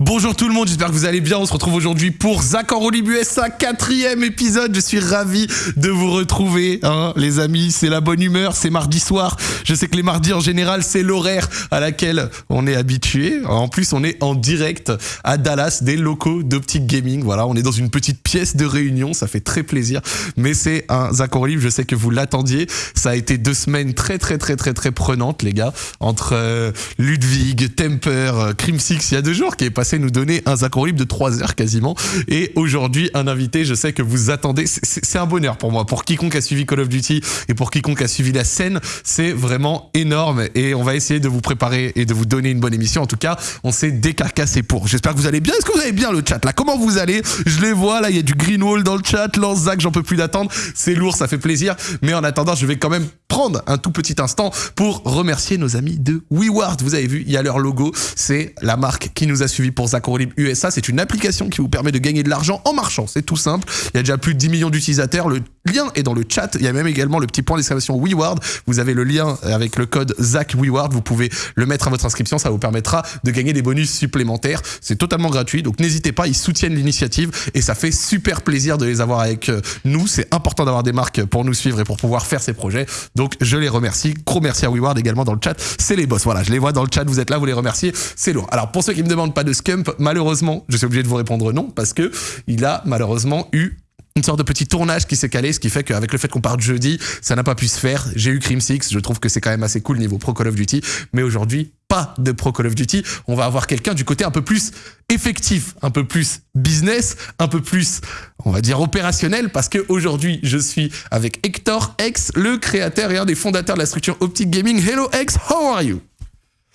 Bonjour tout le monde, j'espère que vous allez bien. On se retrouve aujourd'hui pour Zach en Rolib USA, quatrième épisode. Je suis ravi de vous retrouver, hein, les amis. C'est la bonne humeur, c'est mardi soir. Je sais que les mardis en général, c'est l'horaire à laquelle on est habitué. En plus, on est en direct à Dallas, des locaux d'Optic Gaming. Voilà, on est dans une petite pièce de réunion, ça fait très plaisir. Mais c'est un Zach en Rolib, je sais que vous l'attendiez. Ça a été deux semaines très très très très très prenantes, les gars, entre euh, Ludwig, Temper, euh, Crim Six, il y a deux jours qui est passé nous donner un Zach libre de 3 heures quasiment. Et aujourd'hui, un invité, je sais que vous attendez. C'est un bonheur pour moi. Pour quiconque a suivi Call of Duty et pour quiconque a suivi la scène, c'est vraiment énorme. Et on va essayer de vous préparer et de vous donner une bonne émission. En tout cas, on s'est décarcassé pour. J'espère que vous allez bien. Est-ce que vous allez bien le chat là? Comment vous allez? Je les vois là, il y a du green wall dans le chat. Lance Zach, j'en peux plus d'attendre. C'est lourd, ça fait plaisir. Mais en attendant, je vais quand même prendre un tout petit instant pour remercier nos amis de WeWard. Vous avez vu, il y a leur logo. C'est la marque qui nous a suivis pour Zach USA. C'est une application qui vous permet de gagner de l'argent en marchant. C'est tout simple. Il y a déjà plus de 10 millions d'utilisateurs. Le lien est dans le chat. Il y a même également le petit point d'exclamation WeWard. Vous avez le lien avec le code Zach WeWard. Vous pouvez le mettre à votre inscription. Ça vous permettra de gagner des bonus supplémentaires. C'est totalement gratuit. Donc n'hésitez pas. Ils soutiennent l'initiative et ça fait super plaisir de les avoir avec euh, nous. C'est important d'avoir des marques pour nous suivre et pour pouvoir faire ces projets. Donc je les remercie. Gros merci à WeWard également dans le chat. C'est les boss. Voilà, je les vois dans le chat. Vous êtes là, vous les remerciez. C'est lourd. Alors pour ceux qui me demandent pas de malheureusement, je suis obligé de vous répondre non parce que il a malheureusement eu une sorte de petit tournage qui s'est calé, ce qui fait qu'avec le fait qu'on parte jeudi, ça n'a pas pu se faire. J'ai eu Crim Six, je trouve que c'est quand même assez cool niveau Pro Call of Duty, mais aujourd'hui, pas de Pro Call of Duty. On va avoir quelqu'un du côté un peu plus effectif, un peu plus business, un peu plus, on va dire, opérationnel, parce que aujourd'hui, je suis avec Hector X, le créateur et un des fondateurs de la structure Optic Gaming. Hello X, how are you?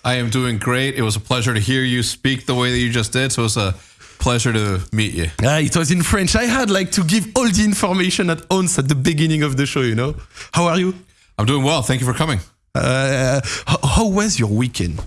I am doing great. It was a pleasure to hear you speak the way that you just did. So it's a pleasure to meet you. Ah, it was in French. I had like to give all the information at once at the beginning of the show, you know. How are you? I'm doing well. Thank you for coming. Uh, how, how was your weekend?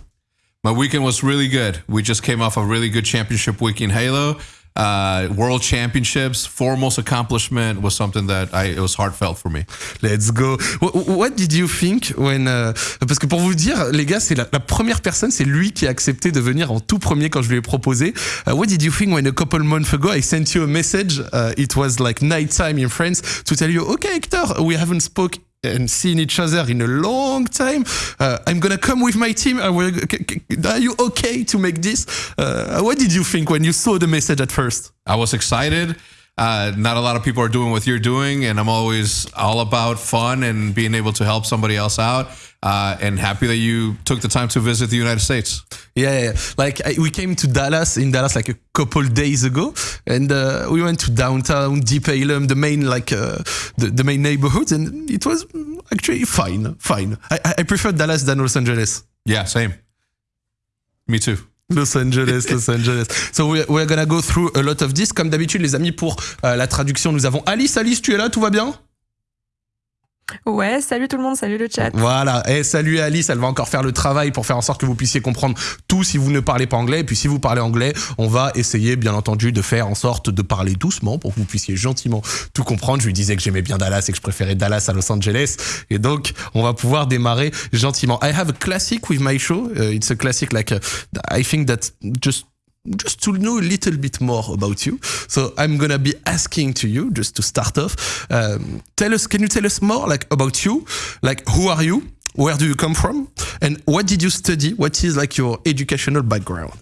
My weekend was really good. We just came off a really good championship week in Halo. Uh, World Championships, foremost accomplishment was something that I, it was heartfelt for me. Let's go. What, did you think when? Uh, parce que pour vous dire, les gars, c'est la, la, première personne, c'est lui qui a accepté de venir en tout premier quand je lui ai proposé. Uh, what did you think when a couple months ago I sent you a message? Uh, it was like night time in France to tell you, okay, Hector, we haven't spoke and seen each other in a long time. Uh, I'm gonna come with my team. Are you okay to make this? Uh, what did you think when you saw the message at first? I was excited. Uh, not a lot of people are doing what you're doing, and I'm always all about fun and being able to help somebody else out. Uh, and happy that you took the time to visit the United States. Yeah, yeah. like I, we came to Dallas in Dallas like a couple days ago, and uh, we went to downtown, Deep Ellum, the main like uh, the, the main neighborhood, and it was actually fine, fine. I, I prefer Dallas than Los Angeles. Yeah, same. Me too. Los Angeles, Los Angeles. So we're, we're gonna go through a lot of this. Comme d'habitude, les amis, pour euh, la traduction, nous avons Alice. Alice, tu es là, tout va bien Ouais, salut tout le monde, salut le chat. Voilà, et salut Alice, elle va encore faire le travail pour faire en sorte que vous puissiez comprendre tout si vous ne parlez pas anglais. Et puis si vous parlez anglais, on va essayer bien entendu de faire en sorte de parler doucement pour que vous puissiez gentiment tout comprendre. Je lui disais que j'aimais bien Dallas et que je préférais Dallas à Los Angeles. Et donc, on va pouvoir démarrer gentiment. I have a classic with my show. Uh, it's a classic like, I think that just just to know a little bit more about you. So I'm gonna be asking to you just to start off. Um, tell us, can you tell us more like about you? Like who are you? Where do you come from? And what did you study? What is like your educational background?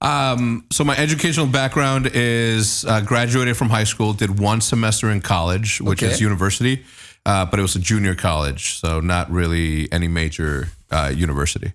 Um, so my educational background is uh, graduated from high school, did one semester in college, which okay. is university, uh, but it was a junior college, so not really any major uh, university.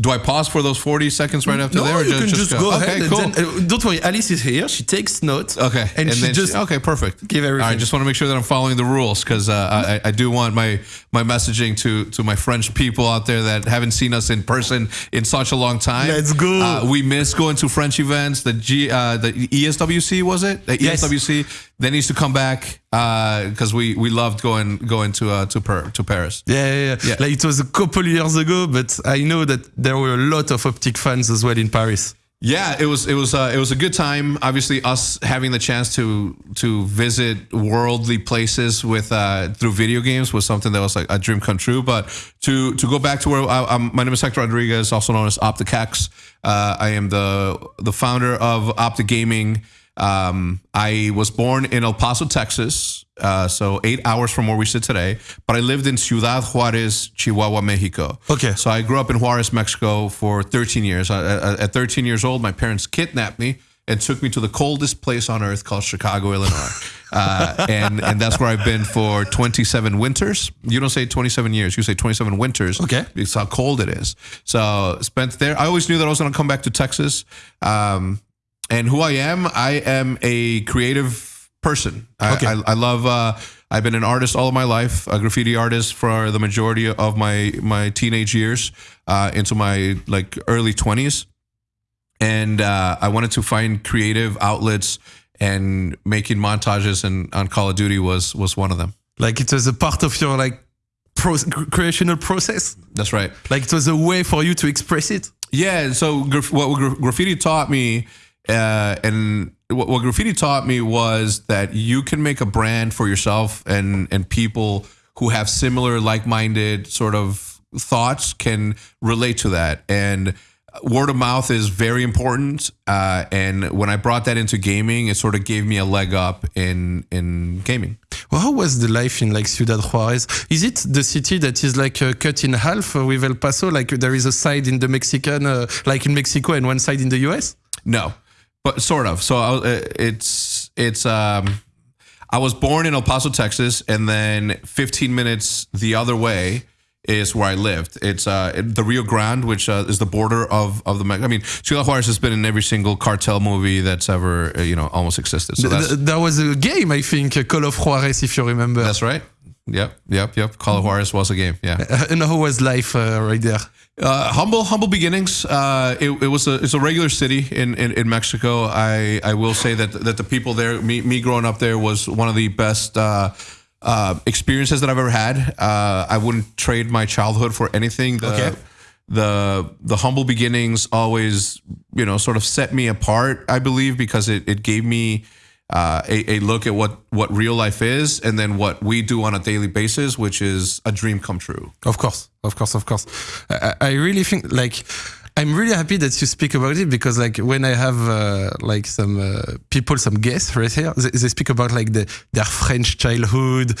Do I pause for those 40 seconds right after no, there? Or you just, can just, just go, okay, ahead. Cool. Then, uh, don't worry, Alice is here. She takes notes. Okay. And, and she just she, okay, perfect. Give everything. I just want to make sure that I'm following the rules because uh, I, I, do want my my messaging to to my French people out there that haven't seen us in person in such a long time. Let's go. Uh, we miss going to French events. The G uh, the ESWC was it? The yes. ESWC that needs to come back because uh, we we loved going going to uh, to per, to Paris. Yeah, yeah, yeah, yeah. Like it was a couple years ago, but I know that there were a lot of optic fans as well in Paris. Yeah, it was it was uh, it was a good time. Obviously, us having the chance to to visit worldly places with uh, through video games was something that was like a dream come true. But to to go back to where I, I'm, my name is Hector Rodriguez, also known as OpTic H3CZ. Uh, I am the the founder of Optic Gaming. Um, I was born in El Paso, Texas, uh, so eight hours from where we sit today. But I lived in Ciudad Juarez, Chihuahua, Mexico. Okay. So I grew up in Juarez, Mexico for 13 years. Uh, at 13 years old, my parents kidnapped me and took me to the coldest place on earth called Chicago, Illinois. Uh, and and that's where I've been for 27 winters. You don't say 27 years, you say 27 winters. Okay. Because how cold it is. So spent there. I always knew that I was going to come back to Texas. Um, and who I am, I am a creative person. I, Okay. I, I love. Uh, I've been an artist all of my life, a graffiti artist for the majority of my my teenage years, uh, into my like early twenties, and uh, I wanted to find creative outlets, and making montages and on Call of Duty was was one of them. Like it was a part of your like pro- creational process. That's right. Like it was a way for you to express it. Yeah. So what gra- graffiti taught me, uh, and what, what graffiti taught me was that you can make a brand for yourself, and and people who have similar, like-minded sort of thoughts can relate to that. And word of mouth is very important. Uh, and when I brought that into gaming, it sort of gave me a leg up in in gaming. Well, how was the life in like Ciudad Juarez? Is it the city that is like uh, cut in half with El Paso? Like there is a side in the Mexican, uh, like in Mexico, and one side in the US? No, but sort of. So I, uh, it's it's um, I was born in El Paso, Texas, and then 15 minutes the other way is where I lived. It's uh, the Rio Grande, which uh, is the border of of the. I mean, Ciudad Juarez has been in every single cartel movie that's ever uh, you know almost existed. So Th- that's there was a game, I think, Call of Juarez, if you remember. that's right. Yep, yep, yep. Call of Juarez was a game. Yeah. And how was life uh, right there? Uh, humble, humble beginnings. Uh, it, it was a it's a regular city in, in, in Mexico. I, I will say that that the people there, me, me growing up there, was one of the best uh, uh, experiences that I've ever had. Uh, I wouldn't trade my childhood for anything. The, Okay. The the humble beginnings always you know sort of set me apart. I believe because it, it gave me. Uh, a, a look at what, what real life is, and then what we do on a daily basis, which is a dream come true. Of course, of course, of course. I, I really think like I'm really happy that you speak about it because like when I have uh, like some uh, people, some guests right here, they, they speak about like the, their French childhood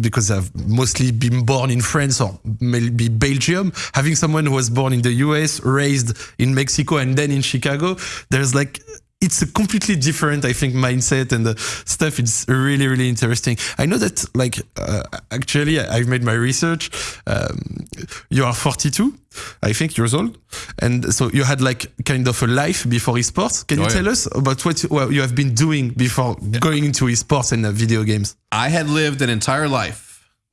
because they've mostly been born in France or maybe Belgium. Having someone who was born in the US, raised in Mexico, and then in Chicago, there's like it's a completely different, I think, mindset and the stuff. It's really, really interesting. I know that, like, uh, actually, I- I've made my research. Um, you are 42, I think, years old, and so you had like kind of a life before esports. Can you Oh, yeah. tell us about what you, what you have been doing before going into esports and uh, video games? I had lived an entire life,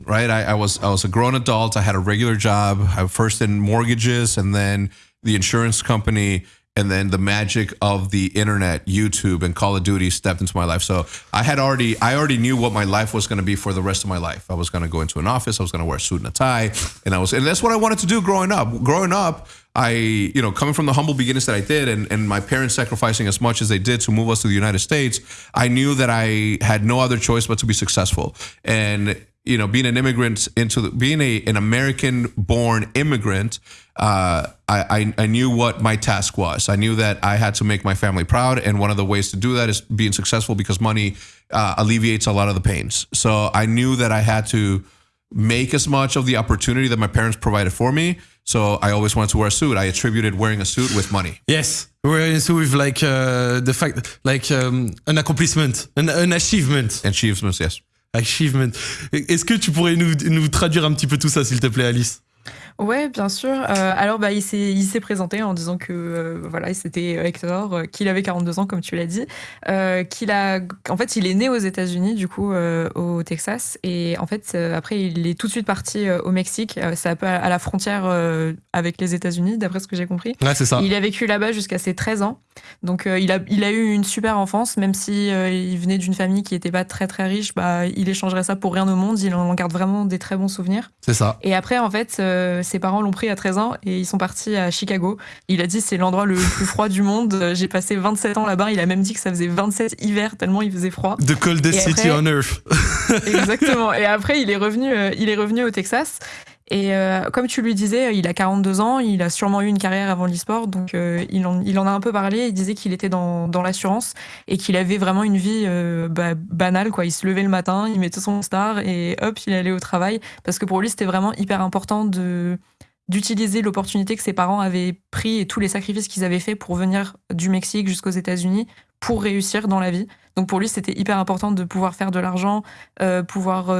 right? I, I was I was a grown adult. I had a regular job. I first in mortgages, and then the insurance company, and then the magic of the internet, YouTube, and Call of Duty stepped into my life. So I had already I already knew what my life was going to be for the rest of my life. I was going to go into an office. I was going to wear a suit and a tie, and I was and that's what I wanted to do growing up. Growing up. I, you know, coming from the humble beginnings that I did, and, and my parents sacrificing as much as they did to move us to the United States, I knew that I had no other choice but to be successful. And you know, being an immigrant into the, being a an American born immigrant, uh, I, I I knew what my task was. I knew that I had to make my family proud, and one of the ways to do that is being successful because money uh, alleviates a lot of the pains. So I knew that I had to make as much of the opportunity that my parents provided for me. So I always wanted to wear a suit. I attributed wearing a suit with money. Yes, wearing a suit with like uh, the fact, like um, an accomplishment, an, an achievement. Achievements, yes. Achievement. Est-ce que tu pourrais nous, nous traduire un petit peu tout ça, s'il te plaît, Alice? Ouais, bien sûr. Euh, alors, bah, il s'est présenté en disant que euh, voilà, c'était Hector, euh, qu'il avait 42 ans, comme tu l'as dit, qu'il a, en fait, il est né aux États-Unis, du coup, au Texas, et en fait, après, il est tout de suite parti au Mexique. C'est un peu à, à la frontière avec les États-Unis, d'après ce que j'ai compris. Ouais, c'est ça. Il a vécu là-bas jusqu'à ses 13 ans. Donc il, a, il a eu une super enfance, même si il venait d'une famille qui n'était pas très très riche, bah, il échangerait ça pour rien au monde. Il en garde vraiment des très bons souvenirs. C'est ça. Et après, en fait, ses parents l'ont pris à 13 ans et ils sont partis à Chicago. Il a dit c'est l'endroit le plus froid du monde. J'ai passé 27 ans là-bas. Il a même dit que ça faisait 27 hivers tellement il faisait froid. The coldest city on earth. exactement. Et après, il est revenu, il est revenu au Texas. Et euh, comme tu lui disais, il a 42 ans, il a sûrement eu une carrière avant l'e-sport, donc euh, il, en, a un peu parlé. Il disait qu'il était dans, l'assurance et qu'il avait vraiment une vie euh, banale. Quoi. Il se levait le matin, il mettait son star et hop, il allait au travail. Parce que pour lui, c'était vraiment hyper important d'utiliser l'opportunité que ses parents avaient pris et tous les sacrifices qu'ils avaient fait pour venir du Mexique jusqu'aux États-Unis pour réussir dans la vie. Donc pour lui, c'était hyper important de pouvoir faire de l'argent, pouvoir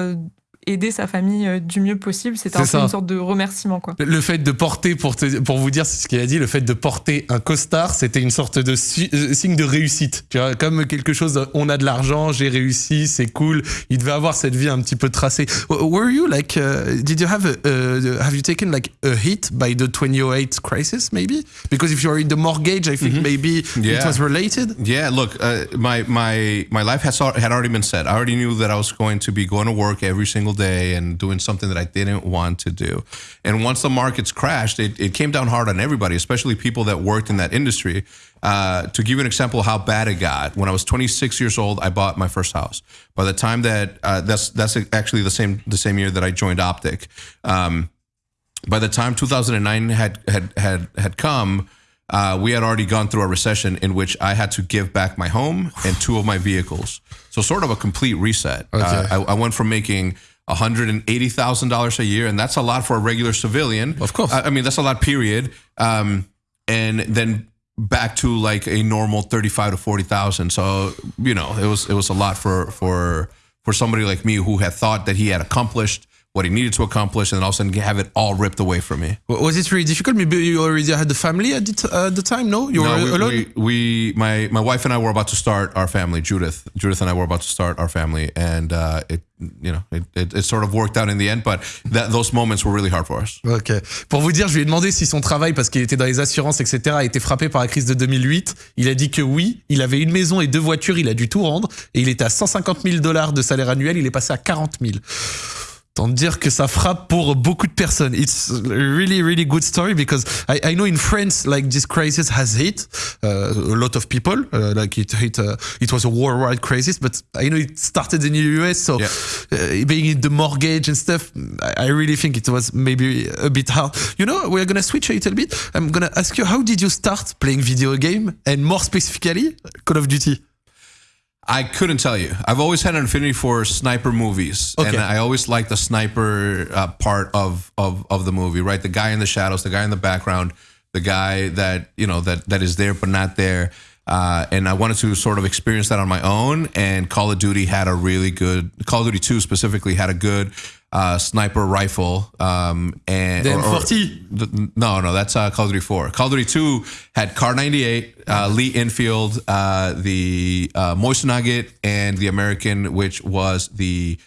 aider sa famille euh, du mieux possible. C'était un peu une sorte de remerciement. Quoi. Le fait de porter, pour, pour vous dire ce qu'il a dit, le fait de porter un costard, c'était une sorte de euh, signe de réussite. Tu vois, comme quelque chose, on a de l'argent, j'ai réussi, c'est cool. Il devait avoir cette vie un petit peu tracée. Were you like, uh, did you have, a, uh, have you taken like a hit by the 2008 crisis maybe? Because if you're in the mortgage, I think mm -hmm. maybe yeah. it was related. Yeah, look, uh, my, my, my life has, had already been set. I already knew that I was going to be going to work every single single day and doing something that I didn't want to do. And once the markets crashed, it, it came down hard on everybody, especially people that worked in that industry. Uh, to give you an example of how bad it got, when I was 26 years old, I bought my first house. By the time that uh, that's that's actually the same the same year that I joined Optic. Um, by the time 2009 had had had had come, uh, we had already gone through a recession in which I had to give back my home and two of my vehicles. So sort of a complete reset. Okay. Uh, I, I, went from making $180,000 a year, and that's a lot for a regular civilian. Of course. I, I mean, that's a lot, period. Um, and then back to like a normal 35 to 40,000. So, you know, it was, it was a lot for, for, for somebody like me who had thought that he had accomplished what he needed to accomplish, and then all of a sudden have it all ripped away from me. Was it really difficult? Maybe you already had the family at the, uh, the time. No, you no, were we, alone? We, we, my my wife and I were about to start our family. Judith, Judith and I were about to start our family, and uh, it you know it, it, it, sort of worked out in the end. But that, those moments were really hard for us. Ok. Pour vous dire, je lui ai demandé si son travail, parce qu'il était dans les assurances, etc., a été frappé par la crise de 2008. Il a dit que oui. Il avait une maison et deux voitures. Il a dû tout rendre, et il était à 150 000 dollars de salaire annuel. Il est passé à 40 000. Tant dire que ça frappe pour beaucoup de personnes. It's a really, really good story because I, I know in France, like this crisis has hit uh, a lot of people. Uh, like it hit, uh, it was a worldwide crisis, but I know it started in the US. So yeah. Uh, being in the mortgage and stuff, I, I really think it was maybe a bit hard. You know, we're gonna switch a little bit. I'm gonna ask you, how did you start playing video game, and more specifically, Call of Duty? I couldn't tell you. I've always had an affinity for sniper movies, okay. and I always like the sniper uh, part of, of of the movie. Right, the guy in the shadows, the guy in the background, the guy that you know that that is there but not there. Uh, and I wanted to sort of experience that on my own. And Call of Duty had a really good Call of Duty 2 specifically had a good uh, sniper rifle. Um, and the M40. no, no, that's uh, Call of Duty 4. Call of Duty 2 had Kar 98, uh, Lee Enfield, uh, the uh, Mosin-Nagant, and the American, which was the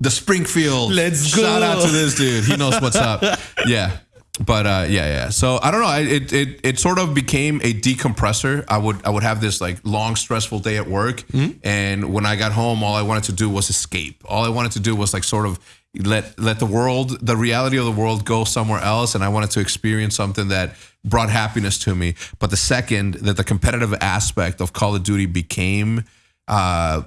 the Springfield. Let's go. Shout out to this dude. He knows what's up. Yeah but uh, yeah, yeah. So I don't know. It, it it sort of became a decompressor. I would I would have this like long stressful day at work, mm-hmm. and when I got home, all I wanted to do was escape. All I wanted to do was like sort of let let the world, the reality of the world, go somewhere else, and I wanted to experience something that brought happiness to me. But the second that the competitive aspect of Call of Duty became uh,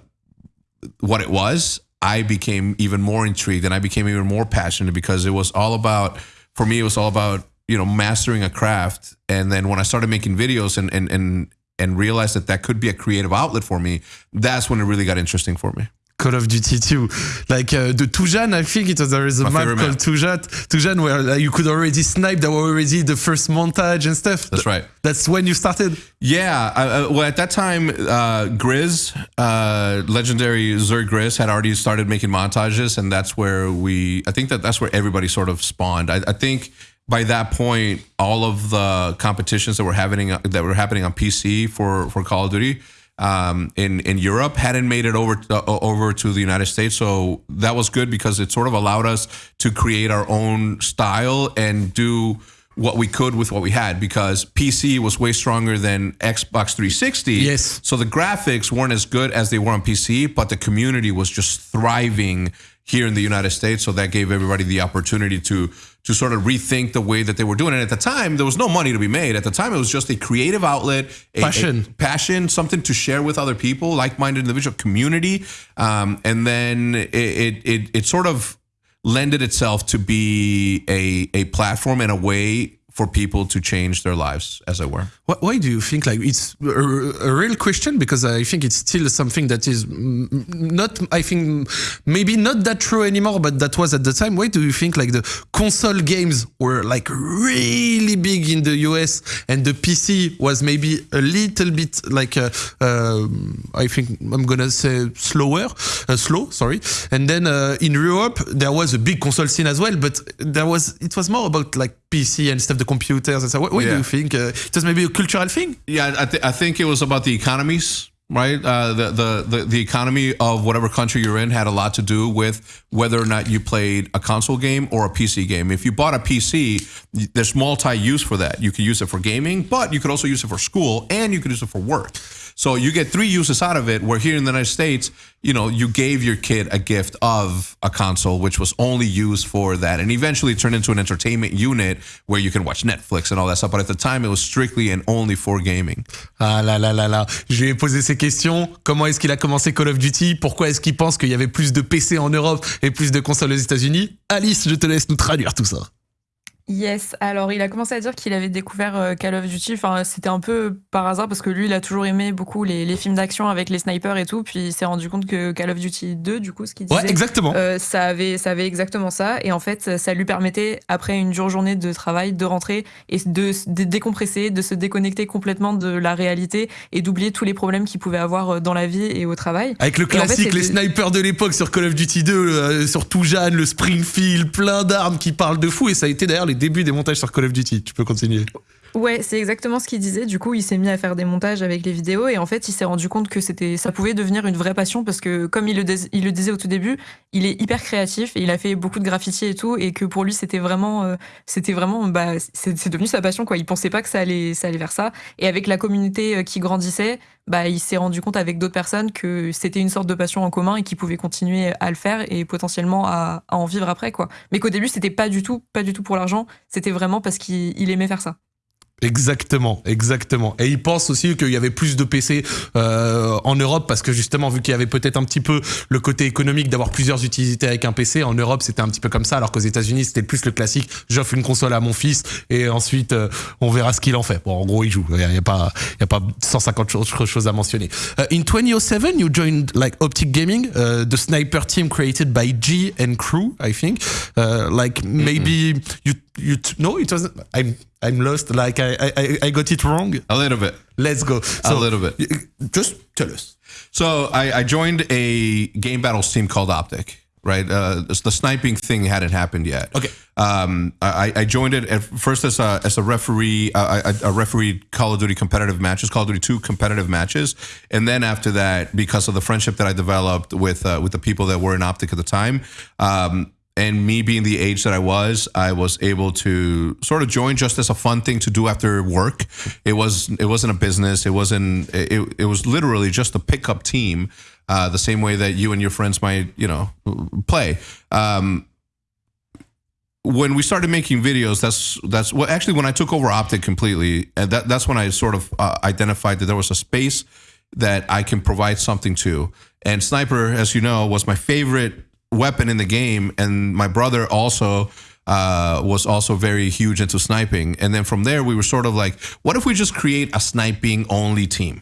what it was, I became even more intrigued, and I became even more passionate because it was all about for me, it was all about you know mastering a craft. And then when I started making videos and and and and realized that that could be a creative outlet for me, that's when it really got interesting for me. Call of Duty 2. Like uh, the Toujane, I think it was there is a map called map. Toujane, Toujane where like, you could already snipe. There were already the first montage and stuff. That's right. That's when you started. Yeah. Uh, well, at that time, uh, Grizz, uh, legendary Zerg Grizz, had already started making montages, and that's where we. I think that that's where everybody sort of spawned. I, I think by that point, all of the competitions that were happening that were happening on PC for for Call of Duty um, in in Europe hadn't made it over uh, over to the United States. So that was good because it sort of allowed us to create our own style and do what we could with what we had because PC was way stronger than Xbox 360. Yes. So the graphics weren't as good as they were on PC, but the community was just thriving here in the United States. So that gave everybody the opportunity to to sort of rethink the way that they were doing it. At the time, there was no money to be made. At the time, it was just a creative outlet, a, Passion. a passion, something to share with other people, like-minded individual community, um, and then it, it it it sort of lended itself to be a a platform and a way for people to change their lives, as it were. Why, do you think like it's a, a real question? Because I think it's still something that is not, I think maybe not that true anymore, but that was at the time. Why do you think like the console games were like really big in the US and the PC was maybe a little bit like, uh, uh, I think I'm gonna say slower, uh, slow, sorry. And then uh, in Europe there was a big console scene as well, but there was it was more about like PC and stuff, the computers and so. What, what do you think? Uh, it was maybe a cultural thing. Yeah, I, th- I think it was about the economies, right? Uh, the, the the the economy of whatever country you're in had a lot to do with whether or not you played a console game or a PC game. If you bought a PC, there's multi-use for that. You could use it for gaming, but you could also use it for school and you could use it for work. So you get three uses out of it. Where here in the United States, you know, you gave your kid a gift of a console, which was only used for that, and eventually turned into an entertainment unit where you can watch Netflix and all that stuff. But at the time, it was strictly and only for gaming. Ah là là là là. Je lui ai posé ces questions. Comment est-ce qu'il a commencé Call of Duty? Pourquoi est-ce qu'il pense qu'il y avait plus de PC en Europe et plus de consoles aux États-Unis? Alice, je te laisse nous traduire tout ça. Yes, alors il a commencé à dire qu'il avait découvert euh, Call of Duty, enfin c'était un peu par hasard parce que lui il a toujours aimé beaucoup les, les films d'action avec les snipers et tout, puis il s'est rendu compte que Call of Duty 2 du coup ce qu'il disait, Ouais, exactement. euh, ça, avait, ça avait exactement ça et en fait ça lui permettait après une dure journée de travail de rentrer et de se dé- décompresser, de se déconnecter complètement de la réalité et d'oublier tous les problèmes qu'il pouvait avoir euh, dans la vie et au travail. Avec le Et en fait, classique, les de- snipers de l'époque sur Call of Duty 2, euh, surtout Jeanne, le Springfield, plein d'armes qui parlent de fou. Et ça a été d'ailleurs les débuts des montages sur Call of Duty. Tu peux continuer. Ouais, c'est exactement ce qu'il disait. Du coup, il s'est mis à faire des montages avec les vidéos et en fait, il s'est rendu compte que c'était, ça pouvait devenir une vraie passion parce que, comme il le, disait au tout début, il est hyper créatif et il a fait beaucoup de graffiti et tout et que pour lui, c'était vraiment, euh, c'était vraiment, bah, c'est devenu sa passion quoi. Il pensait pas que ça allait, ça allait vers ça. Et avec la communauté euh, qui grandissait, bah, il s'est rendu compte avec d'autres personnes que c'était une sorte de passion en commun et qu'il pouvait continuer à le faire et potentiellement à, à en vivre après quoi. Mais qu'au début, c'était pas du tout, pas du tout pour l'argent. C'était vraiment parce qu'il il aimait faire ça. Exactement, exactement. Et il pense aussi qu'il y avait plus de PC euh, en Europe parce que justement, vu qu'il y avait peut-être un petit peu le côté économique d'avoir plusieurs utilités avec un PC, en Europe c'était un petit peu comme ça, alors qu'aux États-Unis c'était plus le classique. J'offre une console à mon fils et ensuite euh, on verra ce qu'il en fait. Bon, en gros, il joue. Il n'y a, il y a pas, il y a pas 150 cho- choses à mentionner. Uh, in 2007, you joined like Optic Gaming, uh, the sniper team created by G and crew, I think. Uh, like maybe you you no, it wasn't. I'm I'm lost. Like I I, I got it wrong. A little bit. Let's go. A little bit. Just tell us. So I, I joined a game battles team called Optic. Right, uh, the sniping thing hadn't happened yet. Okay. Um, I, I joined it at first as a as a referee, uh, a, a referee Call of Duty competitive matches, Call of Duty two competitive matches, and then after that, because of the friendship that I developed with uh, with the people that were in Optic at the time, um, and me being the age that I was, I was able to sort of join just as a fun thing to do after work. It was it wasn't a business. It wasn't. It, it was literally just a pickup team, uh, the same way that you and your friends might you know play. Um, when we started making videos, that's that's well, actually when I took over Optic completely, and that that's when I sort of uh, identified that there was a space that I can provide something to. And sniper, as you know, was my favorite weapon in the game, and my brother also uh, was also very huge into sniping. And then from there, we were sort of like, what if we just create a sniping only team?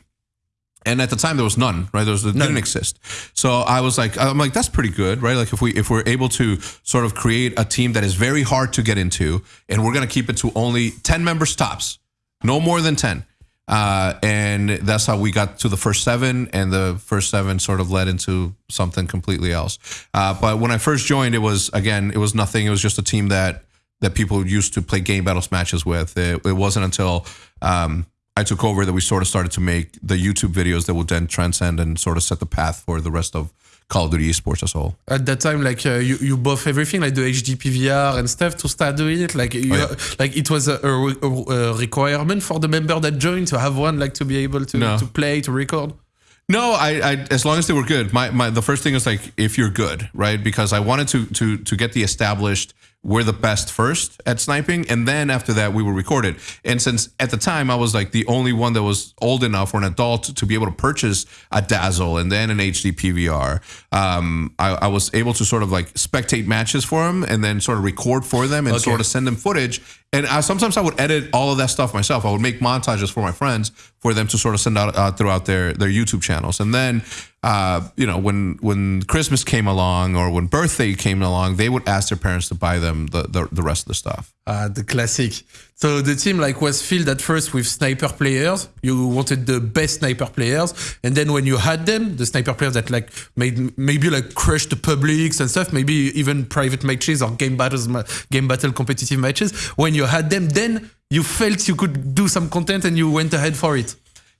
and at the time there was none right there was it didn't exist so i was like i'm like that's pretty good right like if we if we're able to sort of create a team that is very hard to get into and we're going to keep it to only 10 members tops no more than 10 uh, and that's how we got to the first seven and the first seven sort of led into something completely else. Uh, but when i first joined it was again it was nothing. It was just a team that that people used to play game battles matches with. It, it wasn't until um, I took over that we sort of started to make the YouTube videos that would then transcend and sort of set the path for the rest of Call of Duty esports as whole. At that time, like uh, you, you buff everything, like the HD PVR and stuff to start doing it. Like you, Oh, yeah. like it was a, a, a requirement for the member that joined to have one, like to be able to, No. to play, to record. No, I, I as long as they were good. My, my the first thing is like if you're good, right? Because I wanted to to to get the established we're the best first at sniping, and then after that we were recorded. And since at the time I was like the only one that was old enough or an adult to be able to purchase a Dazzle and then an HD PVR, um, I, I was able to sort of like spectate matches for them and then sort of record for them and Okay. sort of send them footage. And I, sometimes I would edit all of that stuff myself. I would make montages for my friends for them to sort of send out uh, throughout their their YouTube channels. And then, uh, you know, when when Christmas came along or when birthday came along, they would ask their parents to buy them the the, the rest of the stuff. Ah, the classic. So the team like was filled at first with sniper players. You wanted the best sniper players, and then when you had them, the sniper players that like made maybe like crushed the publics and stuff, maybe even private matches or game battles, game battle competitive matches. When you had them, then you felt you could do some content and you went ahead for it.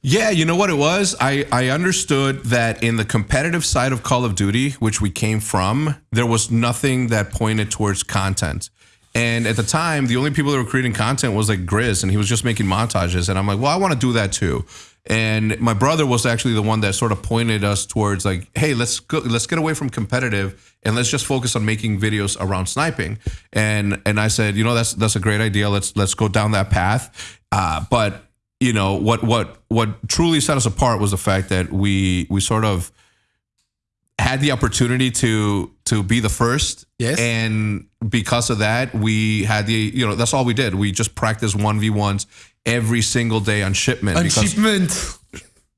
Yeah, you know what it was? I, I understood that in the competitive side of Call of Duty, which we came from, there was nothing that pointed towards content. And at the time, the only people that were creating content was like Grizz, and he was just making montages. And I'm like, well, I want to do that too. And my brother was actually the one that sort of pointed us towards like, hey, let's go, let's get away from competitive and let's just focus on making videos around sniping. And and I said, you know, that's that's a great idea. Let's let's go down that path. Uh, but you know what what what truly set us apart was the fact that we we sort of had the opportunity to to be the first Yes. and because of that we had the you know that's all we did we just practiced 1v1s every single day on shipment because shipment.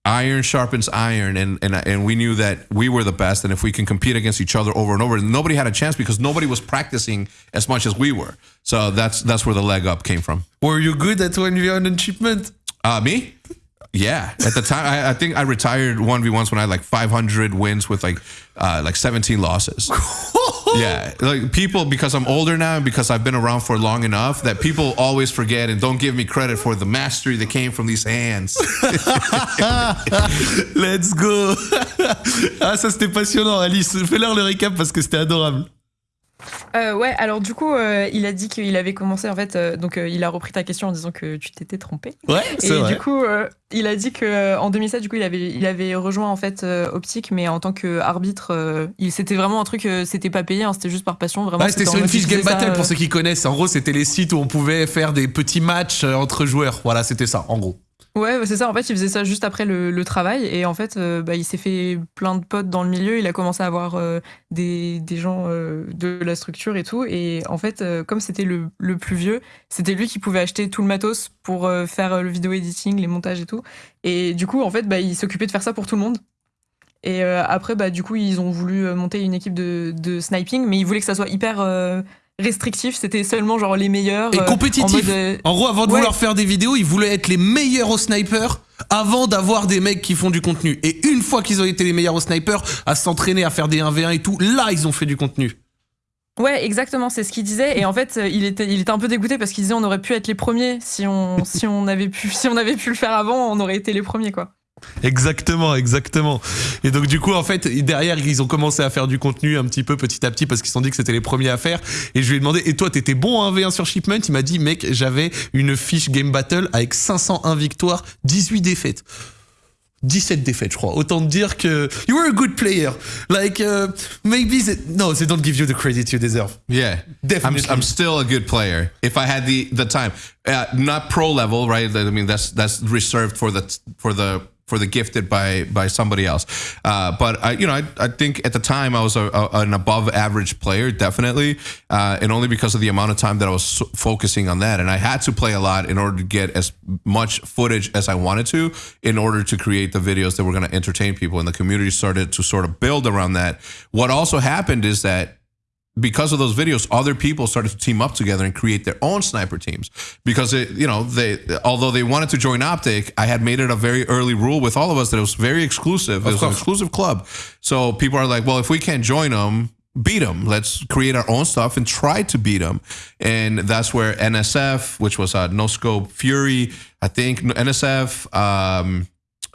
iron sharpens iron and, and and we knew that we were the best and if we can compete against each other over and over nobody had a chance because nobody was practicing as much as we were so that's that's where the leg up came from Were you good at 1v1 on shipment? uh, me? Yeah. At the time, I, I think I retired one v ones when I had like 500 wins with like uh, like 17 losses. yeah, like people because I'm older now and because I've been around for long enough that people always forget and don't give me credit for the mastery that came from these hands. Let's go. ah, ça c'était passionnant, Alice. Fais-leur le récap parce que c'était adorable. Euh, ouais, alors du coup, euh, il a dit qu'il avait commencé en fait, euh, donc il a repris ta question en disant que tu t'étais trompé. Ouais, Et c'est vrai. du coup, il a dit que en 2007, du coup, il avait, il avait rejoint en fait Optique, mais en tant qu'arbitre, il c'était vraiment un truc, c'était pas payé, hein, c'était juste par passion, vraiment. Ouais, c'était sur une fiche Game faisait ça, Battle pour ceux qui connaissent. En gros, c'était les sites où on pouvait faire des petits matchs entre joueurs. Voilà, c'était ça, en gros. Ouais, ouais, c'est ça. En fait, il faisait ça juste après le, travail. Et en fait, euh, bah, il s'est fait plein de potes dans le milieu. Il a commencé à avoir euh, des, gens euh, de la structure et tout. Et en fait, comme c'était le, plus vieux, c'était lui qui pouvait acheter tout le matos pour faire le vidéo editing, les montages et tout. Et du coup, en fait, bah, il s'occupait de faire ça pour tout le monde. Et après, bah, du coup, ils ont voulu monter une équipe de, de sniping, mais ils voulaient que ça soit hyper restrictif. C'était seulement genre les meilleurs. Et euh, compétitif. en mode, euh, En gros, avant de Ouais. vouloir faire des vidéos, ils voulaient être les meilleurs au sniper avant d'avoir des mecs qui font du contenu. Et une fois qu'ils ont été les meilleurs au sniper, à s'entraîner, à faire des 1v1 et tout, là, ils ont fait du contenu. Ouais, exactement, c'est ce qu'il disait. Et en fait, euh, il était, il était un peu dégoûté parce qu'il disait on aurait pu être les premiers si on, si on avait pu, si on avait pu le faire avant, on aurait été les premiers, quoi. Exactement, exactement. Et donc du coup, en fait, derrière, ils ont commencé à faire du contenu un petit peu petit à petit parce qu'ils se sont dit que c'était les premiers à faire. Et je lui ai demandé, et toi, t'étais bon en 1v1 sur Shipment Il m'a dit, mec, j'avais une fiche Game Battle avec 501 victoires, 18 défaites. 17 défaites, je crois. Autant dire que you were a good player. Like, uh, maybe they, no, they don't give you the credit you deserve. Yeah, Definitely. I'm, I'm still a good player if I had the the time. Uh, not pro level, right? I mean, that's that's reserved for the for the for the gifted by by somebody else. Uh, but I, you know, I, I think at the time I was a, a, an above average player, definitely, uh, and only because of the amount of time that I was so- focusing on that, and I had to play a lot in order to get as much footage as I wanted to, in order to create the videos that were going to entertain people, and the community started to sort of build around that. What also happened is that because of those videos, other people started to team up together and create their own sniper teams. Because it, you know, they although they wanted to join Optic, I had made it a very early rule with all of us that it was very exclusive. It was an exclusive club. So people are like, well, if we can't join them, beat them. Let's create our own stuff and try to beat them. And that's where NSF, which was a no scope Fury, I think NSF, um,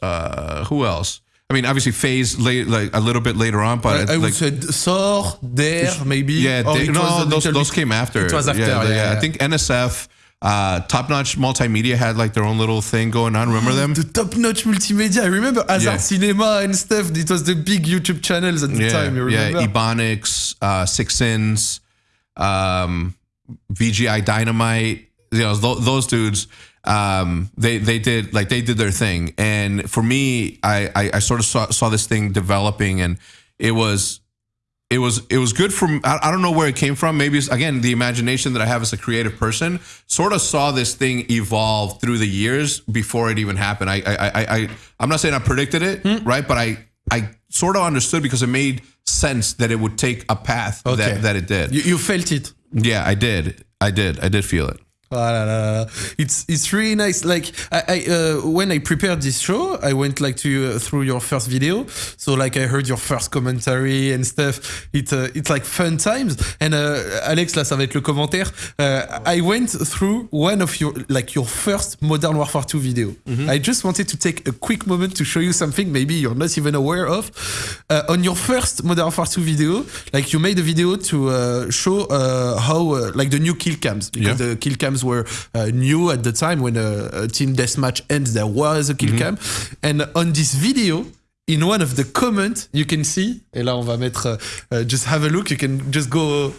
uh, who else? I mean, obviously, FaZe late, like a little bit later on, but I, I like, would say Thor, Dare, maybe. yeah, they, no, those, those came after. It was after, Yeah, yeah, they- yeah. I think NSF, uh, Top Notch Multimedia had like their own little thing going on. Remember them? The top notch multimedia. I remember Hazard Yeah. Cinema and stuff. It was the big YouTube channels at the yeah, time. You yeah. Ebonics, uh, Six Sins, um, VGI Dynamite. You know, th- those dudes. Um, they they did like they did their thing, and for me, I I, I sort of saw, saw this thing developing, and it was. It was it was good from I, I don't know where it came from. Maybe it's again the imagination that I have as a creative person. Sort of saw this thing evolve through the years before it even happened. I I I, I I'm not saying I predicted it, right? But I I sort of understood because it made sense that it would take a path Okay. that, that it did. You, you felt it. yeah, I did. I did. I did feel it. La, la, la. It's it's really nice. Like I, I uh, when I prepared this show, I went like to uh, through your first video. So like I heard your first commentary and stuff. It uh, it's like fun times. And uh, Alex là, ça va être le commentaire. Uh, I went through one of your like your first Modern Warfare 2 video. I just wanted to take a quick moment to show you something maybe you're not even aware of. Uh, on your first Modern Warfare 2 video, like you made a video to uh, show uh, how uh, like the new kill cams because Yeah. the kill cams were uh, new at the time when a, a team deathmatch ends there was a kill cam. And on this video in one of the comments you can see et là on va mettre uh, uh, just have a look. You can just go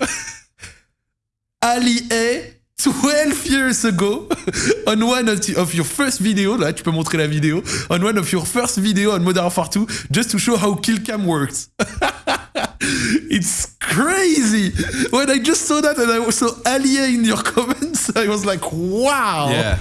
Ali A 12 years ago on one of, of your first video là tu peux montrer la vidéo on one of your first video on Modern Warfare 2 just to show how kill cam works it's crazy. When I just saw that and I saw Ali A in your comments, I was like, wow. Yeah,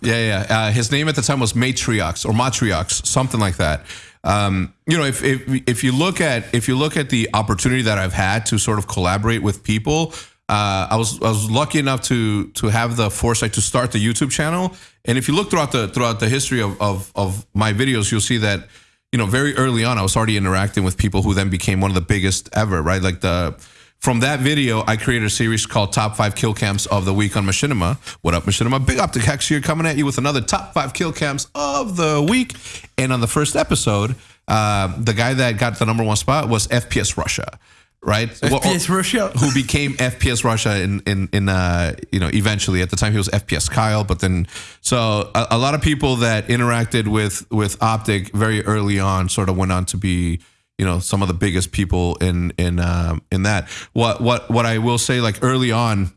yeah, yeah. Uh, his name at the time was Matriox or Matriox, something like that. Um, you know, if, if if you look at if you look at the opportunity that I've had to sort of collaborate with people, uh, I was I was lucky enough to to have the foresight to start the YouTube channel. And if you look throughout the throughout the history of of, of my videos, you'll see that you know very early on I was already interacting with people who then became one of the biggest ever. Right, like the from that video, I created a series called Top 5 Kill Cams of the Week on Machinima. What up, Machinima? Big Optic Hex here coming at you with another Top 5 Kill Cams of the Week. And on the first episode, uh, the guy that got the number one spot was FPS Russia, right? Well, FPS Russia. who became FPS Russia in in in uh you know eventually at the time he was FPS Kyle but then so a, a lot of people that interacted with with Optic very early on sort of went on to be you know some of the biggest people in in um in that what what what I will say like early on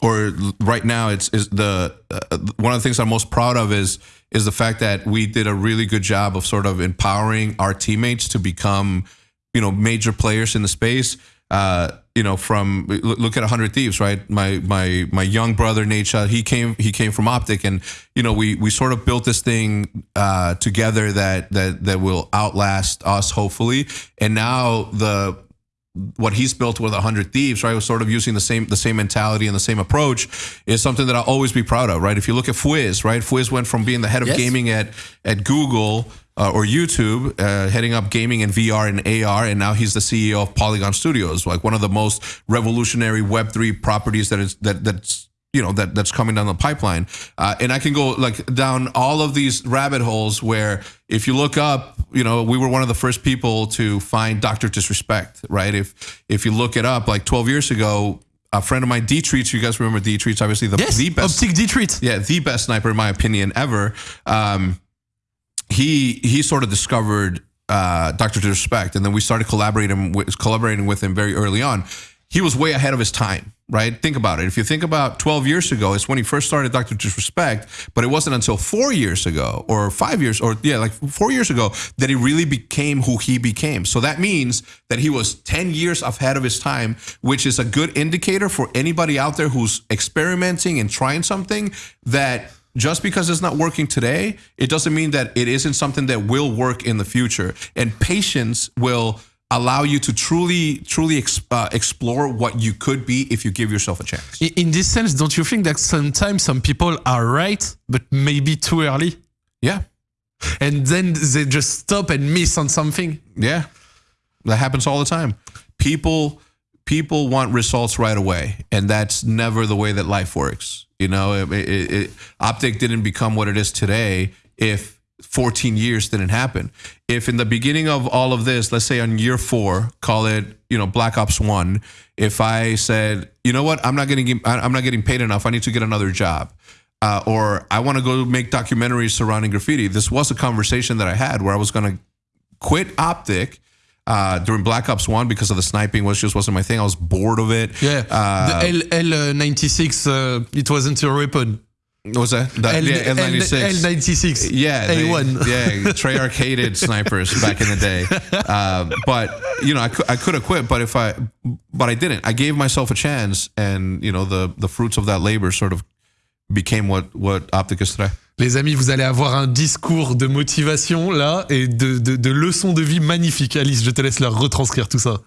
or right now it's is the uh, one of the things I'm most proud of is is the fact that we did a really good job of sort of empowering our teammates to become you know major players in the space uh you know from look at 100 thieves right? My my my young brother Nadeshot, he came he came from optic and you know we we sort of built this thing uh together that that that will outlast us hopefully. And now the what he's built with 100 thieves right was sort of using the same the same mentality and the same approach is something that i'll always be proud of right? If you look at Fwiz right? Fwiz went from being the head of Yes. gaming at at google uh, or youtube uh, heading up gaming and vr and ar and now he's the ceo of polygon studios like one of the most revolutionary web3 properties that is that that's you know that that's coming down the pipeline uh, and i can go like down all of these rabbit holes where if you look up you know we were one of the first people to find dr disrespect right if if you look it up like 12 years ago a friend of mine d treats you guys remember d treats obviously the, Yes, the best Optic D-Treat. yeah, the best sniper in my opinion ever. Um, he he sort of discovered uh, Doctor Disrespect, and then we started collaborating with collaborating with him very early on. He was way ahead of his time, right? Think about it. If you think about 12 years ago, it's when he first started Doctor Disrespect, but it wasn't until four years ago or five years or yeah, like four years ago that he really became who he became. So that means that he was 10 years ahead of his time, which is a good indicator for anybody out there who's experimenting and trying something that just because it's not working today, it doesn't mean that it isn't something that will work in the future. And patience will allow you to truly, truly uh, explore what you could be if you give yourself a chance. In this sense, don't you think that sometimes some people are right, but maybe too early? Yeah, And then they just stop and miss on something? yeah, that happens all the time. people people want results right away, and that's never the way that life works. You know, it, it, it, Optic didn't become what it is today if 14 years didn't happen. If in the beginning of all of this, let's say on year four, call it you know Black Ops One, if I said, you know what, I'm not getting I'm not getting paid enough, I need to get another job. Uh, or I want to go make documentaries surrounding graffiti. This was a conversation that I had where I was going to quit Optic uh, during Black Ops One because of the sniping was just wasn't my thing. I was bored of it. Yeah, Uh, the L L ninety six. It wasn't your weapon. what was that? The- L yeah, L96. L ninety six. Yeah, A they- one. yeah, Treyarch hated snipers back in the day. Um, but you know, I could I could have quit, but if I, but I didn't. I gave myself a chance, and you know, the the fruits of that labor sort of became what what Optic is today. Les amis, vous allez avoir un discours de motivation là et de, de, leçons de vie magnifiques. Alice, je te laisse leur retranscrire tout ça.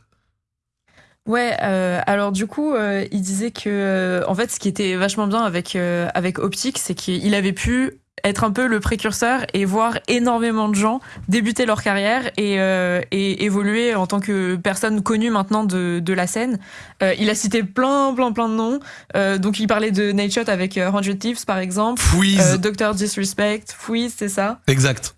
Ouais, euh, alors du coup, euh, il disait que, euh, en fait, ce qui était vachement bien avec, avec Optic, c'est qu'il avait pu être un peu le précurseur et voir énormément de gens débuter leur carrière et, euh, et évoluer en tant que personne connue maintenant de, de la scène. Euh, il a cité plein, plein, plein de noms. Euh, donc, il parlait de Nightshot avec euh, 100 Thieves, par exemple. Freeze. Euh, Dr. Disrespect, Fouise, c'est ça. exact.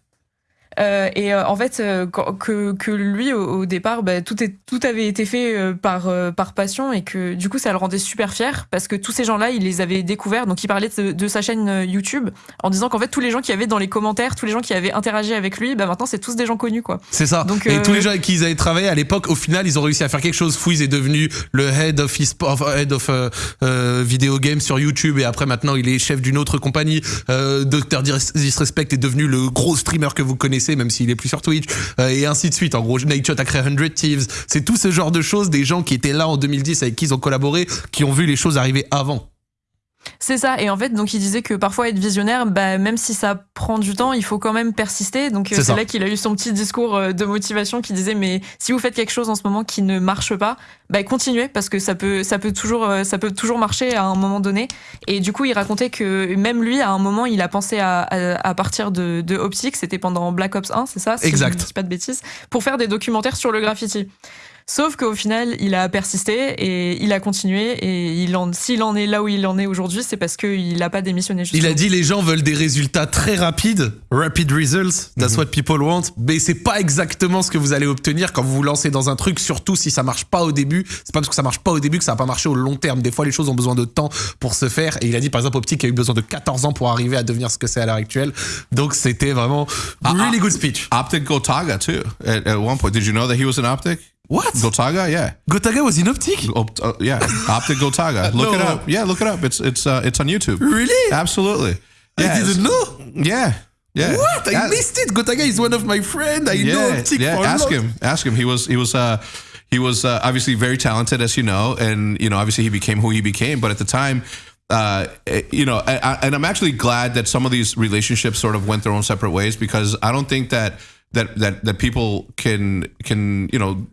Euh, et euh, en fait, euh, que, que lui, au, au départ, bah, tout, est, tout avait été fait par, par passion et que du coup, ça le rendait super fier parce que tous ces gens-là, il les avait découverts. Donc, il parlait de, de sa chaîne YouTube en disant qu'en fait, tous les gens qui avaient dans les commentaires, tous les gens qui avaient interagi avec lui, bah, maintenant, c'est tous des gens connus, quoi. C'est ça. Donc, et tous les gens avec qui ils avaient travaillé à l'époque, au final, ils ont réussi à faire quelque chose. Fouiz est devenu le head of, of, head of video game sur YouTube et après maintenant il est chef d'une autre compagnie. Dr Disrespect est devenu le gros streamer que vous connaissez, même s'il est plus sur Twitch euh, et ainsi de suite. En gros, Nightshot a créé 100 Thieves. C'est tout ce genre de choses, des gens qui étaient là en 2010 avec qui ils ont collaboré, qui ont vu les choses arriver avant. C'est ça. Et en fait, donc, il disait que parfois, être visionnaire, bah, même si ça prend du temps, il faut quand même persister. Donc, euh, C'est là qu'il a eu son petit discours euh, de motivation qui disait, mais si vous faites quelque chose en ce moment qui ne marche pas, bah, continuez parce que ça peut, ça peut toujours, euh, ça peut toujours marcher à un moment donné. Et du coup, il racontait que même lui, à un moment, il a pensé à, à, à partir de, de Optic, c'était pendant Black Ops 1, c'est ça? Si Exact. je ne dis pas de bêtises, pour faire des documentaires sur le graffiti. Sauf qu'au final, il a persisté et il a continué. Et il en, s'il en est là où il en est aujourd'hui, c'est parce qu'il n'a pas démissionné. Il a justement. dit les gens veulent des résultats très rapides, rapid results, that's what people want, mais c'est pas exactement ce que vous allez obtenir quand vous vous lancez dans un truc, surtout si ça marche pas au début. C'est pas parce que ça marche pas au début que ça va pas marcher au long terme. Des fois, les choses ont besoin de temps pour se faire. Et il a dit par exemple Optic a eu besoin de 14 ans pour arriver à devenir ce que c'est à l'heure actuelle. Donc c'était vraiment really good speech. Optic Gotaga too. At, at one point, did you know that he was an Optic? What? Gotaga, yeah, Gotaga was in Optic? Opt- uh, yeah, Optic Gotaga. Look it up. Yeah, look it up. It's it's uh, it's on YouTube. Really? Absolutely. Yeah, I didn't know. Yeah, yeah. What? I That- missed it. Gotaga is one of my friends. I know yeah, Optic yeah. Ask him. Ask him. He was he was uh he was uh, obviously very talented, as you know, and you know obviously he became who he became. But at the time, uh, eh, you know, I, I, and I'm actually glad that some of these relationships sort of went their own separate ways because I don't think that. That, that that people can can you know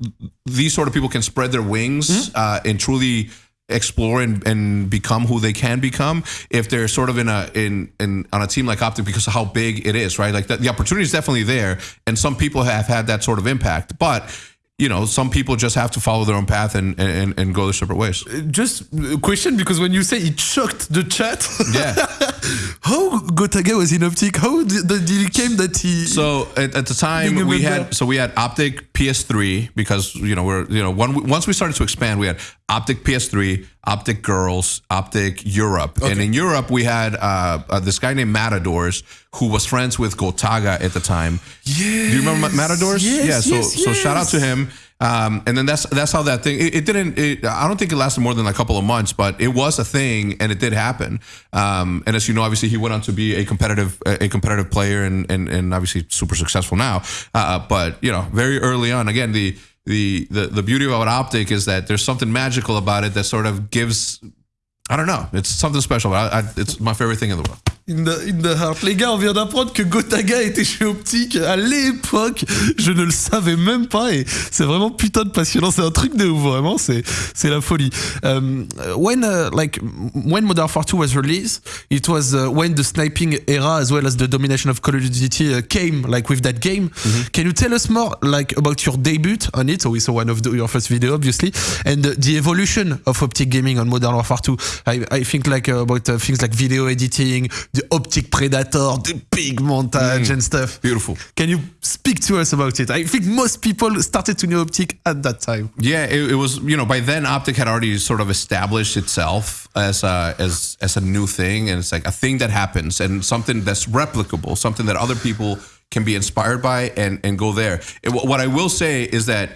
these sort of people can spread their wings uh, and truly explore and, and become who they can become if they're sort of in a in, in on a team like Optic because of how big it is, right? Like the, the opportunity is definitely there, and some people have had that sort of impact, but you know, some people just have to follow their own path and and, and go their separate ways. Uh, just a question because when you say it shocked the chat. Yeah. How Gotaga was in Optic? How did, did it came that he? So at, at the time we had so we had Optic PS3 because you know we're you know one, once we started to expand we had Optic PS3, Optic Girls, Optic Europe, and in Europe we had uh, uh, this guy named Matadors who was friends with Gotaga at the time. yes, Do you remember Matadors? Yes, yeah. So yes, so shout out to him. Um, and then that's that's how that thing. It, it didn't. It, I don't think it lasted more than a couple of months, but it was a thing, and it did happen. Um, and as you know, obviously he went on to be a competitive a competitive player, and and, and obviously super successful now. Uh, but you know, very early on, again the. The, the the beauty about optic is that there's something magical about it that sort of gives I don't know it's something special. I, I, it's my favorite thing in the world In the, in the heart. Les gars, on vient d'apprendre que Gotaga était chez Optique à l'époque. Je ne le savais même pas et c'est vraiment putain de passionnant. C'est un truc de ouf, vraiment. C'est, c'est la folie. Um, when, uh, like, when Modern Warfare 2 was released, it was uh, when the sniping era as well as the domination of Call of Duty uh, came, like, with that game. Mm-hmm. Can you tell us more, like, about your debut on it? So we saw one of the, your first video, obviously, and the, the evolution of Optic Gaming on Modern Warfare 2. I, I think, like, uh, about uh, things like video editing, the optic predator, the big montage mm. and stuff. Beautiful. Can you speak to us about it? I think most people started to know optic at that time. Yeah, it, it was. You know, by then Optic had already sort of established itself as a, as as a new thing, and it's like a thing that happens and something that's replicable, something that other people can be inspired by and and go there. It, what I will say is that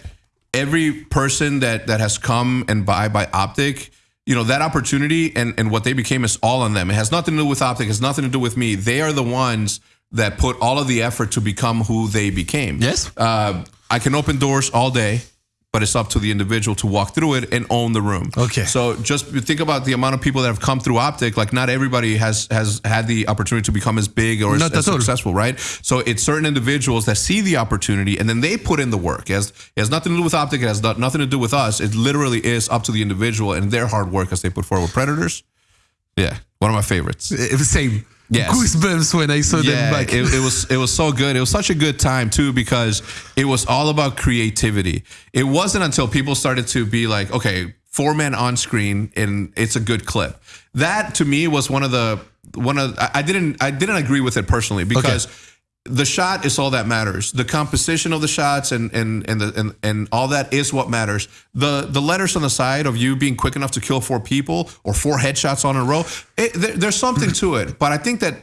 every person that that has come and buy by Optic. You know that opportunity and, and what they became is all on them. It has nothing to do with Optic. It has nothing to do with me. They are the ones that put all of the effort to become who they became. Yes. Uh, I can open doors all day, but it's up to the individual to walk through it and own the room. Okay. So just think about the amount of people that have come through Optic. Like not everybody has has had the opportunity to become as big or as, Not as successful, right? So it's certain individuals that see the opportunity and then they put in the work. It has, it has nothing to do with Optic. It has not- nothing to do with us. It literally is up to the individual and their hard work as they put forward. Predators, yeah, one of my favorites. Uh, Same. Yes. Goosebumps when I saw them Yeah, back. it, it was it was so good. It was such a good time too because it was all about creativity. It wasn't until people started to be like, okay, four men on screen and it's a good clip. That to me was one of the one of I I didn't I didn't agree with it personally because the shot is all that matters. The composition of the shots and and and the and, and all that is what matters. The the letters on the side of you being quick enough to kill four people or four headshots on a row, it, there, there's something to it. But I think that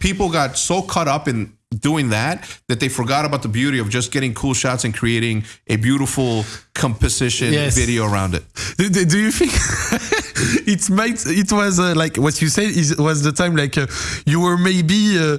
people got so caught up in doing that that they forgot about the beauty of just getting cool shots and creating a beautiful composition Yes. video around it. do, do- do you think it might it was uh, like what you said is was the time like uh, you were maybe uh,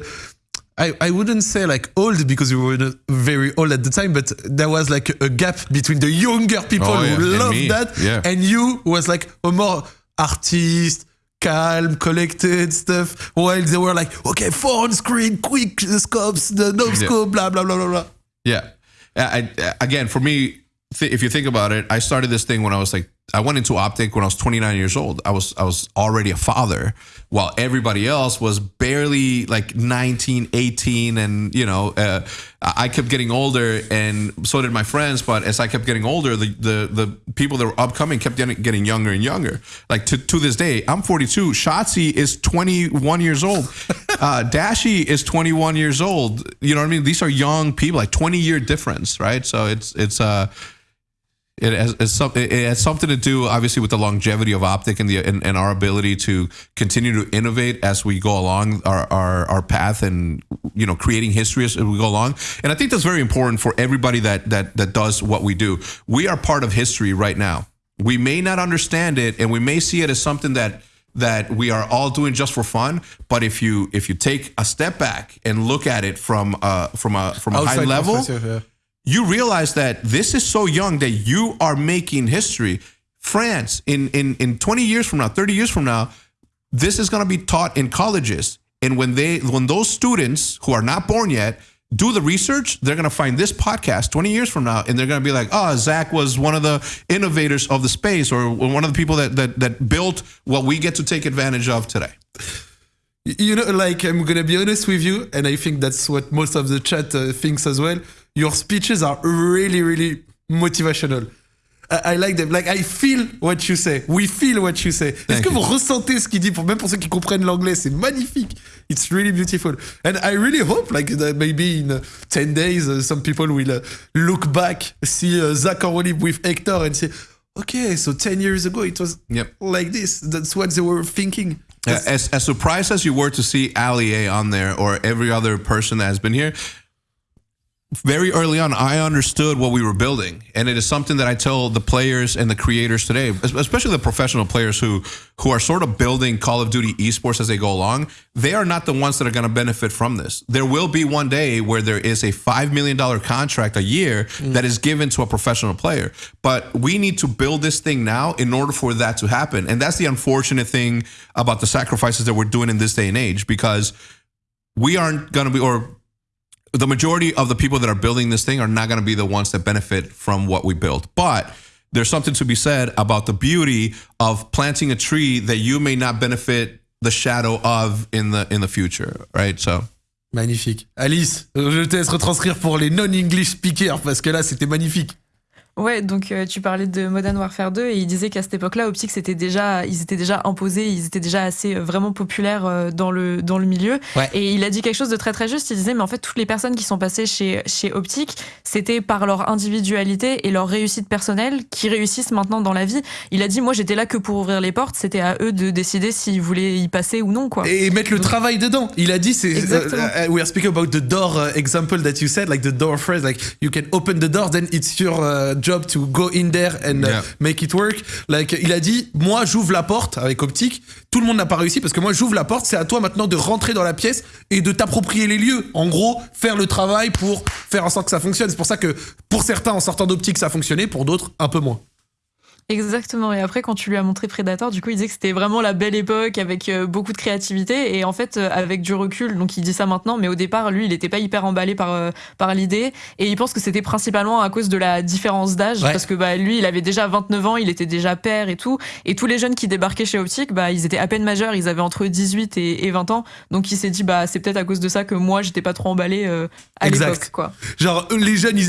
I, I wouldn't say like old because we were very old at the time, but there was like a gap between the younger people Oh, yeah, who and loved me. that Yeah. and you who was like a more artist, calm, collected stuff, while they were like, okay, four on screen, quick the scopes, the no scope, blah blah blah blah blah. Yeah. I, again, for me, th- if you think about it, I started this thing when I was like, I went into optic when I was 29 years old. I was I was already a father, while everybody else was barely like 19, 18, and you know, uh, I kept getting older, and so did my friends. But as I kept getting older, the the, the people that were upcoming kept getting, getting younger and younger. Like to, to this day, I'm 42. Shotzzy is 21 years old. Uh, Dashy is 21 years old. You know what I mean? These are young people, like 20 year difference, right? So it's it's uh it has it has something to do obviously with the longevity of optic and the and, and our ability to continue to innovate as we go along our, our our path and you know creating history as we go along. And i think that's very important for everybody that that that does what we do. We are part of history right now. We may not understand it and we may see it as something that that we are all doing just for fun but if you if you take a step back and look at it from uh from a from a high level yeah. You realize that this is so young that you are making history. France, in in in 20 years from now, 30 years from now, this is going to be taught in colleges. And when they when those students who are not born yet do the research, they're going to find this podcast 20 years from now, and they're going to be like, "Oh, Zack was one of the innovators of the space, or one of the people that that that built what we get to take advantage of today." You know, like I'm gonna be honest with you, and I think that's what most of the chat uh, thinks as well. Your speeches are really, really motivational. I, I like them. Like I feel what you say. We feel what you say. Est-ce que vous ressentez ce qu'il dit pour même pour ceux qui comprennent l'anglais, c'est magnifique. It's really beautiful. And I really hope like that maybe in uh, 10 days uh, some people will uh, look back, see uh, Zack with Hector and say, okay, so 10 years ago it was Yep. like this. That's what they were thinking. As, as surprised as you were to see Ali A on there or every other person that has been here, very early on, I understood what we were building, and it is something that I tell the players and the creators today, especially the professional players who who are sort of building Call of Duty esports as they go along. They are not the ones that are going to benefit from this. There will be one day where there is a five million dollar contract a year mm. that is given to a professional player, but we need to build this thing now in order for that to happen, and that's the unfortunate thing about the sacrifices that we're doing in this day and age because we aren't going to be or the majority of the people that are building this thing are not going to be the ones that benefit from what we build. But there's something to be said about the beauty of planting a tree that you may not benefit the shadow of in the in the future, right? So magnifique. Alice, je te laisse retranscrire pour les non-English speakers parce que là c'était magnifique. Ouais, donc euh, tu parlais de Modern Warfare 2 et il disait qu'à cette époque-là, Optic, c'était déjà, ils étaient déjà imposés, ils étaient déjà assez euh, vraiment populaires euh, dans le dans le milieu. Et il a dit quelque chose de très très juste. Il disait, mais en fait, toutes les personnes qui sont passées chez chez Optic, c'était par leur individualité et leur réussite personnelle qui réussissent maintenant dans la vie. Il a dit, moi, j'étais là que pour ouvrir les portes. C'était à eux de décider s'ils voulaient y passer ou non, quoi. Et mettre le travail dedans. Il a dit, c'est. Uh, we are speaking about the door uh, example that you said, like the door phrase, like you can open the door, then it's your uh, job to go in there and uh, make it work. Like, il a dit, moi, j'ouvre la porte avec Optique. Tout le monde n'a pas réussi parce que moi, j'ouvre la porte. C'est à toi maintenant de rentrer dans la pièce et de t'approprier les lieux. En gros, faire le travail pour faire en sorte que ça fonctionne. C'est pour ça que pour certains, en sortant d'Optique, ça a fonctionné. Pour d'autres, un peu moins. Exactement. Et après, quand tu lui as montré Predator, du coup, il disait que c'était vraiment la belle époque avec euh, beaucoup de créativité. Et en fait, euh, avec du recul, donc il dit ça maintenant, mais au départ, lui, il n'était pas hyper emballé par, euh, par l'idée. Et il pense que c'était principalement à cause de la différence d'âge. Parce que bah, lui, il avait déjà 29 ans, il était déjà père et tout. Et tous les jeunes qui débarquaient chez Optic, bah, ils étaient à peine majeurs, ils avaient entre 18 et, 20 ans. Donc il s'est dit, bah, c'est peut-être à cause de ça que moi, j'étais pas trop emballé à l'époque. Quoi. Genre, les jeunes,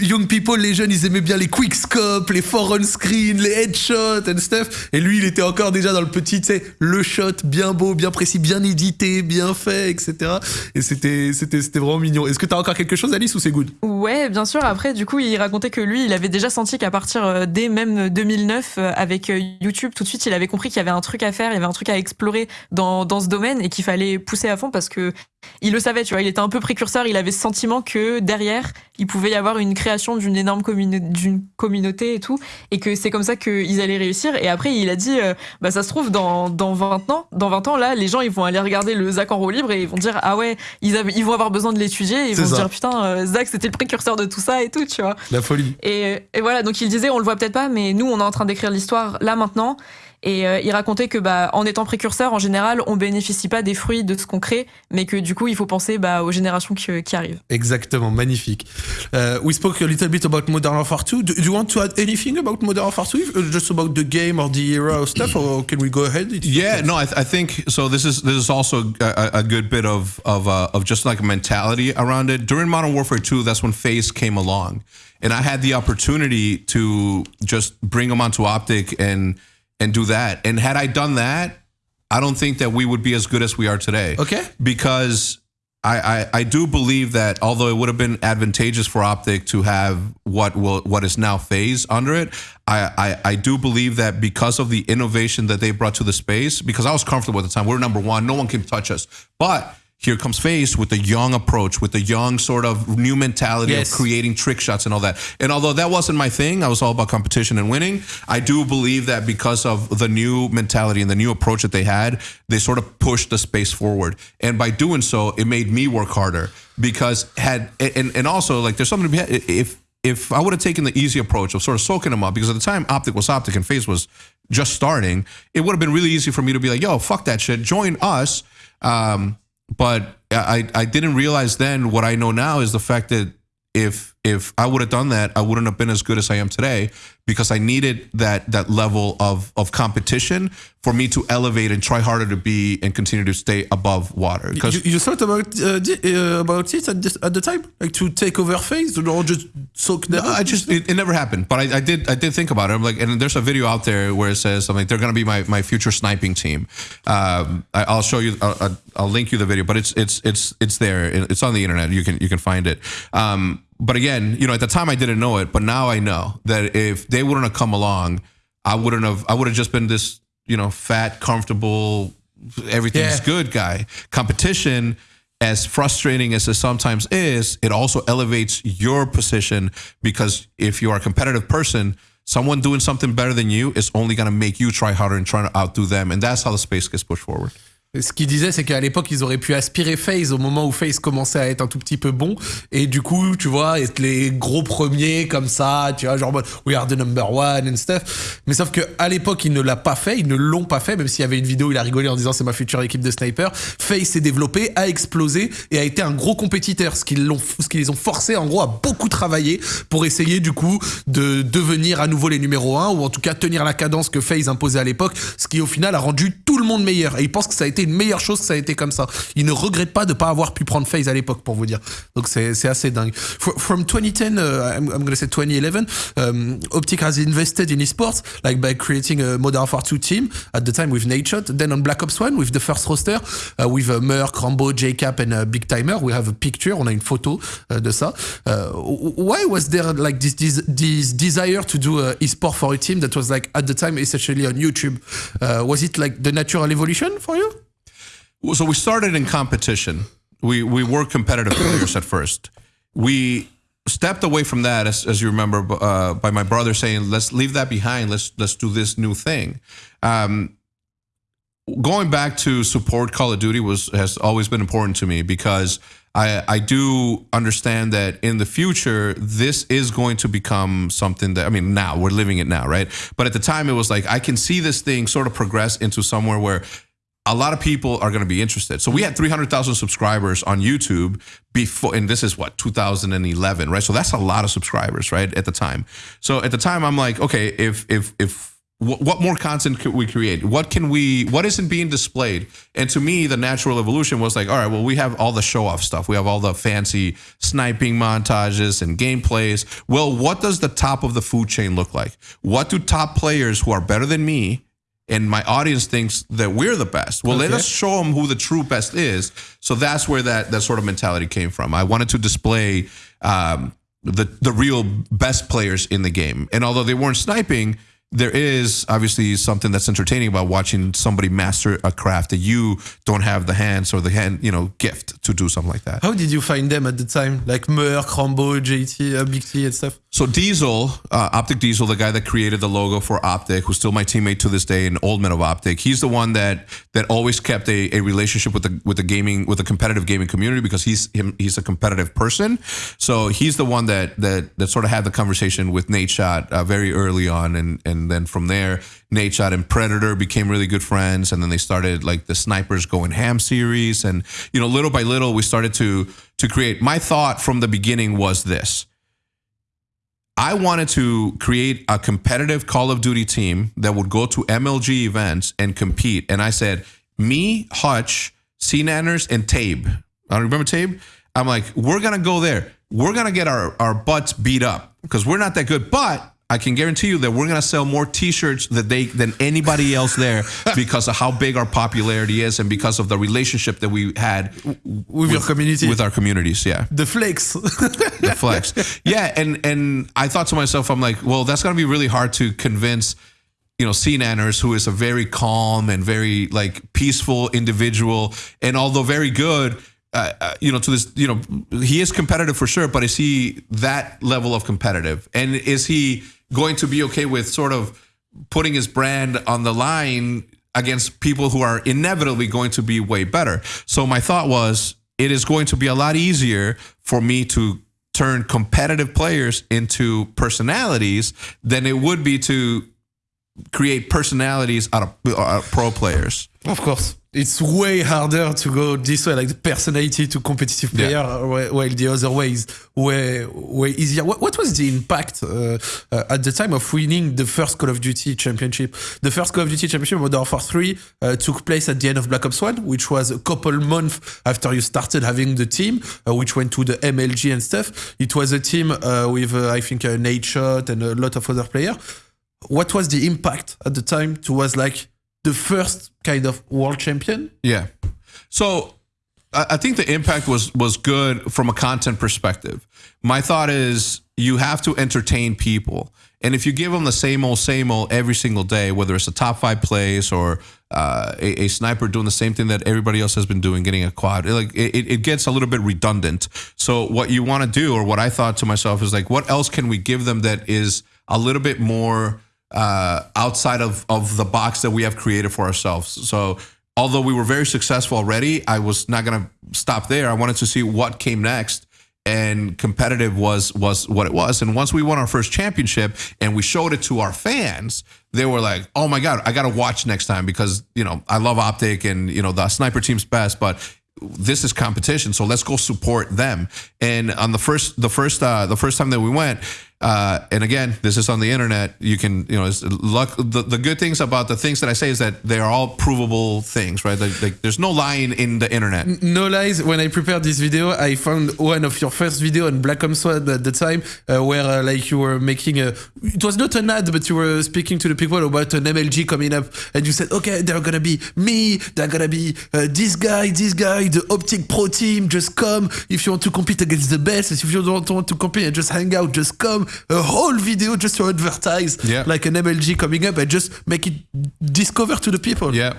young people, les jeunes, ils aimaient bien les quick scopes, les foreign les headshots and stuff. Et lui, il était encore déjà dans le petit, tu sais, le shot bien beau, bien précis, bien édité, bien fait, etc. Et c'était, c'était, vraiment mignon. Est-ce que t'as encore quelque chose, Alice, ou c'est good? Ouais, bien sûr. Après, du coup, il racontait que lui, il avait déjà senti qu'à partir euh, dès même 2009, euh, avec euh, YouTube, tout de suite, il avait compris qu'il y avait un truc à faire, il y avait un truc à explorer dans, dans ce domaine et qu'il fallait pousser à fond parce que il le savait, tu vois, il était un peu précurseur, il avait ce sentiment que derrière, il pouvait y avoir une création d'une énorme d'une communauté et tout, et que c'est comme ça qu'ils allaient réussir. Et après, il a dit, euh, bah ça se trouve, dans, dans 20 ans, dans 20 ans, là, les gens, ils vont aller regarder le Zach en roue libre et ils vont dire, ah ouais, ils, ils vont avoir besoin de l'étudier, ils vont se dire, putain, euh, Zach, c'était le précurseur de tout ça et tout, tu vois. La folie. Et, et voilà, donc il disait, on le voit peut-être pas, mais nous, on est en train d'écrire l'histoire là maintenant. Et euh, il racontait que bah, en étant précurseur, en général, on bénéficie pas des fruits de ce qu'on crée, mais que du coup, il faut penser bah, aux générations qui, qui, arrivent. Exactement, magnifique. Uh, we spoke a little bit about Modern Warfare 2. Do, you want to add anything about Modern Warfare 2, uh, just about the game or the era or stuff, or can we go ahead? yeah, no, I, th I, think so. This is this is also a, a good bit of of uh, of just like a mentality around it. During Modern Warfare 2, that's when Phase came along, and I had the opportunity to just bring them onto Optic and and do that. And had I done that, I don't think that we would be as good as we are today. Okay. Because I, I, I do believe that although it would have been advantageous for Optic to have what will what is now FaZe under it, I, I, I do believe that because of the innovation that they brought to the space, because I was comfortable at the time, we we're number one, no one can touch us. But here comes FaZe with the young approach, with the young sort of new mentality yes. of creating trick shots and all that. And although that wasn't my thing, I was all about competition and winning. I do believe that because of the new mentality and the new approach that they had, they sort of pushed the space forward. And by doing so, it made me work harder because had and and also like there's something to be if if I would have taken the easy approach of sort of soaking them up because at the time optic was optic and FaZe was just starting, it would have been really easy for me to be like, yo, fuck that shit, join us. Um, but I, I didn't realize then what I know now is the fact that if if I would have done that, I wouldn't have been as good as I am today because I needed that that level of of competition for me to elevate and try harder to be and continue to stay above water. Because you, you, thought about uh, uh, about it at, this, at the time, like to take over FaZe or just soak no, I just it, it, never happened, but I, I, did I did think about it. I'm like, and there's a video out there where it says something. They're going to be my, my future sniping team. Um, I, will show you. I'll, I'll, link you the video, but it's it's it's it's there. It's on the internet. You can you can find it. Um, but again, you know, at the time I didn't know it, but now I know that if they wouldn't have come along, I wouldn't have. I would have just been this, you know, fat, comfortable, everything's yeah. good guy. Competition as frustrating as it sometimes is, it also elevates your position because if you are a competitive person, someone doing something better than you is only going to make you try harder and try to outdo them. And that's how the space gets pushed forward. Ce qu'il disait, c'est qu'à l'époque, ils auraient pu aspirer FaZe au moment où FaZe commençait à être un tout petit peu bon. Et du coup, tu vois, être les gros premiers comme ça, tu vois, genre, we are the number one and stuff. Mais sauf que à l'époque, il ne l'a pas fait, ils ne l'ont pas fait, même s'il y avait une vidéo, il a rigolé en disant c'est ma future équipe de sniper. FaZe s'est développé, a explosé et a été un gros compétiteur. Ce qui, l'ont, ce qui les ont forcés, en gros, à beaucoup travailler pour essayer, du coup, de devenir à nouveau les numéros 1 ou en tout cas tenir la cadence que FaZe imposait à l'époque. Ce qui, au final, a rendu tout le monde meilleur. Et ils pensent que ça a été une meilleure chose que ça a été comme ça. Il ne regrette pas de pas avoir pu prendre FaZe à l'époque, pour vous dire. Donc c'est assez dingue. from 2010, uh, I'm, I'm going to say 2011, um, Optic has invested in esports, like by creating a Modern Warfare 2 team at the time with Nadeshot. Then on Black Ops 1 with the first roster, uh, with uh, Rambo, JCap and uh, Big Timer. We have a picture, on a une photo uh, de ça. Uh, why was there like this, this, this desire to do uh, esport for a team that was like at the time essentially on YouTube? Was it like the natural evolution for you? So we started in competition. We we were competitive players at first. We stepped away from that, as, as you remember, uh, by my brother saying, "Let's leave that behind. Let's let's do this new thing." Um, going back to support Call of Duty was has always been important to me because I I do understand that in the future this is going to become something that I mean now we're living it now, right? But at the time it was like I can see this thing sort of progress into somewhere where a lot of people are going to be interested. So we had 300,000 subscribers on YouTube before, and this is what 2011, right? So that's a lot of subscribers, right? At the time. So at the time, I'm like, okay, if if if what more content could we create? What can we? What isn't being displayed? And to me, the natural evolution was like, all right, well, we have all the show off stuff. We have all the fancy sniping montages and gameplays. Well, what does the top of the food chain look like? What do top players who are better than me and my audience thinks that we're the best. Well, okay. let us show them who the true best is. So that's where that that sort of mentality came from. I wanted to display um, the the real best players in the game, and although they weren't sniping, there is obviously something that's entertaining about watching somebody master a craft that you don't have the hands or the hand, you know, gift to do something like that. How did you find them at the time? Like Merc, Rambo, JT, uh, Big T, and stuff? So Diesel, uh, Optic Diesel, the guy that created the logo for Optic, who's still my teammate to this day, an old man of Optic, he's the one that that always kept a, a relationship with the with the gaming with the competitive gaming community because he's him he's a competitive person. So he's the one that that that sort of had the conversation with Nadeshot uh, very early on, and and then from there, Nadeshot and Predator became really good friends, and then they started like the Snipers Going Ham series, and you know little by little we started to to create. My thought from the beginning was this I wanted to create a competitive Call of Duty team that would go to MLG events and compete. And I said, me, Hutch, C Nanners, and Tabe. I don't remember Tabe. I'm like, we're gonna go there. We're gonna get our, our butts beat up because we're not that good. But I can guarantee you that we're going to sell more T-shirts that they than anybody else there because of how big our popularity is and because of the relationship that we had with, with your community, with our communities. Yeah, the flex, the flex. Yeah, and and I thought to myself, I'm like, well, that's going to be really hard to convince. You know, C Nanners, who is a very calm and very like peaceful individual, and although very good, uh, uh, you know, to this, you know, he is competitive for sure, but is he that level of competitive? And is he going to be okay with sort of putting his brand on the line against people who are inevitably going to be way better. So my thought was it is going to be a lot easier for me to turn competitive players into personalities than it would be to create personalities out of uh, pro players. Of course it's way harder to go this way, like the personality to competitive player, yeah. while the other way is way way easier. What, what was the impact uh, uh, at the time of winning the first Call of Duty championship? The first Call of Duty championship, Modern Warfare 3, uh, took place at the end of Black Ops 1, which was a couple months after you started having the team, uh, which went to the MLG and stuff. It was a team uh, with, uh, I think, uh, Nadeshot and a lot of other players. What was the impact at the time? To was like the first kind of world champion. Yeah. So I think the impact was was good from a content perspective. My thought is you have to entertain people, and if you give them the same old same old every single day, whether it's a top five place or uh, a, a, sniper doing the same thing that everybody else has been doing, getting a quad, it, like it, it gets a little bit redundant. So what you want to do, or what I thought to myself, is like, what else can we give them that is a little bit more uh, outside of of the box that we have created for ourselves? So although we were very successful already, I was not going to stop there. I wanted to see what came next. And competitive was was what it was. And once we won our first championship and we showed it to our fans, they were like, "Oh my god, I got to watch next time because you know I love Optic and you know the sniper team's best, but this is competition, so let's go support them." And on the first the first uh, the first time that we went, uh, and again, this is on the internet. You can, you know, luck. The, the good things about the things that I say is that they are all provable things, right? Like, like, there's no lying in the internet. No lies. When I prepared this video, I found one of your first video on Black Ops 1 at the time, uh, where uh, like you were making a. It was not an ad, but you were speaking to the people about an MLG coming up, and you said, okay, they're gonna be me, they're gonna be uh, this guy, this guy, the Optic Pro team. Just come if you want to compete against the best. If you don't want to compete and just hang out, just come a whole video just to advertise yeah. like an MLG coming up and just make it discover to the people. Yeah.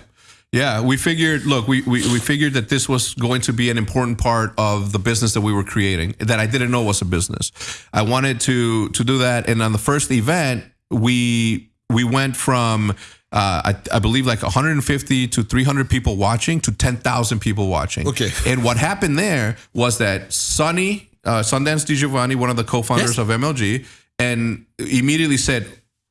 Yeah, we figured. Look, we, we we figured that this was going to be an important part of the business that we were creating that I didn't know was a business. I wanted to to do that, and on the first event, we we went from uh, I, I, believe like 150 to 300 people watching to 10,000 people watching. Okay. And what happened there was that Sonny, uh, Sundance Di one of the co-founders yes. of MLG, and immediately said,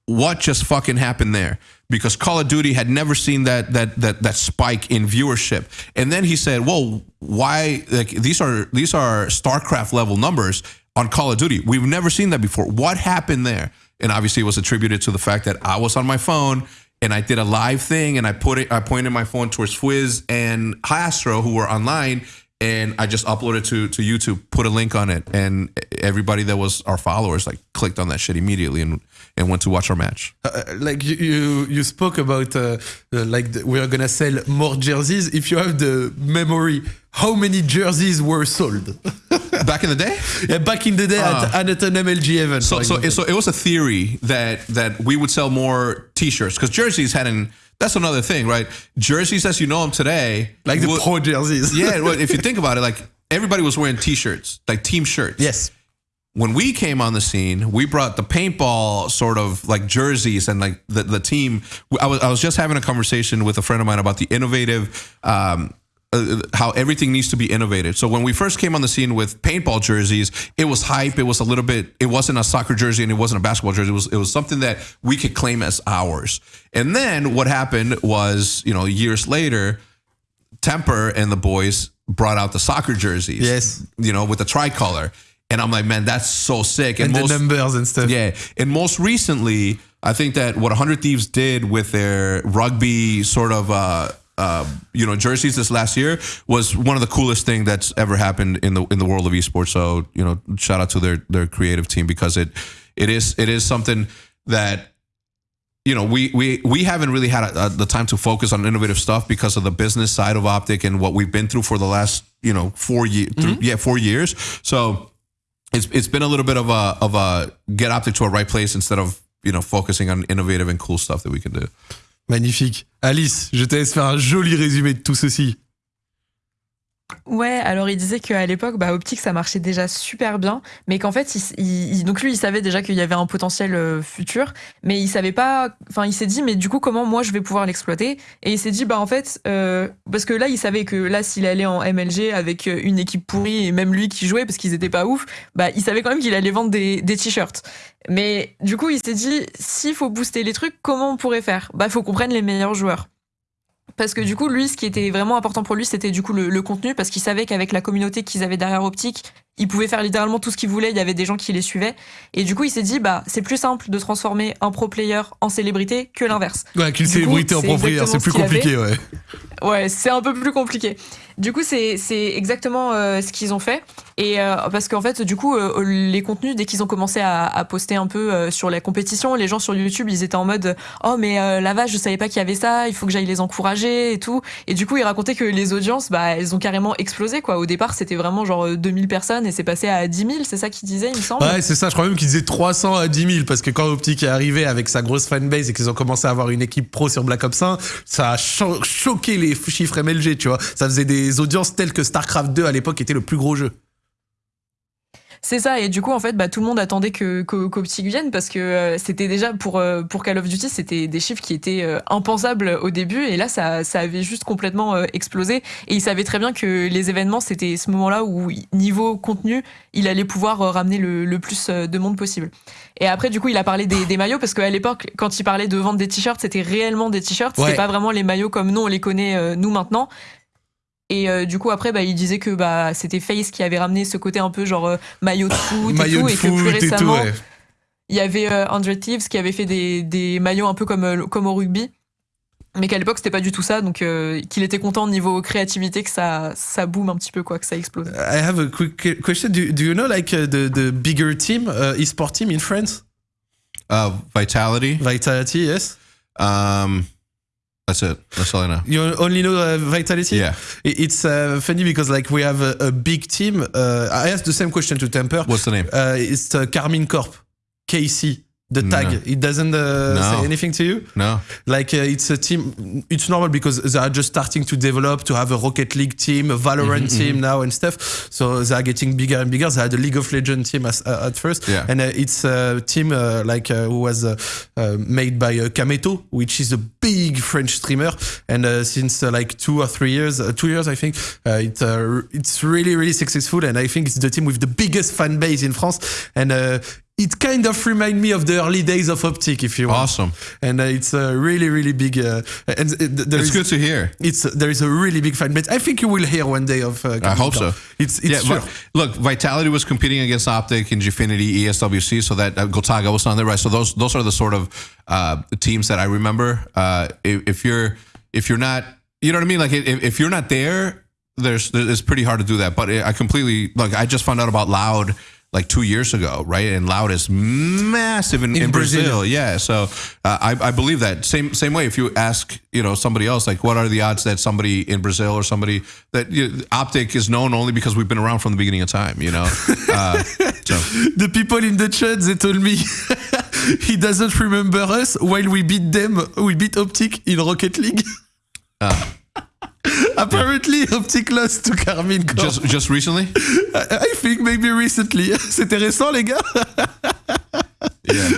"What just fucking happened there?" Because Call of Duty had never seen that that that that spike in viewership. And then he said, "Well, why? Like these are these are StarCraft level numbers on Call of Duty. We've never seen that before. What happened there?" And obviously, it was attributed to the fact that I was on my phone and I did a live thing, and I put it. I pointed my phone towards Fwiz and Astro, who were online and I just uploaded to to YouTube, put a link on it, and everybody that was our followers like clicked on that shit immediately and and went to watch our match. Uh, uh like you you, you spoke about uh, uh, like the, we are gonna sell more jerseys. If you have the memory, how many jerseys were sold? back in the day? Yeah, back in the day at, at an MLG event. So so, so it was a theory that that we would sell more T-shirts because jerseys hadn't that's another thing, right? Jerseys as you know them today, like the pro jerseys. yeah, well, if you think about it, like everybody was wearing T-shirts, like team shirts. Yes. When we came on the scene, we brought the paintball sort of like jerseys and like the, the team. I was I was just having a conversation with a friend of mine about the innovative um, uh, how everything needs to be innovated. So when we first came on the scene with paintball jerseys, it was hype. It was a little bit. It wasn't a soccer jersey and it wasn't a basketball jersey. It was it was something that we could claim as ours. And then what happened was, you know, years later, Temper and the boys brought out the soccer jerseys. Yes, you know, with the tricolor. And I'm like, man, that's so sick. And, and most, the numbers and stuff. Yeah. And most recently, I think that what 100 Thieves did with their rugby sort of uh, uh, you know jerseys this last year was one of the coolest thing that's ever happened in the in the world of esports. So you know, shout out to their their creative team because it it is it is something that you know we we we haven't really had a, a, the time to focus on innovative stuff because of the business side of optic and what we've been through for the last you know four years mm-hmm. yeah four years so it's it's been a little bit of a of a get optic to a right place instead of you know focusing on innovative and cool stuff that we can do Magnifique. Alice, je te laisse faire un joli résumé de tout ceci. Ouais, alors il disait qu'à l'époque, bah, optique, ça marchait déjà super bien, mais qu'en fait, il, donc lui, il savait déjà qu'il y avait un potentiel euh, futur, mais il savait pas, enfin, il s'est dit, mais du coup, comment moi je vais pouvoir l'exploiter? Et il s'est dit, bah en fait, euh, parce que là, il savait que là, s'il allait en MLG avec euh, une équipe pourrie et même lui qui jouait parce qu'ils étaient pas ouf, bah il savait quand même qu'il allait vendre des, des t-shirts. Mais du coup, il s'est dit, s'il faut booster les trucs, comment on pourrait faire? Bah, faut qu'on prenne les meilleurs joueurs. Parce que du coup, lui, ce qui était vraiment important pour lui, c'était du coup le, contenu, parce qu'il savait qu'avec la communauté qu'ils avaient derrière Optique, il pouvait faire littéralement tout ce qu'il voulait, il y avait des gens qui les suivaient. Et du coup, il s'est dit, bah, c'est plus simple de transformer un pro player en célébrité que l'inverse. Ouais, qu'une célébrité en pro player, c'est plus compliqué, ouais. Ouais, c'est un peu plus compliqué. Du coup, c'est exactement euh, ce qu'ils ont fait. Et euh, parce qu'en fait, du coup, euh, les contenus, dès qu'ils ont commencé à, à, poster un peu sur la compétition, les gens sur YouTube, ils étaient en mode Oh, mais la vache, je savais pas qu'il y avait ça, il faut que j'aille les encourager et tout. Et du coup, ils racontaient que les audiences, bah, elles ont carrément explosé. Quoi. Au départ, c'était vraiment genre 2000 personnes et c'est passé à 10 000, c'est ça qu'ils disaient, il me semble. Ouais, c'est ça, je crois même qu'ils disaient 300 à 10 000 parce que quand Optic est arrivé avec sa grosse fanbase et qu'ils ont commencé à avoir une équipe pro sur Black Ops 1, ça a choqué les chiffres MLG, tu vois. Ça faisait des audiences telles que StarCraft 2 à l'époque était le plus gros jeu. C'est ça, et du coup, en fait, bah, tout le monde attendait que qu'Optic vienne parce que euh, c'était déjà pour, euh, pour Call of Duty, c'était des chiffres qui étaient euh, impensables au début, et là, ça, ça avait juste complètement explosé. Et il savait très bien que les événements, c'était ce moment-là où, niveau contenu, il allait pouvoir ramener le, le, plus de monde possible. Et après, du coup, il a parlé des, des maillots parce qu'à l'époque, quand il parlait de vendre des t-shirts, c'était réellement des t-shirts, c'était pas vraiment les maillots comme nous on les connaît nous maintenant. Et euh, du coup, après, bah, il disait que bah, c'était Face qui avait ramené ce côté un peu genre euh, maillot de foot et tout. et que plus récemment, il y avait euh, Andre Thieves qui avait fait des, des maillots un peu comme, comme au rugby. Mais qu'à l'époque, c'était pas du tout ça. Donc, qu'il était content au niveau créativité que ça, ça boom un petit peu, quoi, que ça explose. I have a quick question. Do, do you know, like, the, the bigger team, uh, e-sport team in France? Uh, Vitality. Vitality, yes. Um, That's it. That's all I know. You only know uh, Vitality? Yeah. It's uh, funny because like we have a, a big team. Uh, I asked the same question to Temper. What's the name? Uh, it's uh, Karmine Corp, KC. The tag, no. it doesn't uh, no. say anything to you? No. Like uh, it's a team, it's normal because they are just starting to develop to have a Rocket League team, a Valorant mm-hmm, team mm-hmm. now and stuff. So they are getting bigger and bigger. They had a League of Legends team as, uh, at first. Yeah. And uh, it's a team uh, like uh, who was uh, made by Kameto, which is a big French streamer. And since like two or three years, two years, I think, it, it's really, really successful. And I think it's the team with the biggest fan base in France. And it kind of remind me of the early days of Optic, if you want. Awesome. And uh, it's a really, really big. Uh, and there it's is, good to hear. It's there is a really big fan base. I think you will hear one day of. Uh, I hope so. It's, it's yeah. Look, Vitality was competing against Optic and Gfinity, ESWC, so that uh, Gotaga was on there, right? So those those are the sort of uh, teams that I remember. Uh, if, if, you're if you're not, you know what I mean? Like if, if you're not there, there's it's pretty hard to do that. But I completely like. I just found out about Loud like two years ago, right? And Loud is massive in, in, in Brazil. Brazil. Yeah, so uh, I, I believe that same same way. If you ask, you know, somebody else, like, what are the odds that somebody in Brazil or somebody that you know, Optic is known only because we've been around from the beginning of time, you know? Uh, so. The people in the chat they told me he doesn't remember us while we beat them. We beat Optic in Rocket League. Uh. Apparently, Optic lost to Carmine. Just, just recently? I, think maybe recently. C'était récent, les gars. yeah.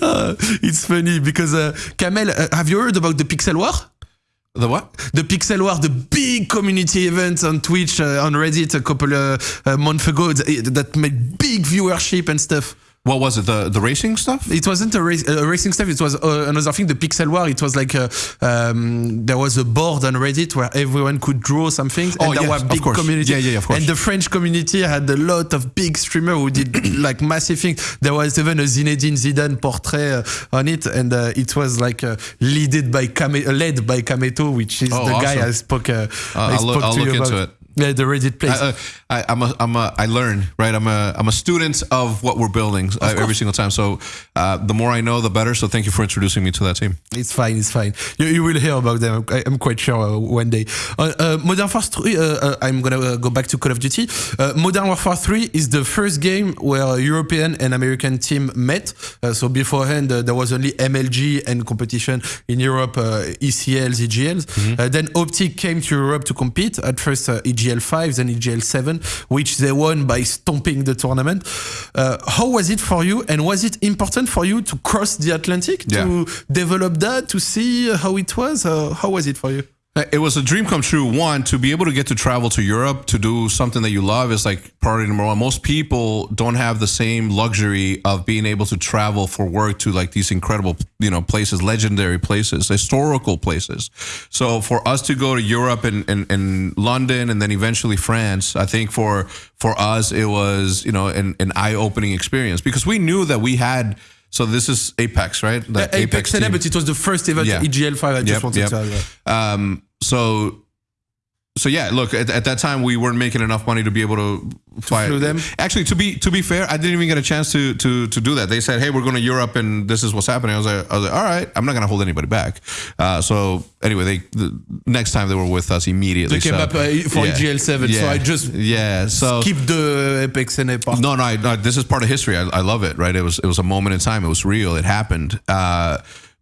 Uh, it's funny because uh, Kamel, uh, have you heard about the Pixel War? The what? The Pixel War, the big community event on Twitch, uh, on Reddit a couple of uh, months ago that made big viewership and stuff. What was it? The the racing stuff? It wasn't a, race, a racing stuff. It was uh, another thing. The Pixel War. It was like a, um, there was a board on Reddit where everyone could draw some things, and oh, there yes, were big community. Yeah, yeah, of course. And the French community had a lot of big streamers who did like massive things. There was even a Zinedine Zidane portrait uh, on it, and uh, it was like uh, led by Kame- led by Kameto, which is oh, the awesome. guy I spoke. Uh, I spoke I'll to look you into about. it. Yeah, the Reddit place. I, uh, I, am a, I'm a, I learn, right? I'm a, I'm a student of what we're building uh, every single time. So uh, the more I know, the better. So thank you for introducing me to that team. It's fine, it's fine. You, you will hear about them. I, am quite sure uh, one day. Uh, uh, Modern Warfare 3. I'm gonna go back to Call of Duty. Modern Warfare 3 is the first game where European and American team met. so beforehand, there was only MLG and competition in Europe, ECLs, EGLs. Mm-hmm. then Optic came to Europe to compete. At first, EGL 5, then EGL GL7, which they won by stomping the tournament. Uh, how was it for you? And was it important for you to cross the Atlantic yeah. to develop that, to see how it was? Uh, how was it for you? Uh, it was a dream come true. One, to be able to get to travel to Europe to do something that you love is like priority number one. Most people don't have the same luxury of being able to travel for work to like these incredible, you know, places, legendary places, historical places. So for us to go to Europe and, and, and London and then eventually France, I think for for us it was, you know, an, an eye-opening experience because we knew that we had so this is Apex, right? The Apex, Apex but it was the first event yeah. EGL5. I just yep, wanted yep. to. Um, so so yeah, look, at, at, that time we weren't making enough money to be able to, fly them. Actually, to be to be fair, I didn't even get a chance to to to do that. They said, "Hey, we're going to Europe, and this is what's happening." I was like, I was like, "All right, I'm not going to hold anybody back." Uh, so anyway, they the next time they were with us immediately. They came so, up uh, for yeah, EGL7, yeah, so I just yeah, so keep the Apex NA part. no, no, I, no, this is part of history. I, I love it. Right? It was it was a moment in time. It was real. It happened. Uh,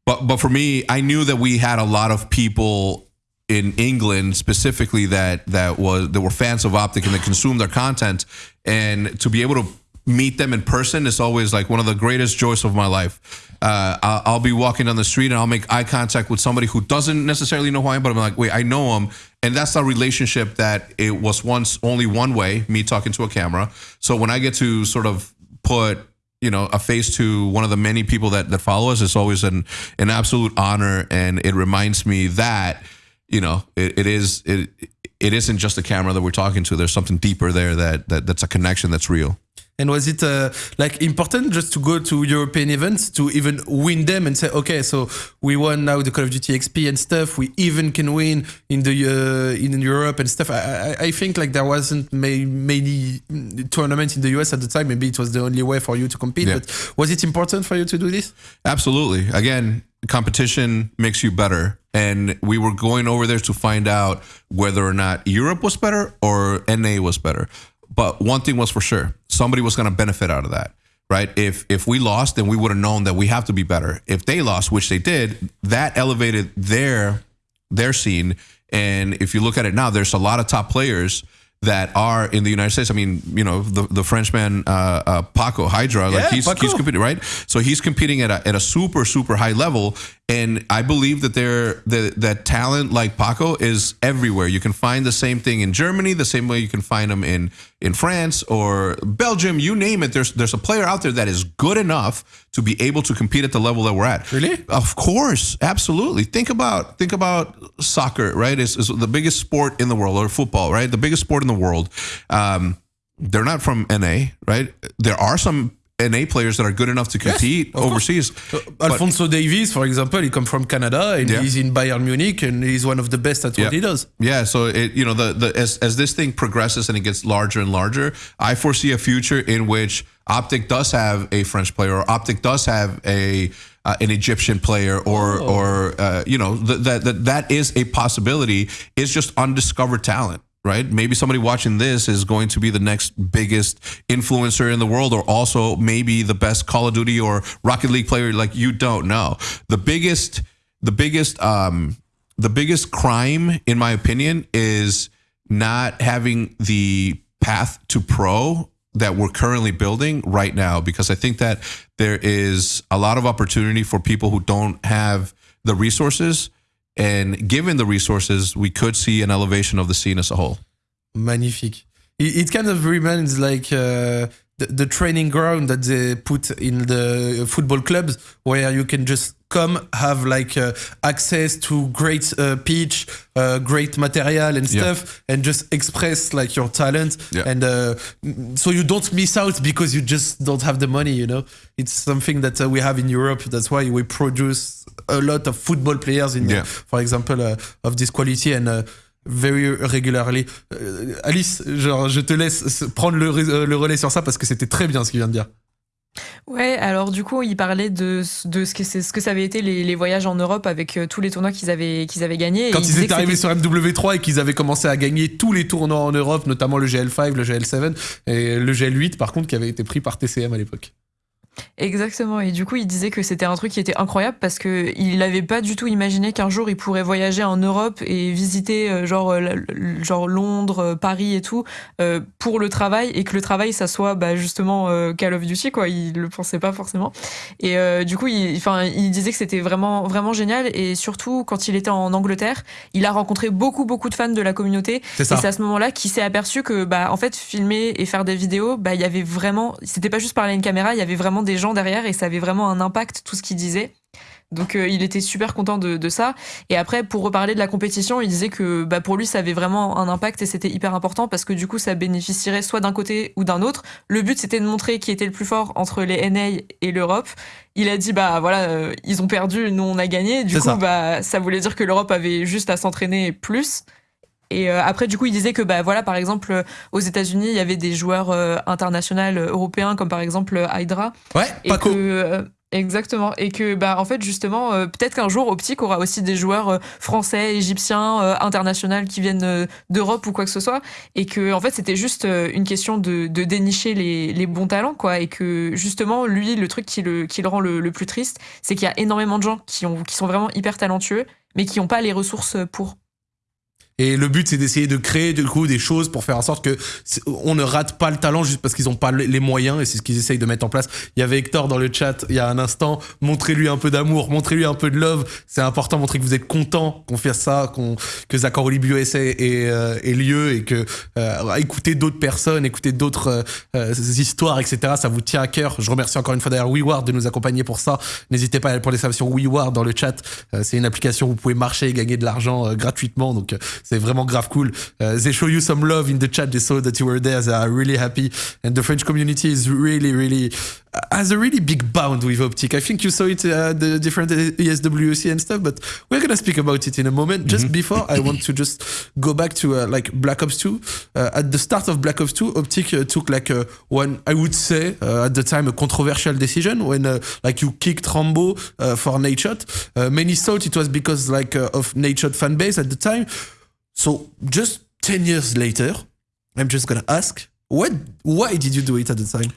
but but for me, I knew that we had a lot of people in England specifically that that was that were fans of Optic and that consumed their content, and to be able to meet them in person is always like one of the greatest joys of my life. Uh, I'll, be walking down the street and I'll make eye contact with somebody who doesn't necessarily know who I am, but I'm like, wait, I know him, and that's a relationship that it was once only one way, me talking to a camera. So when I get to sort of put you know a face to one of the many people that that follow us, it's always an an absolute honor, and it reminds me that you know, it, it is it it isn't just a camera that we're talking to. There's something deeper there that, that that's a connection that's real. And was it uh, like important just to go to European events to even win them and say, okay, so we won now the Call of Duty XP and stuff. We even can win in the uh, in Europe and stuff. I, I, I think like there wasn't may, many tournaments in the US at the time. Maybe it was the only way for you to compete. Yeah. But was it important for you to do this? Absolutely. Again, competition makes you better. And we were going over there to find out whether or not Europe was better or NA was better. But one thing was for sure, somebody was going to benefit out of that, right? If if we lost, then we would have known that we have to be better. If they lost, which they did, that elevated their their scene. And if you look at it now, there's a lot of top players that are in the United States. I mean, you know, the, the Frenchman uh, uh, Paco Hydra, like he's Paco. he's competing, right? So he's competing at a, at a super super high level, and I believe that there that that talent like Paco is everywhere. You can find the same thing in Germany, the same way you can find them in in France or Belgium, you name it. There's there's a player out there that is good enough to be able to compete at the level that we're at. Really? Of course, absolutely. Think about think about soccer, right? It's, it's the biggest sport in the world, or football, right? The biggest sport in the world. Um, they're not from NA, right? There are some NA players that are good enough to compete yes, overseas. Uh, Alphonso Davies, for example, he comes from Canada and yeah. he's in Bayern Munich and he's one of the best at yeah. what he does. Yeah, so it you know the the as as this thing progresses and it gets larger and larger, I foresee a future in which Optic does have a French player or Optic does have a uh, an Egyptian player or oh. or uh, you know that that that is a possibility. It's just undiscovered talent right? Maybe somebody watching this is going to be the next biggest influencer in the world, or also maybe the best Call of Duty or Rocket League player. Like you don't know. The biggest, the biggest, um, the biggest crime, in my opinion, is not having the path to pro that we're currently building right now because I think that there is a lot of opportunity for people who don't have the resources and given the resources, we could see an elevation of the scene as a whole. Magnifique. It, it kind of reminds like uh, the, the training ground that they put in the football clubs, where you can just come have like uh, access to great uh, pitch, uh, great material and stuff, yeah. and just express like your talent. Yeah. And uh, so you don't miss out because you just don't have the money. You know, it's something that uh, we have in Europe. That's why we produce a lot of football players in, yeah. for example, uh, of this quality and. Uh, very regularly. Euh, Alice, genre, je te laisse prendre le, euh, le relais sur ça parce que c'était très bien ce qu'il vient de dire. Ouais, alors du coup, il parlait de, de ce, que, ce que ça avait été les, les voyages en Europe avec euh, tous les tournois qu'ils avaient, qu'ils avaient gagnés. Quand ils étaient arrivés sur MW3 et qu'ils avaient commencé à gagner tous les tournois en Europe, notamment le GL5, le GL7 et le GL8 par contre qui avait été pris par TCM à l'époque. Exactement. Et du coup, il disait que c'était un truc qui était incroyable parce que il n'avait pas du tout imaginé qu'un jour il pourrait voyager en Europe et visiter euh, genre euh, genre Londres, euh, Paris et tout pour le travail et que le travail ça soit bah, justement Call of Duty quoi. Il le pensait pas forcément. Et du coup, il, enfin, il disait que c'était vraiment vraiment génial et surtout quand il était en Angleterre, il a rencontré beaucoup beaucoup de fans de la communauté. Et c'est à ce moment-là qu'il s'est aperçu que bah en fait filmer et faire des vidéos, bah il y avait vraiment, c'était pas juste parler à une caméra, il y avait vraiment des gens derrière et ça avait vraiment un impact tout ce qu'il disait. Donc euh, il était super content de, ça. Et après, pour reparler de la compétition, il disait que bah, pour lui, ça avait vraiment un impact et c'était hyper important parce que du coup, ça bénéficierait soit d'un côté ou d'un autre. Le but, c'était de montrer qui était le plus fort entre les NA et l'Europe. Il a dit, bah voilà, euh, ils ont perdu, nous on a gagné. Du coup, ça. bah ça voulait dire que l'Europe avait juste à s'entraîner plus. Et après, du coup, il disait que, bah voilà, par exemple, aux États-Unis, il y avait des joueurs internationaux européens, comme par exemple Hydra. Ouais, et que, Exactement. Et que, bah, en fait, justement, euh, peut-être qu'un jour, Optique aura aussi des joueurs euh, français, égyptiens, euh, internationaux qui viennent d'Europe ou quoi que ce soit. Et que, en fait, c'était juste une question de, de dénicher les, les, bons talents, quoi. Et que, justement, lui, le truc qui le, qui le rend le, le plus triste, c'est qu'il y a énormément de gens qui, ont, qui sont vraiment hyper talentueux, mais qui n'ont pas les ressources pour. Et le but, c'est d'essayer de créer du coup des choses pour faire en sorte que on ne rate pas le talent juste parce qu'ils n'ont pas les moyens. Et c'est ce qu'ils essayent de mettre en place. Il y avait Hector dans le chat il y a un instant. Montrez-lui un peu d'amour, montrez-lui un peu de love. C'est important, montrer que vous êtes content qu'on fasse ça, qu'on que Zachor Olivier ait, euh, ait, lieu et que euh, écouter d'autres personnes, écouter d'autres euh, histoires, etc. Ça vous tient à cœur. Je remercie encore une fois d'ailleurs WeWard de nous accompagner pour ça. N'hésitez pas à aller pour les services WeWard dans le chat. c'est une application où vous pouvez marcher et gagner de l'argent gratuitement. Donc c'est vraiment grave cool. Uh, they show you some love in the chat. They saw that you were there. They are really happy. And the French community is really, really uh, has a really big bound with Optic. I think you saw it uh, the different ESWC and stuff, but we're gonna speak about it in a moment. Just mm-hmm. before, I want to just go back to uh, like Black Ops 2. Uh, at the start of Black Ops 2, Optic uh, took like a, one, I would say uh, at the time, a controversial decision when like you kicked Rambo for Nadeshot. many thought it was because like of Nadeshot fan base at the time. So just 10 years later, I'm just going to ask, what, why did you do it at the time?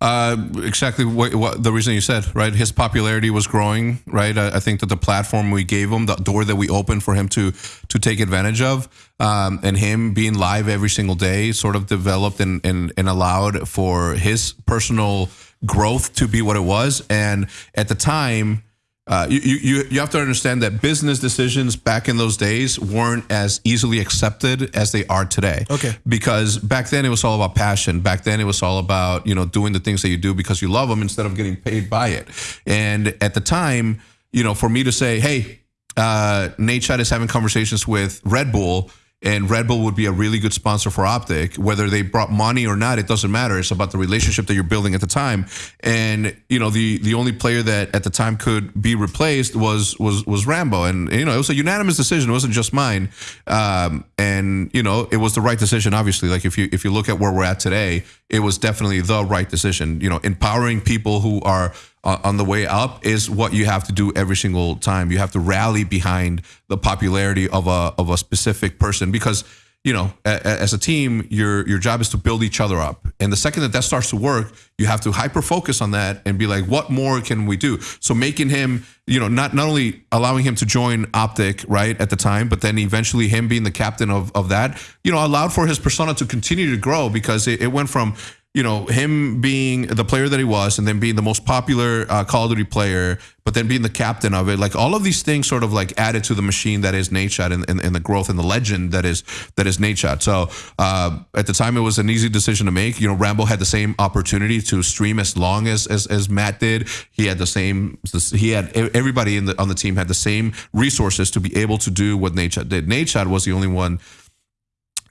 Uh, exactly what, what, the reason you said, right? His popularity was growing, right? I, I, think that the platform we gave him, the door that we opened for him to to take advantage of, um, and him being live every single day, sort of developed and, and and allowed for his personal growth to be what it was. And at the time, uh, you, you, you have to understand that business decisions back in those days weren't as easily accepted as they are today. Okay. Because back then it was all about passion. Back then it was all about, you know, doing the things that you do because you love them instead of getting paid by it. And at the time, you know, for me to say, hey, uh, Nadeshot is having conversations with Red Bull and Red Bull would be a really good sponsor for Optic. Whether they brought money or not, it doesn't matter. It's about the relationship that you're building at the time. And you know, the the only player that at the time could be replaced was was was Rambo, and you know, it was a unanimous decision. It wasn't just mine. Um, and you know, it was the right decision. Obviously, like if you if you look at where we're at today, it was definitely the right decision. You know, empowering people who are on the way up is what you have to do every single time. You have to rally behind the popularity of a of a specific person because you know as a team your your job is to build each other up and the second that that starts to work you have to hyper focus on that and be like what more can we do so making him you know not not only allowing him to join optic right at the time but then eventually him being the captain of of that you know allowed for his persona to continue to grow because it, it went from you know him being the player that he was and then being the most popular uh, call of duty player but then being the captain of it like all of these things sort of like added to the machine that is Nadeshot and, and, and the growth and the legend that is that is Nadeshot so uh, at the time it was an easy decision to make. You know rambo had the same opportunity to stream as long as as, as matt did. He had the same he had everybody in the on the team had the same resources to be able to do what Nadeshot did. Nadeshot was the only one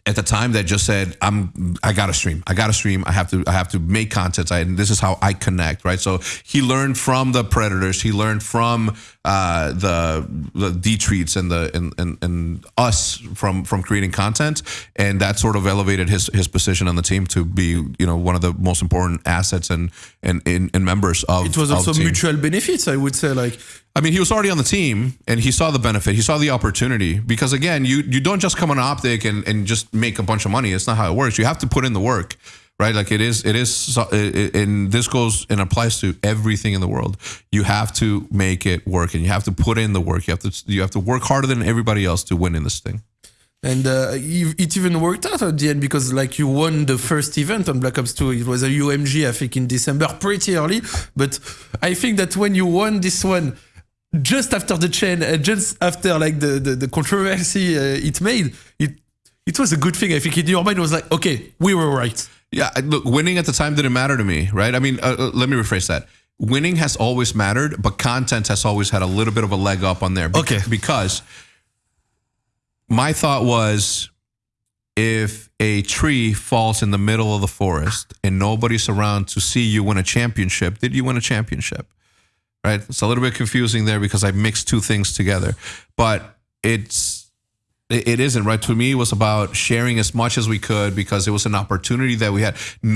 at the time that just said i'm i gotta stream. I gotta stream. I have to i have to make content. I, and this is how i connect right? So he learned from the predators. He learned from uh, the the Detreats and the and, and and us from from creating content. And that sort of elevated his his position on the team to be you know one of the most important assets and and and, and members of it was also mutual benefits i would say. Like I mean, he was already on the team and he saw the benefit. He saw the opportunity because again, you you don't just come on optic and, and just make a bunch of money. It's not how it works. You have to put in the work, right? Like it is, it is, and this goes and applies to everything in the world. You have to make it work and you have to put in the work. You have to, you have to work harder than everybody else to win in this thing. And uh, it even worked out at the end because, like, you won the first event on Black Ops 2. It was a UMG, I think, in December, pretty early. But I think that when you won this one, just after the chain, uh, just after like the the, the controversy uh, it made, it it was a good thing. I think in your mind it was like, okay, we were right. Yeah, look, winning at the time didn't matter to me, right? I mean, uh, uh, let me rephrase that. Winning has always mattered, but content has always had a little bit of a leg up on there. okay. Because my thought was if a tree falls in the middle of the forest and nobody's around to see you win a championship, did you win a championship? Right? It's a little bit confusing there because I mixed two things together, but it's it, isn't right? To me it was about sharing as much as we could because it was an opportunity that we had.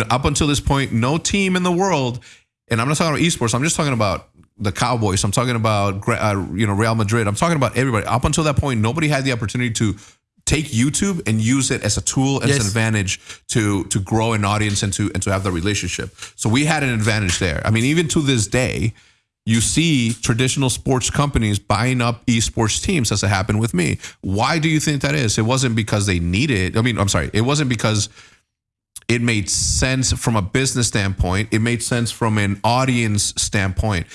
Up until this point no team in the world and i'm not talking about esports i'm just talking about the cowboys i'm talking about uh, you know real madrid i'm talking about everybody. Up until that point nobody had the opportunity to take youtube and use it as a tool as Yes. an advantage to to grow an audience and to and to have the relationship. So we had an advantage there. I mean even to this day you see traditional sports companies buying up esports teams as it happened with me. Why do you think that is? It wasn't because they needed. I mean, I'm sorry. It wasn't because it made sense from a business standpoint. It made sense from an audience standpoint.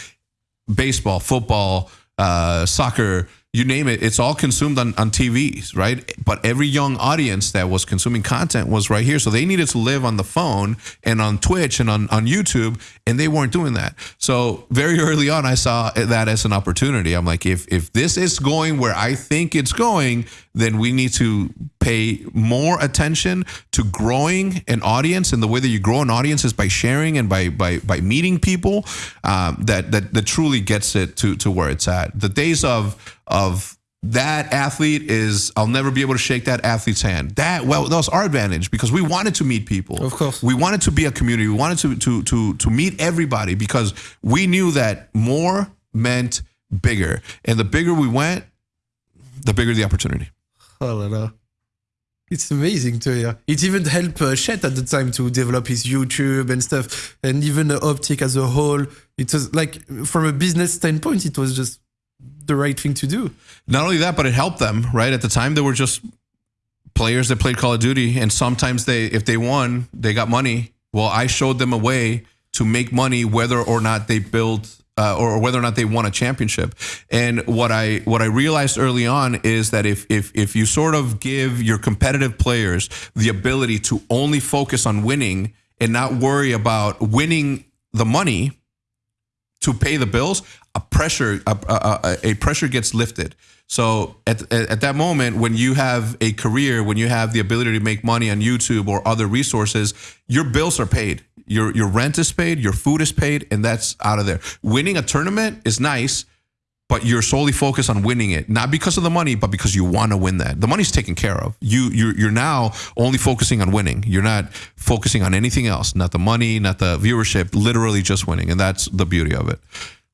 Baseball, football, uh, soccer, you name it, it's all consumed on, on TVs, right? But every young audience that was consuming content was right here. So they needed to live on the phone and on Twitch and on, on YouTube, and they weren't doing that. So very early on, I saw that as an opportunity. I'm like, if if this is going where I think it's going, then we need to pay more attention to growing an audience. And the way that you grow an audience is by sharing and by by by meeting people um, that that that truly gets it to to where it's at. The days of of that athlete is I'll never be able to shake that athlete's hand. That well, that was our advantage because we wanted to meet people. Of course. we wanted to be a community. We wanted to to to to meet everybody because we knew that more meant bigger, and the bigger we went, the bigger the opportunity. Oh la la. It's amazing to hear. It even helped uh, Chet at the time to develop his YouTube and stuff, and even the optic as a whole. It was like, from a business standpoint, it was just the right thing to do. Not only that, but it helped them. Right at the time, they were just players that played Call of Duty, and sometimes they, if they won, they got money. Well, I showed them a way to make money, whether or not they built. Uh, or whether or not they won a championship, and what I what I realized early on is that if if if you sort of give your competitive players the ability to only focus on winning and not worry about winning the money, to pay the bills, a pressure a, a, a pressure gets lifted. So at, at at that moment, when you have a career, when you have the ability to make money on YouTube or other resources, your bills are paid. Your your rent is paid, your food is paid, and that's out of there. Winning a tournament is nice, but you're solely focused on winning it, not because of the money, but because you want to win that. The money's taken care of. You you're you're now only focusing on winning. You're not focusing on anything else, not the money, not the viewership, literally just winning, and that's the beauty of it.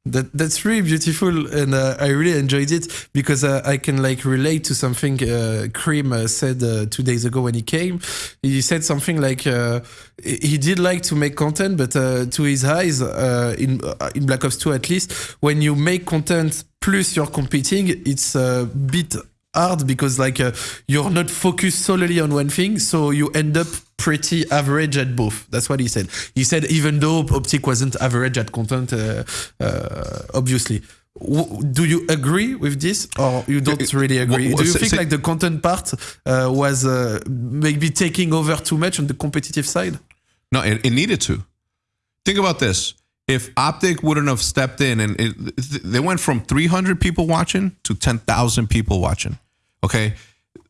That that's really beautiful, and uh, I really enjoyed it because uh, I can like relate to something uh, Crim uh, said uh, two days ago when he came. He said something like uh, he did like to make content, but to his eyes, in in Black Ops 2 at least, when you make content plus you're competing, it's a bit hard because like uh, you're not focused solely on one thing, so you end up pretty average at both. That's what he said. He said even though Optic wasn't average at content, uh, uh, obviously. W- do you agree with this, or you don't Uh, really agree? Do you think like the content part uh, was uh, maybe taking over too much on the competitive side? No, it, it needed to. Think about this. If Optic wouldn't have stepped in and it, they went from 300 people watching to 10,000 people watching. Okay.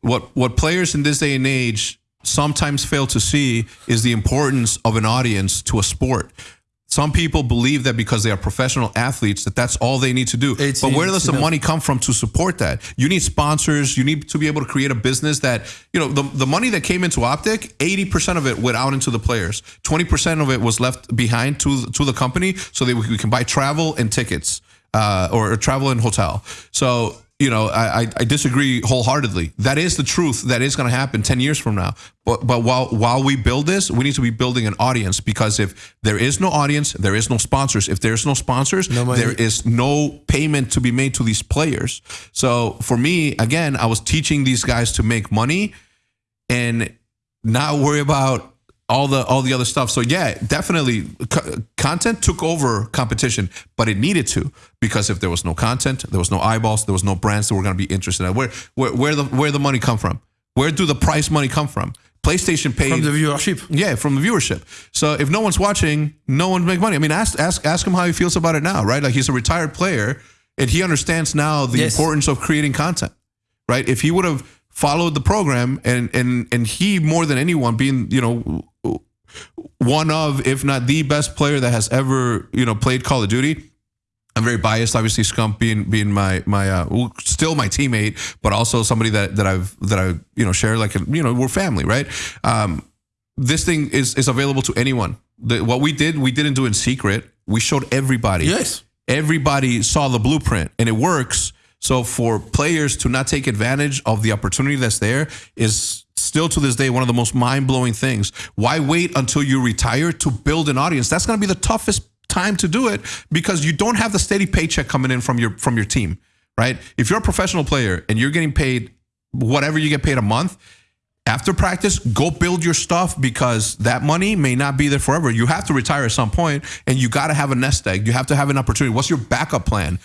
What, what players in this day and age sometimes fail to see is the importance of an audience to a sport. Some people believe that because they are professional athletes, that that's all they need to do. It's- but where does the enough. money come from to support that? You need sponsors. You need to be able to create a business that, you know, the, the money that came into Optic, 80% of it went out into the players. 20% of it was left behind to, to the company so that we can buy travel and tickets uh, or, or travel and hotel. So, you know, I, I I disagree wholeheartedly. That is the truth. That is going to happen 10 years from now. But but while while we build this, we need to be building an audience because if there is no audience, there is no sponsors. If there's no sponsors, No there is no payment to be made to these players. So for me, again, I was teaching these guys to make money and not worry about all the all the other stuff. So yeah, definitely co- content took over competition, but it needed to because if there was no content, there was no eyeballs, there was no brands that were going to be interested in. Where where where the where the money come from? Where do the price money come from? PlayStation paid From the viewership. yeah, from the viewership. So if no one's watching, no one make money. I mean, ask ask ask him how he feels about it now, right? Like he's a retired player and he understands now the Yes. importance of creating content, right? If he would have followed the program and and and he more than anyone being, you know, one of if not the best player that has ever, you know, played Call of Duty, I'm very biased, obviously. Scump being being my my uh, still my teammate, but also somebody that that I've that I you know share like you know we're family, right? Um, this thing is is available to anyone. The, what we did, we didn't do in secret. We showed everybody. Yes. Everybody saw the blueprint, and it works. So for players to not take advantage of the opportunity that's there is still to this day one of the most mind blowing things. Why wait until you retire to build an audience? That's going to be the toughest time to do it because you don't have the steady paycheck coming in from your from your team, right? If you're a professional player and you're getting paid whatever you get paid a month, after practice, go build your stuff because that money may not be there forever. You have to retire at some point and you got to have a nest egg. You have to have an opportunity. What's your backup plan?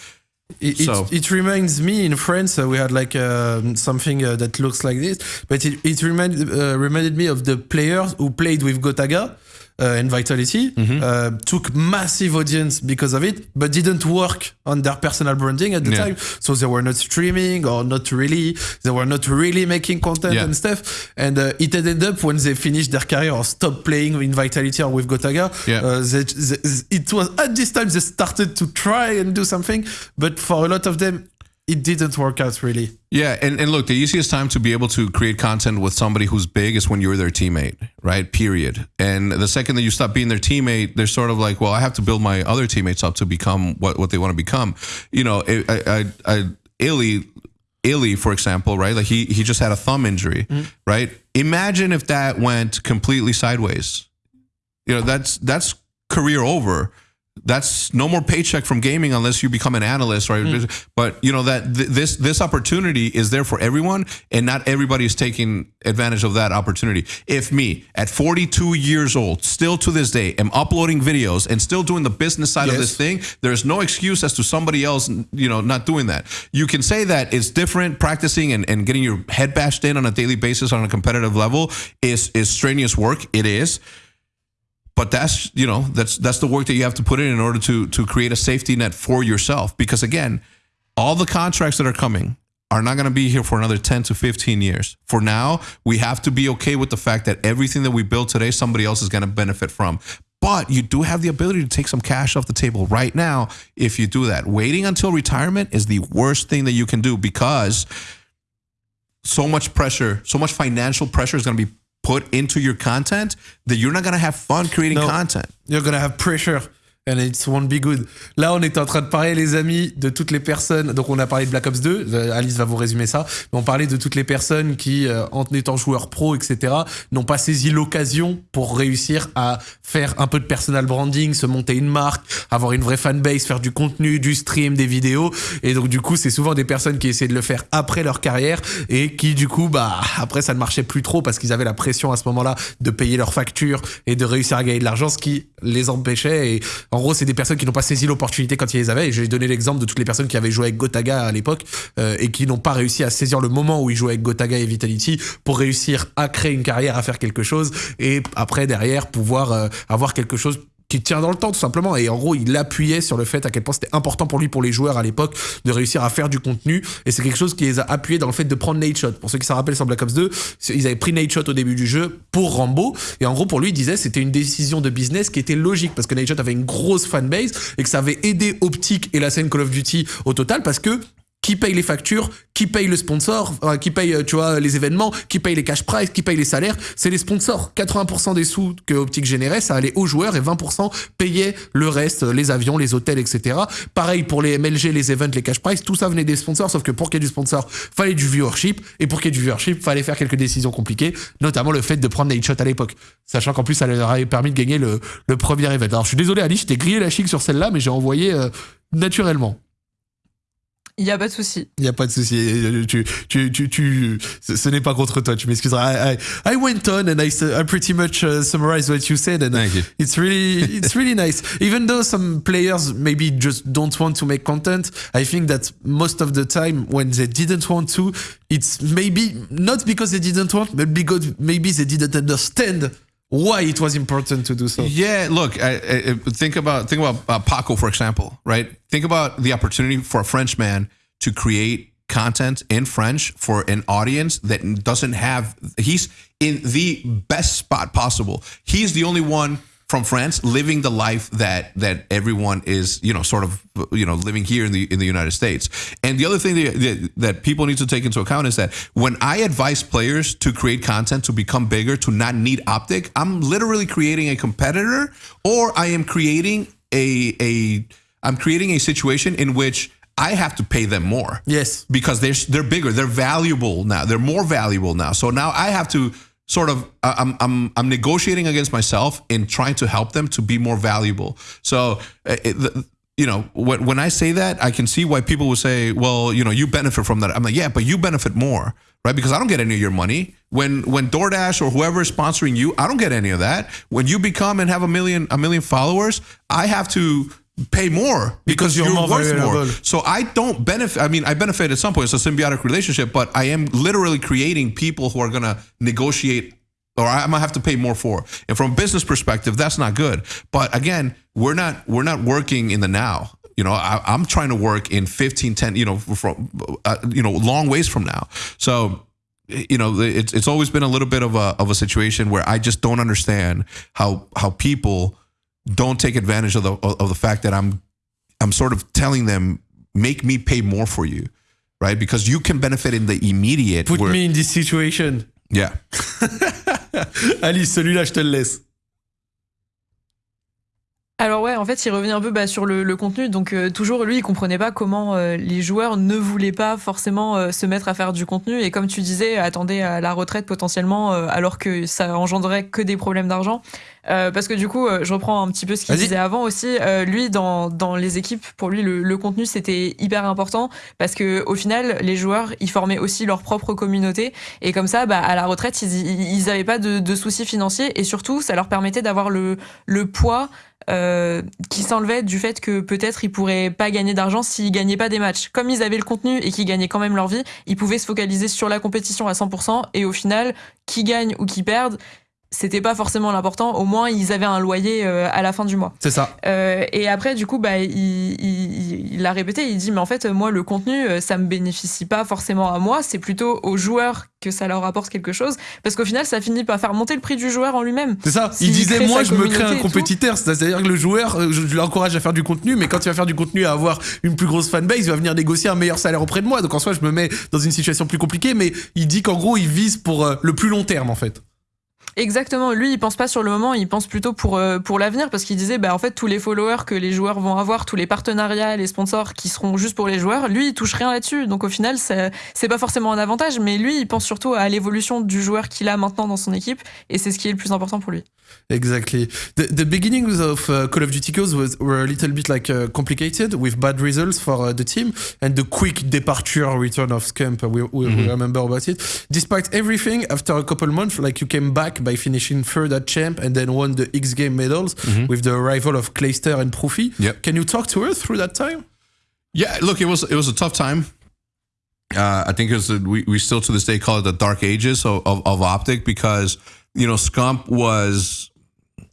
It, so. it, it, reminds me in France uh, we had like uh, something uh, that looks like this, but it, it reminded uh, reminded me of the players who played with Gotaga uh, and Vitality mm-hmm. uh, took massive audience because of it, but didn't work on their personal branding at the yeah. time. So they were not streaming or not really, they were not really making content yeah. and stuff. And uh, it ended up when they finished their career or stopped playing in Vitality or with Gotaga. Yeah. Uh, they, they, it was at this time they started to try and do something, but for a lot of them, it didn't work out really. Yeah, and, and look, the easiest time to be able to create content with somebody who's big is when you're their teammate, right? Period. And the second that you stop being their teammate, they're sort of like, well, I have to build my other teammates up to become what, what they want to become. You know, I, I, I iLLeY, iLLeY, for example, right? Like he he just had a thumb injury, mm-hmm. right? Imagine if that went completely sideways. You know, that's that's career over that's no more paycheck from gaming unless you become an analyst right? Mm. but you know that th- this this opportunity is there for everyone and not everybody is taking advantage of that opportunity. If me at 42 years old still to this day am uploading videos and still doing the business side yes. of this thing there's no excuse as to somebody else you know not doing that. You can say that it's different. Practicing and, and getting your head bashed in on a daily basis on a competitive level is is strenuous work. It is but that's you know that's that's the work that you have to put in in order to to create a safety net for yourself. Because again all the contracts that are coming are not going to be here for another 10 to 15 years. For now we have to be okay with the fact that everything that we build today somebody else is going to benefit from. But you do have the ability to take some cash off the table right now if you do that. Waiting until retirement is the worst thing that you can do because so much pressure so much financial pressure is going to be put into your content that you're not going to have fun creating no, content. You're going to have pressure And it won't be good. Là, on est en train de parler, les amis, de toutes les personnes. Donc, on a parlé de Black Ops 2. Euh, Alice va vous résumer ça. Mais on parlait de toutes les personnes qui, euh, en étant joueurs pro, etc., n'ont pas saisi l'occasion pour réussir à faire un peu de personal branding, se monter une marque, avoir une vraie fanbase, faire du contenu, du stream, des vidéos. Et donc, du coup, c'est souvent des personnes qui essaient de le faire après leur carrière et qui, du coup, bah, après, ça ne marchait plus trop parce qu'ils avaient la pression à ce moment-là de payer leurs factures et de réussir à gagner de l'argent, ce qui les empêchait. Et en gros, c'est des personnes qui n'ont pas saisi l'opportunité quand ils les avaient. J'ai donné l'exemple de toutes les personnes qui avaient joué avec Gotaga à l'époque euh, et qui n'ont pas réussi à saisir le moment où ils jouaient avec Gotaga et Vitality pour réussir à créer une carrière, à faire quelque chose et après derrière pouvoir euh, avoir quelque chose qui tient dans le temps tout simplement. Et en gros il appuyait sur le fait à quel point c'était important pour lui pour les joueurs à l'époque de réussir à faire du contenu. Et c'est quelque chose qui les a appuyés dans le fait de prendre Nate Shot. Pour ceux qui s'en rappellent sur Black Ops 2 ils avaient pris Nate Shot au début du jeu pour Rambo. Et en gros pour lui il disait c'était une décision de business qui était logique parce que Nate Shot avait une grosse fanbase et que ça avait aidé Optic et la scène Call of Duty au total parce que qui paye les factures, qui paye le sponsor, qui paye, euh, tu vois, les événements, qui paye les cash price, qui paye les salaires, c'est les sponsors. 80% des sous que Optic générait, ça allait aux joueurs et 20% payaient le reste, les avions, les hôtels, etc. Pareil pour les MLG, les events, les cash price, tout ça venait des sponsors, sauf que pour qu'il y ait du sponsor, fallait du viewership, et pour qu'il y ait du viewership, fallait faire quelques décisions compliquées, notamment le fait de prendre des Shot à l'époque. Sachant qu'en plus, ça leur avait permis de gagner le, premier event. Alors je suis désolé Ali, je t'ai grillé la chic sur celle-là, mais j'ai envoyé euh, naturellement. Il n'y a pas de souci. Il n'y a pas de souci. Tu, tu, tu, tu, ce n'est pas contre toi. Tu m'excuseras. I, I, I, went on and I, I pretty much uh, summarized what you said, and Thank you. it's really, it's really nice. Even though some players maybe just don't want to make content, I think that most of the time when they didn't want to, it's maybe not because they didn't want, but because maybe they didn't understand why it was important to do so. Yeah, look, I, I, think about think about uh, Paco for example, right? Think about the opportunity for a French man to create content in French for an audience that doesn't have. He's in the best spot possible. He's the only one from France, living the life that that everyone is, you know, sort of, you know, living here in the in the United States. And the other thing that, that people need to take into account is that when I advise players to create content to become bigger, to not need Optic, I'm literally creating a competitor, or I am creating a a I'm creating a situation in which I have to pay them more. Yes. Because they're they're bigger, they're valuable now. They're more valuable now. So now I have to sort of I'm I'm I'm negotiating against myself in trying to help them to be more valuable. So uh, it, the, you know, when when I say that, I can see why people would say, "Well, you know, you benefit from that." I'm like, "Yeah, but you benefit more." Right, because I don't get any of your money. When when DoorDash or whoever is sponsoring you, I don't get any of that. When you become and have a million a million followers, I have to pay more because, because you're, you're worth more. So I don't benefit. I mean, I benefit at some point. It's a symbiotic relationship, but I am literally creating people who are going to negotiate or I'm gonna have to pay more for. And from a business perspective, that's not good. But again, we're not we're not working in the now. You know, I, am trying to work in 15, 10, you know, from uh, you know, long ways from now. So you know, it's it's always been a little bit of a of a situation where I just don't understand how how people don't take advantage of the of the fact that I'm I'm sort of telling them make me pay more for you, right? Because you can benefit in the immediate. Put where, me in this situation. Yeah. Alice, celui-là, je te le laisse. Alors ouais, en fait, il revient un peu bah, sur le, contenu. Donc euh, toujours, lui, il comprenait pas comment euh, les joueurs ne voulaient pas forcément euh, se mettre à faire du contenu. Et comme tu disais, attendez à la retraite potentiellement, alors que ça engendrait que des problèmes d'argent. parce que du coup, je reprends un petit peu ce qu'il disait avant aussi. lui, dans, dans les équipes, pour lui, le, contenu c'était hyper important parce que au final, les joueurs, ils formaient aussi leur propre communauté. Et comme ça, bah, à la retraite, ils n'avaient pas de, de, soucis financiers et surtout, ça leur permettait d'avoir le, le poids euh, qui s'enlevait du fait que peut-être ils pourraient pas gagner d'argent s'ils gagnaient pas des matchs. Comme ils avaient le contenu et qu'ils gagnaient quand même leur vie, ils pouvaient se focaliser sur la compétition à 100% et au final, qui gagne ou qui perdent, c'était pas forcément l'important. Au moins, ils avaient un loyer euh, à la fin du mois. C'est ça. Euh, et après, du coup, bah, il, il, il, a répété. Il dit, mais en fait, moi, le contenu, euh, ça me bénéficie pas forcément à moi. C'est plutôt aux joueurs que ça leur apporte quelque chose. Parce qu'au final, ça finit par faire monter le prix du joueur en lui-même. C'est ça. il disait, moi, je me crée un compétiteur. C'est-à-dire que le joueur, je l'encourage à faire du contenu, mais quand il va faire du contenu, à avoir une plus grosse fanbase, il va venir négocier un meilleur salaire auprès de moi. Donc en soi, je me mets dans une situation plus compliquée. Mais il dit qu'en gros, il vise pour le plus long terme, en fait. Exactement. Lui, il pense pas sur le moment, il pense plutôt pour euh, pour l'avenir parce qu'il disait, bah en fait, tous les followers que les joueurs vont avoir, tous les partenariats, les sponsors qui seront juste pour les joueurs, lui, il touche rien là-dessus. Donc au final, c'est pas forcément un avantage, mais lui, il pense surtout à l'évolution du joueur qu'il a maintenant dans son équipe et c'est ce qui est le plus important pour lui. Exactly. The, the beginnings of uh, Call of Duty Ghosts was, were a little bit like uh, complicated with bad results for uh, the team and the quick departure return of Scamp. We, we, mm -hmm. we, remember about it. Despite everything, after a couple months, like you came back by finishing third at Champ and then won the X Game medals mm -hmm. with the arrival of Clayster and ProoFy. Yep. Can you talk to us through that time? Yeah, look, it was it was a tough time. Uh, I think it was we, we still to this day call it the dark ages of, of, of Optic because you know, Scump was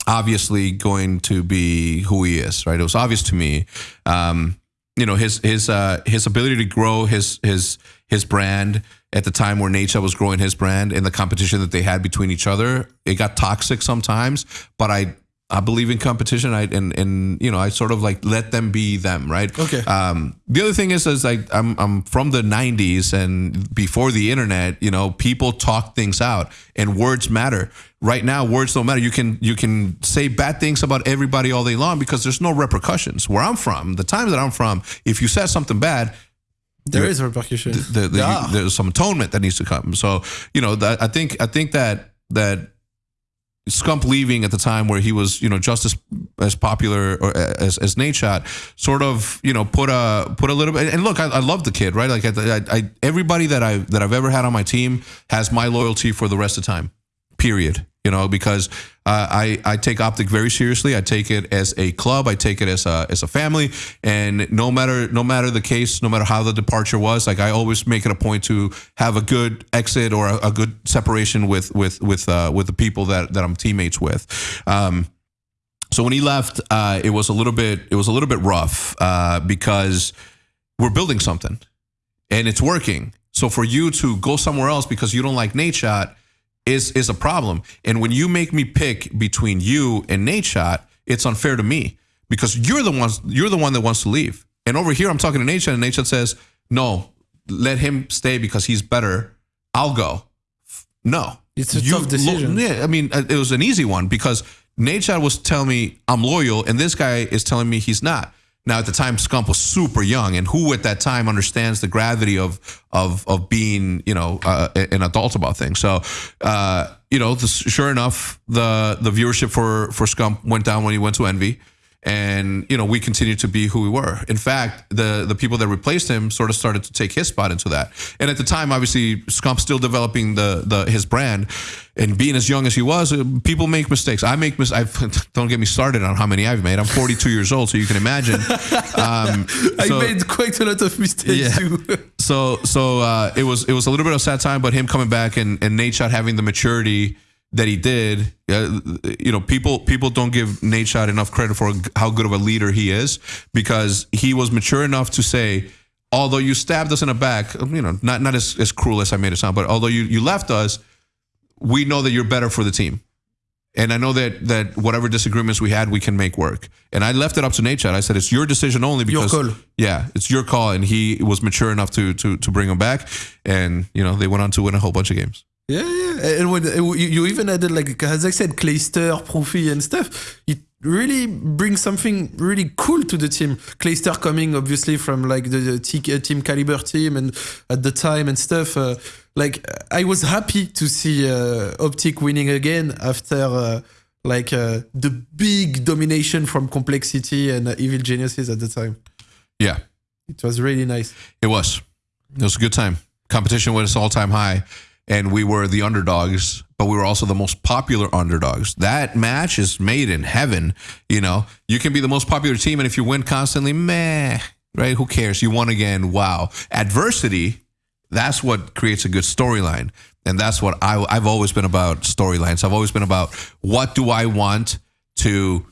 obviously going to be who he is, right? It was obvious to me. Um, you know, his his uh, his ability to grow his his his brand at the time where Nature was growing his brand and the competition that they had between each other. It got toxic sometimes, but I I believe in competition. I and and you know I sort of like let them be them, right? Okay. Um, the other thing is, is like I'm I'm from the '90s and before the internet, you know, people talk things out and words matter. Right now, words don't matter. You can you can say bad things about everybody all day long because there's no repercussions. Where I'm from, the time that I'm from, if you said something bad, there is a repercussion. The, the, yeah. you, there's some atonement that needs to come. So you know, that, I think I think that that Scump leaving at the time where he was, you know, just as as popular or as as Nadeshot, sort of, you know, put a put a little bit. And look, I, I love the kid, right? Like, I, I, everybody that I that I've ever had on my team has my loyalty for the rest of time. Period you know, because uh, I I take Optic very seriously. I take it as a club. I take it as a as a family. And no matter no matter the case, no matter how the departure was, like I always make it a point to have a good exit or a, a good separation with with with uh, with the people that that I'm teammates with. Um, so when he left, uh, it was a little bit it was a little bit rough uh, because we're building something and it's working. So for you to go somewhere else because you don't like Nadeshot is is a problem. And when you make me pick between you and Nadeshot, it's unfair to me because you're the ones you're the one that wants to leave. And over here, I'm talking to Nadeshot, and Nadeshot says, "No, let him stay because he's better. I'll go." No, It's a tough decision. yeah, I mean, uh, it was an easy one because Nadeshot was telling me I'm loyal, and this guy is telling me he's not. Now, at the time, Scump was super young, and who at that time understands the gravity of of of being, you know, uh, an adult about things? So, uh, you know, the, sure enough, the the viewership for for Scump went down when he went to Envy, and you know, we continued to be who we were. In fact, the the people that replaced him sort of started to take his spot into that. And at the time, obviously, Scump still developing the the his brand, and being as young as he was, people make mistakes. I make mis. I don't get me started on how many I've made. I'm 42 years old, so you can imagine. Um, I made quite a lot of mistakes Yeah. too. so so uh, it was it was a little bit of a sad time, but him coming back and and Nadeshot having the maturity that he did, uh, you know, people people don't give Nadeshot enough credit for how good of a leader he is because he was mature enough to say, although you stabbed us in the back, you know, not not as, as cruel as I made it sound, but although you you left us, we know that you're better for the team. And I know that that whatever disagreements we had, we can make work. And I left it up to Nadeshot. I said it's your decision only Your because call. yeah, it's your call. And he was mature enough to to to bring him back. And you know they went on to win a whole bunch of games. Yeah, yeah. And when you, even added like as I said, Clayster, ProoFy, and stuff. It really brings something really cool to the team. Clayster coming obviously from like the, the T- Team Kaliber team and at the time and stuff. Uh, like I was happy to see uh, Optic winning again after. Uh, like uh, the big domination from Complexity and uh, Evil Geniuses at the time. Yeah, It was really nice. it was. It was a good time. Competition was all time high, and we were the underdogs, but we were also the most popular underdogs. That match is made in heaven. You know, you can be the most popular team, and if you win constantly, meh, right? Who cares? You won again. Wow. Adversity, that's what creates a good storyline. And that's what I, I've always been about storylines. I've always been about what do I want to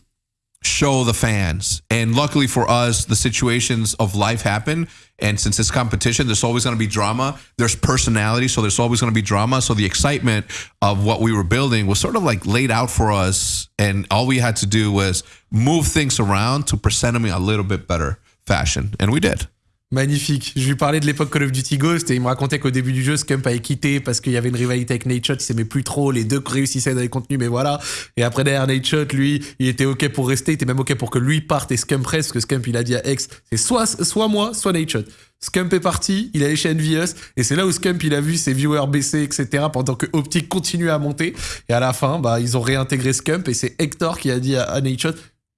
show the fans. And luckily for us, the situations of life happen. And since it's competition, there's always going to be drama. There's personality, so there's always going to be drama. So the excitement of what we were building was sort of like laid out for us. And all we had to do was move things around to present them in a little bit better fashion. And we did. Magnifique. Je lui parlais de l'époque Call of Duty Ghost et il me racontait qu'au début du jeu, Scump avait quitté parce qu'il y avait une rivalité avec Nate Shot, il s'aimait plus trop, les deux réussissaient dans les contenus, mais voilà. Et après derrière Nate Shot, lui, il était ok pour rester, il était même ok pour que lui parte et Scump reste, parce que Scump il a dit à X, c'est soit, soit moi, soit Nate Shot. Scump est parti, il est allé chez Envious, et c'est là où Scump il a vu ses viewers baisser, etc., pendant que Optic continuait à monter. Et à la fin, bah, ils ont réintégré Scump, et c'est Hector qui a dit à, à Nate Shot,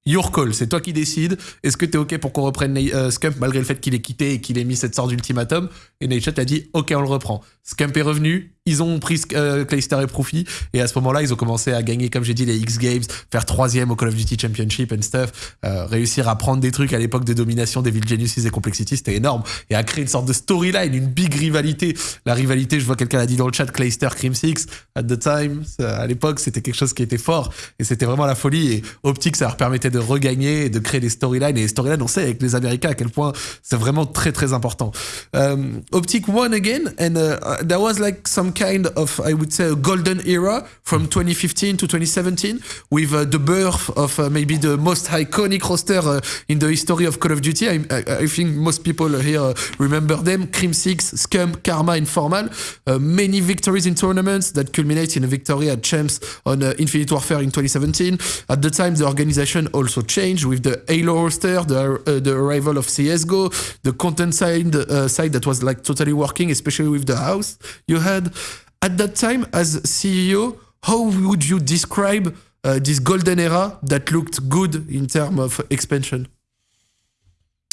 Your call, c'est toi qui décides. Est-ce que t'es ok pour qu'on reprenne euh, Scump malgré le fait qu'il ait quitté et qu'il ait mis cette sorte d'ultimatum? Et Nate a dit ok on le reprend. Scump est revenu, ils ont pris euh, Clayster et Profi et à ce moment-là ils ont commencé à gagner comme j'ai dit les X Games, faire troisième au Call of Duty Championship and stuff, euh, réussir à prendre des trucs à l'époque de domination des Devil Geniuses et Complexity c'était énorme et à créer une sorte de storyline, une big rivalité. La rivalité, je vois quelqu'un l'a dit dans le chat, Clayster Crim Six at the time, ça, à l'époque c'était quelque chose qui était fort et c'était vraiment la folie et Optic ça leur permettait de regagner et de créer des storylines et les storylines on sait avec les Américains à quel point c'est vraiment très très important. Um, Optic won again and uh, there was like some kind of I would say a golden era from 2015 to 2017 with uh, the birth of uh, maybe the most iconic roster uh, in the history of Call of Duty. I, I, think most people here remember them: Crim Six, Scum, Karma, and Formal. Uh, many victories in tournaments that culminate in a victory at Champs on uh, Infinite Warfare in 2017. At the time, the organization also changed with the Halo roster, the uh, the arrival of CS:GO, the content side uh, side that was like totally working, especially with the house you had at that time as CEO. How would you describe uh, this golden era that looked good in terms of expansion?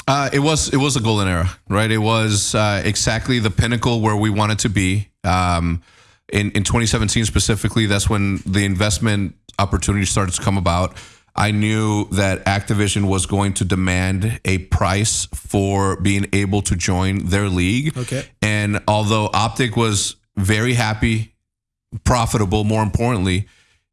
Uh, it was it was a golden era, right? It was uh, exactly the pinnacle where we wanted to be. Um, in in 2017 specifically, that's when the investment opportunity started to come about. I knew that Activision was going to demand a price for being able to join their league. Okay. And although Optic was very happy, profitable, more importantly,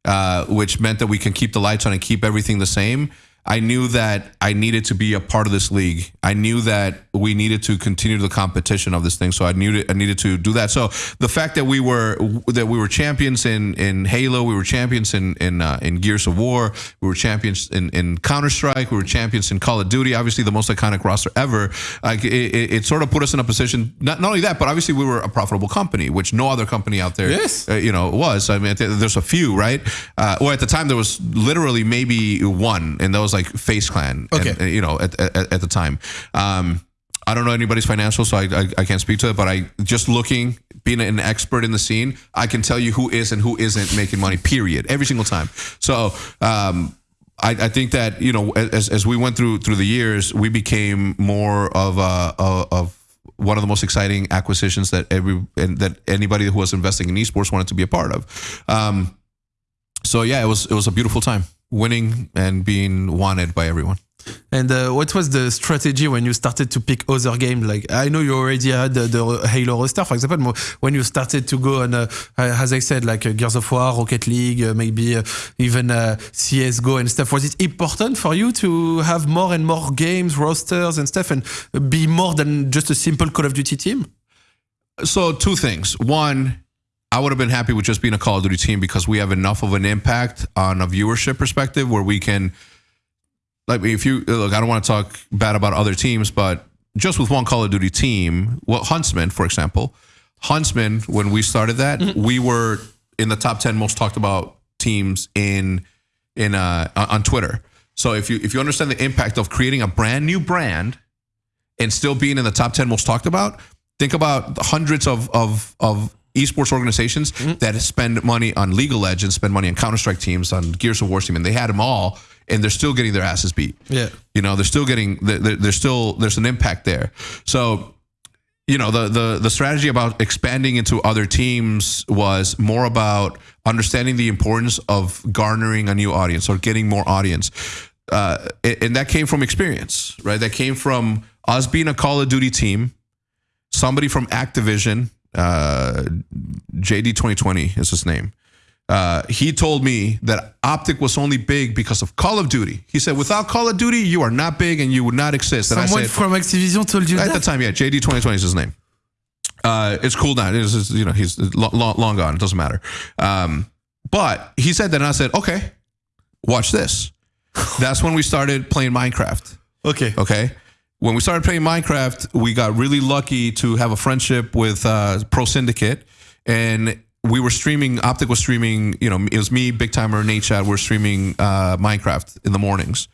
uh, which meant that we can keep the lights on and keep everything the same. I knew that I needed to be a part of this league. I knew that we needed to continue the competition of this thing. So I needed I needed to do that. So the fact that we were that we were champions in in Halo, we were champions in in uh, in Gears of War, we were champions in in Counter Strike, we were champions in Call of Duty. Obviously, the most iconic roster ever. Like it, it, it sort of put us in a position. Not not only that, but obviously we were a profitable company, which no other company out there, Yes. uh, you know, was. I mean, there's a few, right? Uh, or at the time there was literally maybe one, and that was like FaZe Clan. Okay. And, uh, you know, at, at, at the time. Um, I don't know anybody's financials, so I, I, I can't speak to it. But I just looking, being an expert in the scene, I can tell you who is and who isn't making money. Period, every single time. So um, I, I think that you know, as, as we went through through the years, we became more of a, a of one of the most exciting acquisitions that every and that anybody who was investing in esports wanted to be a part of. Um, so yeah, it was it was a beautiful time, winning and being wanted by everyone. And uh, what was the strategy when you started to pick other games? Like I know you already had the, the Halo roster, for example. When you started to go on, uh, as I said, like uh, Gears of War, Rocket League, uh, maybe uh, even uh, CS:GO and stuff. Was it important for you to have more and more games, rosters, and stuff, and be more than just a simple Call of Duty team? So two things. One, I would have been happy with just being a Call of Duty team because we have enough of an impact on a viewership perspective where we can like if you look, I don't want to talk bad about other teams, but just with one Call of Duty team, well, Huntsmen, for example, Huntsmen, when we started that, we were in the top ten most talked about teams in in uh, on Twitter. So if you if you understand the impact of creating a brand new brand and still being in the top ten most talked about, think about the hundreds of of of esports organizations that spend money on League of Legends, spend money on Counter Strike teams, on Gears of War team, and they had them all, and they're still getting their asses beat. Yeah. You know, they're still getting, they're, they're still, there's an impact there. So, you know, the, the, the strategy about expanding into other teams was more about understanding the importance of garnering a new audience or getting more audience. Uh, and and that came from experience, right? That came from us being a Call of Duty team, somebody from Activision, uh, JD 2020 is his name. Uh, he told me that Optic was only big because of Call of Duty. He said, without Call of Duty, you are not big and you would not exist. And Someone I said, from Activision told you at the time, yeah, JD 2020 is his name. Uh, it's cool now. It's, it's, you know, he's long, long, long gone. It doesn't matter. Um, but he said that, and I said, okay, watch this. That's when we started playing Minecraft. Okay. Okay. When we started playing Minecraft, we got really lucky to have a friendship with uh, Pro Syndicate, and we were streaming. Optic was streaming. You know, it was me, Big Timer, Nadeshot. We're streaming uh, Minecraft in the mornings,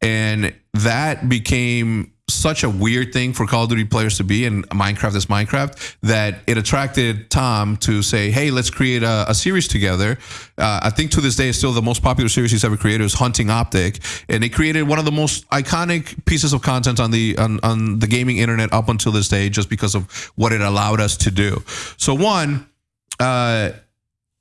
and that became such a weird thing for Call of Duty players to be, and Minecraft is Minecraft, that it attracted Tom to say, "Hey, let's create a, a series together." Uh, I think to this day, still the most popular series he's ever created. Is Hunting Optic, and they created one of the most iconic pieces of content on the on, on the gaming internet up until this day, just because of what it allowed us to do. So one. Uh,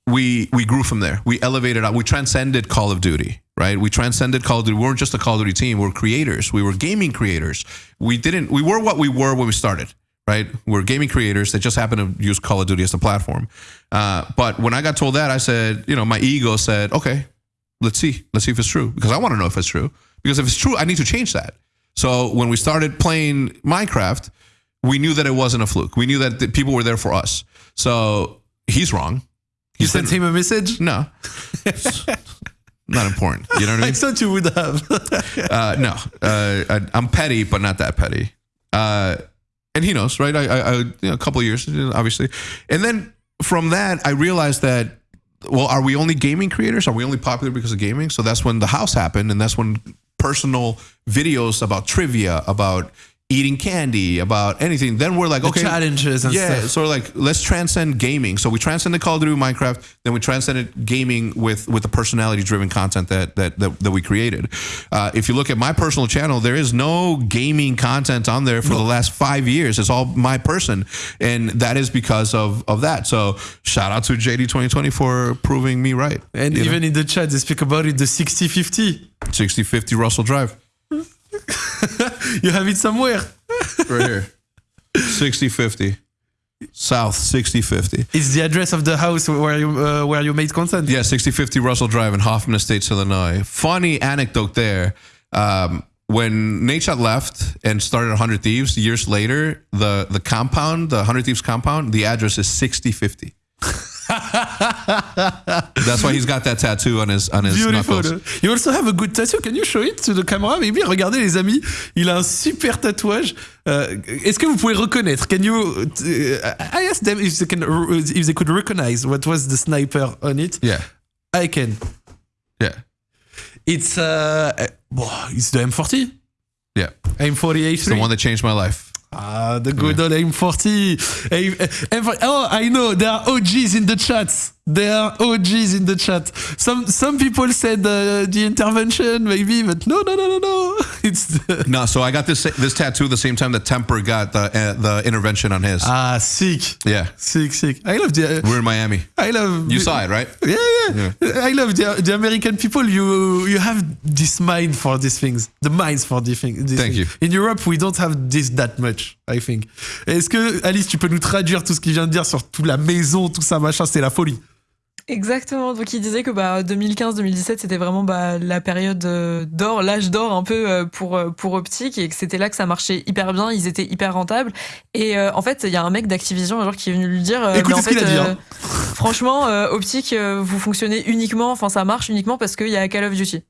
we we grew from there. We elevated. We transcended Call of Duty, right? We transcended Call of Duty. We weren't just a Call of Duty team. We were creators. We were gaming creators. We didn't. We were what we were when we started, right? We we're gaming creators that just happened to use Call of Duty as the platform. Uh, but when I got told that, I said, you know, my ego said, okay, let's see, let's see if it's true because I want to know if it's true. Because if it's true, I need to change that. So when we started playing Minecraft, we knew that it wasn't a fluke. We knew that people were there for us. So he's wrong. You sent him a message? No. not important. You know what I I mean? thought you would have. Uh, no. Uh, I, I'm petty, but not that petty. Uh, and he knows, right? I, I, I you know, a couple of years, obviously. And then from that, I realized that, well, are we only gaming creators? Are we only popular because of gaming? So that's when the house happened. And that's when personal videos about trivia, about eating candy, about anything. Then we're like, The okay, challenges and yeah. stuff. So like, let's transcend gaming. So we transcended Call of Duty, Minecraft. Then we transcended gaming with with the personality driven content that that that, that we created. Uh, if you look at my personal channel, there is no gaming content on there for the last five years. It's all my person, and that is because of of that. So shout out to JD 2020 for proving me right. And You know? even in the chat, they speak about it the 60 50. 60 50 Russell Drive You have it somewhere. right here. 60 50 South 6050. It's the address of the house where you uh, where you made content. Yeah, 6050 Russell Drive in Hoffman Estates, Illinois. Funny anecdote there. Um, when Nadeshot left and started 100 Thieves years later, the the compound, the 100 Thieves compound, the address is 6050. That's why he's got that tattoo on his on his Beautiful. knuckles. You also have a good tattoo. Can you show it to the camera? Maybe. Regardez les amis, il a un super tatouage. Euh, Est-ce que vous pouvez reconnaître? Can you? uh, I asked them if they can, if they could recognize what was the sniper on it. Yeah, I can. yeah, It's uh, uh, it's the M40. yeah. M40A3. It's the one that changed my life. Ah, the good old M40. Aim- M40. Oh, I know. There are OGs in the chat. There are OGs in the chat. Some some people said uh, the intervention, maybe, but no, no, no, no, no. It's the, No, so I got this this tattoo the same time that Temper got the uh, the intervention on his. ah sick, yeah, sick, sick. I love the. we're in Miami. I love. You saw it, right? Yeah, yeah. I love the, the American people. You you have this mind for these things. The minds for these things. Thank things. you. In Europe, we don't have this that much. I think. Est-ce que Alice, tu peux nous traduire tout ce qu'il vient de dire sur toute la maison, tout ça, machin, c'est la folie. Exactement. Donc il disait que bah 2015-2017 c'était vraiment bah, la période euh, d'or, l'âge d'or un peu euh, pour euh, pour Optic et que c'était là que ça marchait hyper bien, ils étaient hyper rentables. Et euh, en fait il y a un mec d'Activision un jour qui est venu lui dire. euh, Écoutez mais en ce qu'il fait, a dit, hein. franchement euh, Optic euh, vous fonctionnez uniquement, enfin ça marche uniquement parce qu'il y a Call of Duty.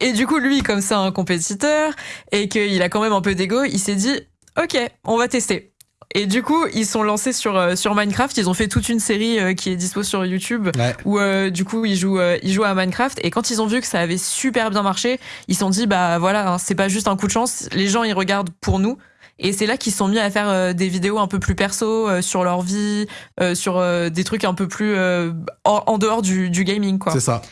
Et du coup lui comme c'est un compétiteur et qu'il a quand même un peu d'ego, il s'est dit ok on va tester. Et du coup, ils sont lancés sur, euh, sur Minecraft. Ils ont fait toute une série euh, qui est dispo sur YouTube Ouais. où euh, du coup ils jouent euh, ils jouent à Minecraft et quand ils ont vu que ça avait super bien marché ils se sont dit bah voilà hein, c'est pas juste un coup de chance les gens ils regardent pour nous et c'est là qu'ils sont mis à faire euh, des vidéos un peu plus perso euh, sur leur vie euh, sur euh, des trucs un peu plus euh, en, en dehors du, du gaming quoi C'est ça.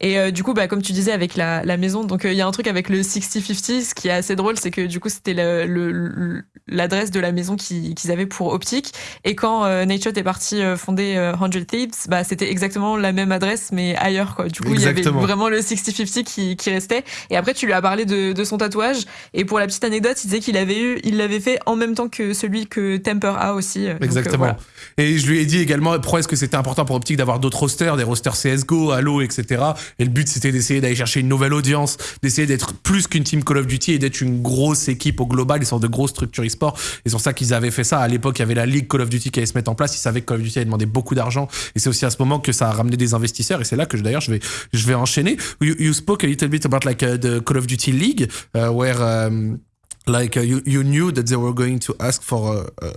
Et euh, du coup, bah, comme tu disais avec la, la maison, donc euh, il y a un truc avec le 6050, ce qui est assez drôle, c'est que du coup c'était le- le- le- l'adresse de la maison qui- qu'ils avaient pour Optic. Et quand euh, Shot est parti euh, fonder euh, 100 Thieves, bah, c'était exactement la même adresse mais ailleurs quoi. Du coup, il y avait vraiment le 6050 qui, qui restait. Et après, tu lui as parlé de, de son tatouage. Et pour la petite anecdote, il disait qu'il avait eu, il l'avait fait en même temps que celui que Temper a aussi. Donc, euh, Exactement. voilà. Et je lui ai dit également pourquoi est-ce que c'était important pour Optic d'avoir d'autres rosters, des rosters CSGO, Halo, etc. Et le but c'était d'essayer d'aller chercher une nouvelle audience, d'essayer d'être plus qu'une team Call of Duty et d'être une grosse équipe au global, une sorte de grosse structure e-sport. Et c'est pour ça qu'ils avaient fait ça. À l'époque, il y avait la ligue Call of Duty qui allait se mettre en place. Ils savaient que Call of Duty allait demander beaucoup d'argent. Et c'est aussi à ce moment que ça a ramené des investisseurs. Et c'est là que d'ailleurs je vais, je vais enchaîner. You, you spoke a little bit about like uh, the Call of Duty League, uh, where um, like uh, you, you knew that they were going to ask for a,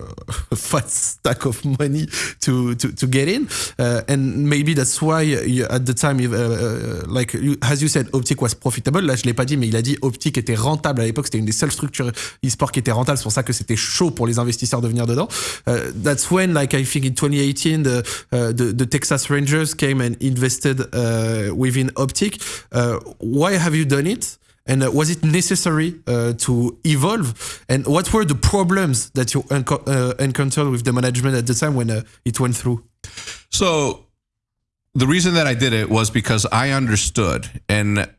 a fat stack of money to to, to get in. Uh, and maybe that's why you, at the time uh, uh, like you, as you said Optic was profitable. Là je l'ai pas dit mais il a dit Optic était rentable à l'époque. C'était une des seules structures e-sport qui était rentable. C'est pour ça que c'était chaud pour les investisseurs de venir dedans. Uh, that's when like I think in 2018 the, uh, the, the Texas Rangers came and invested uh, within Optic uh, why have you done it? And uh, was it necessary uh, to evolve? And what were the problems that you uh, encountered with the management at the time when it went through? So the reason that I did it was because I understood and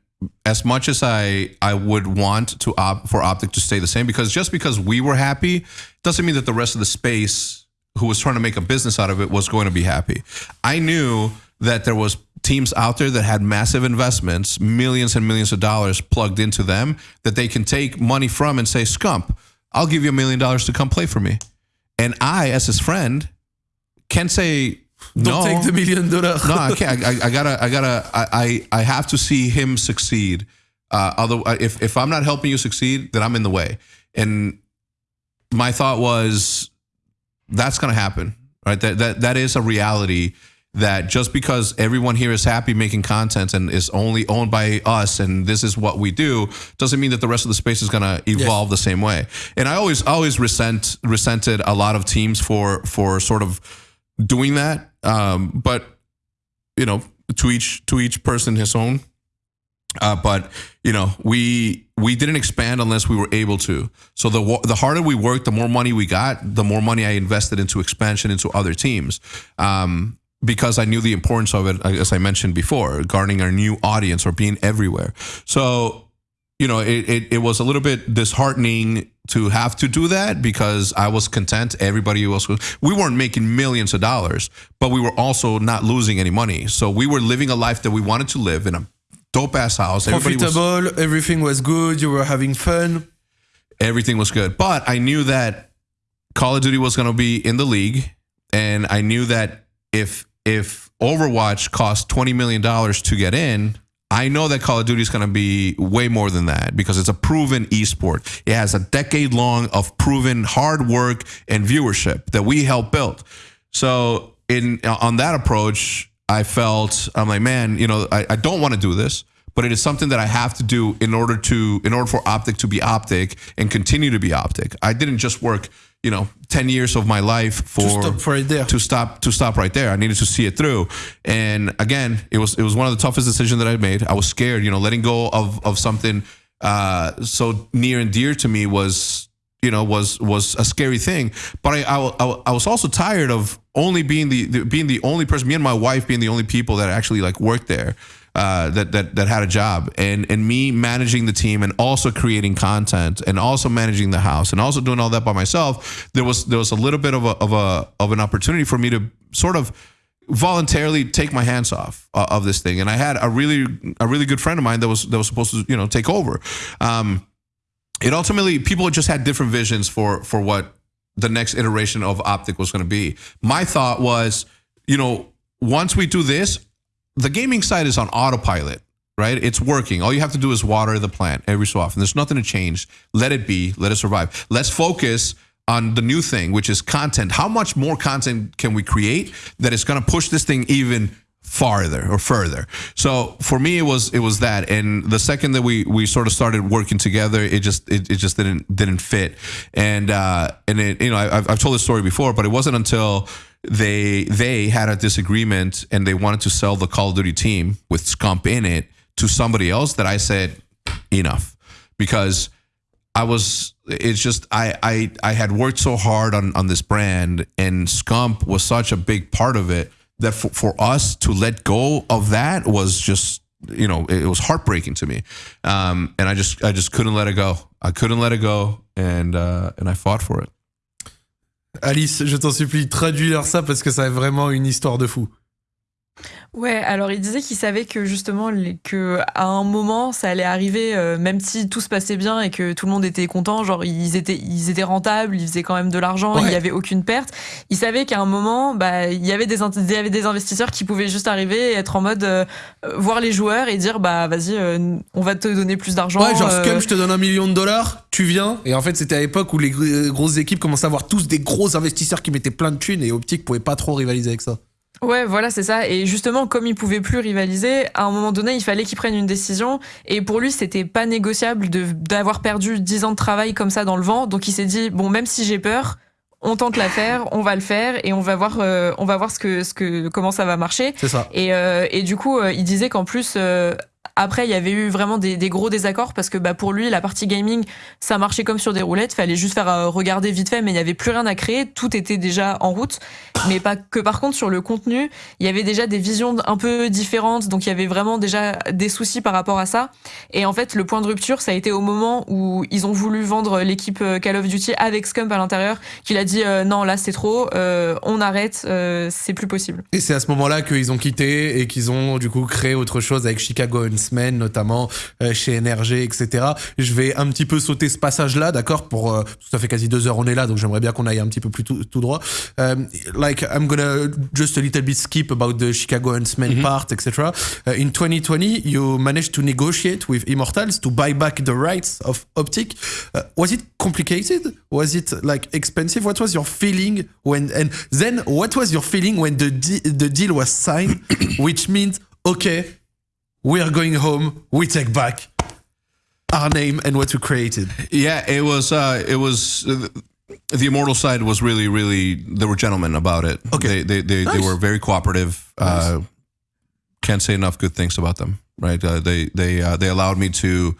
as much as I I would want to for Optic to stay the same because just because we were happy doesn't mean that the rest of the space who was trying to make a business out of it was going to be happy. I knew that there was teams out there that had massive investments, millions and millions of dollars plugged into them that they can take money from and say, "Scump, I'll give you a million dollars to come play for me." And I as his friend can say Don't no take the million dollar. no, I can't. I, I gotta, I gotta, I, I, I have to see him succeed. Uh, although, if if I'm not helping you succeed, then I'm in the way. And my thought was, that's gonna happen, right? That that that is a reality. That just because everyone here is happy making content and is only owned by us and this is what we do, doesn't mean that the rest of the space is gonna evolve the same way. And I always always resent resented a lot of teams for for sort of doing that. Um, but you know, to each to each person his own. Uh, but you know, we we didn't expand unless we were able to. So the the harder we worked, the more money we got, the more money I invested into expansion into other teams. Um, because I knew the importance of it, as I mentioned before, garnering our new audience or being everywhere. So you know, it, it, it was a little bit disheartening to have to do that because I was content. Everybody else was. We weren't making millions of dollars, but we were also not losing any money. So we were living a life that we wanted to live in a dope ass house. Everybody was- Profitable, everything was good, you were having fun. everything was good. But I knew that Call of Duty was going to be in the league, and I knew that if if Overwatch costs twenty million dollars to get in, I know that Call of Duty is going to be way more than that because it's a proven esport. It has a decade long of proven hard work and viewership that we helped build. So in uh, on that approach, I felt I'm like, man, you know, I, I don't want to do this, but it is something that I have to do in order to in order for Optic to be Optic and continue to be Optic. I didn't just work, you know, ten years of my life for stop right there. to stop to stop right there. I needed to see it through. And again, it was it was one of the toughest decisions that I made. I was scared, you know, letting go of of something uh, so near and dear to me was you know was was a scary thing but I, I I I was also tired of only being the, the being the only person me and my wife being the only people that actually like worked there uh, that that that had a job. And and me managing the team and also creating content and also managing the house and also doing all that by myself there was there was a little bit of a of a of an opportunity for me to sort of voluntarily take my hands off uh, of this thing. And I had a really a really good friend of mine that was that was supposed to you know take over. Um, it ultimately people just had different visions for for what the next iteration of optic was going to be. My thought was you know once we do this the gaming side is on autopilot right? It's working. All you have to do is water the plant every so often. There's nothing to change. Let it be. Let it survive. Let's focus on the new thing which is content. How much more content can we create that is going to push this thing even farther or further. So for me, it was it was that, and the second that we we sort of started working together, it just it, it just didn't didn't fit, and uh, and it you know I, I've I've told this story before, but it wasn't until they they had a disagreement and they wanted to sell the Call of Duty team with Scump in it to somebody else that I said enough. Because I was it's just I I I had worked so hard on on this brand and Scump was such a big part of it that for, for us to let go of that was just you know it, was heartbreaking to me. Um, and I just I just couldn't let it go. I couldn't let it go and uh, and I fought for it Alice, je t'en supplie, traduis-leur ça parce que ça est vraiment une histoire de fou. Ouais, alors il disait qu'il savait que justement les- que à un moment ça allait arriver, euh, même si tout se passait bien et que tout le monde était content, genre ils étaient ils étaient rentables, ils faisaient quand même de l'argent, il Ouais. y avait aucune perte. Il savait qu'à un moment, bah il y avait des int- il y avait des investisseurs qui pouvaient juste arriver et être en mode euh, euh, voir les joueurs et dire bah vas-y, on va te donner plus d'argent. Ouais, genre euh, Scum, je te donne un million de dollars, tu viens. Et en fait, c'était à l'époque où les gr- grosses équipes commençaient à avoir tous des gros investisseurs qui mettaient plein de thunes et Optic pouvait pas trop rivaliser avec ça. Ouais, voilà, c'est ça. Et justement, comme il pouvait plus rivaliser, à un moment donné, il fallait qu'il prenne une décision. Et pour lui, c'était pas négociable d'avoir perdu 10 ans de travail comme ça dans le vent. Donc il s'est dit bon, même si j'ai peur, on tente l'affaire, on va le faire et on va voir, euh, on va voir ce que, ce que, comment ça va marcher. C'est ça. Et, euh, et du coup, euh, il disait qu'en plus, euh, après, il y avait eu vraiment des, gros désaccords parce que bah, pour lui, la partie gaming, ça marchait comme sur des roulettes. Fallait juste faire euh, regarder vite fait, mais il n'y avait plus rien à créer. Tout était déjà en route. Mais pas que par contre, sur le contenu, il y avait déjà des visions un peu différentes. Donc, il y avait vraiment déjà des soucis par rapport à ça. Et en fait, le point de rupture, ça a été au moment où ils ont voulu vendre l'équipe euh, Call of Duty avec Scump à l'intérieur, qu'il a dit euh, non, là, c'est trop, on arrête, euh, c'est plus possible. Et c'est à ce moment-là qu'ils ont quitté et qu'ils ont du coup créé autre chose avec Chicago Huntsmen, notamment euh, chez NRG, etc. Je vais un petit peu sauter ce passage-là, d'accord Pour euh, ça fait quasi deux heures on est là, donc j'aimerais bien qu'on aille un petit peu plus tout, tout droit. Um, like I'm gonna just a little bit skip about the Chicago Huntsmen part, etc. Uh, in 2020, you managed to negotiate with Immortals to buy back the rights of Optic. Uh, was it complicated? Was it like expensive? What was your feeling when? And then what was your feeling when the de- the deal was signed, which means okay, we are going home. We take back our name and what we created. Yeah, it was. Uh, it was. Uh, the immortal side was really, really. They were gentlemen about it. Okay. They they they, they were very cooperative. Uh, can't say enough good things about them. Right. Uh, they they uh, they allowed me to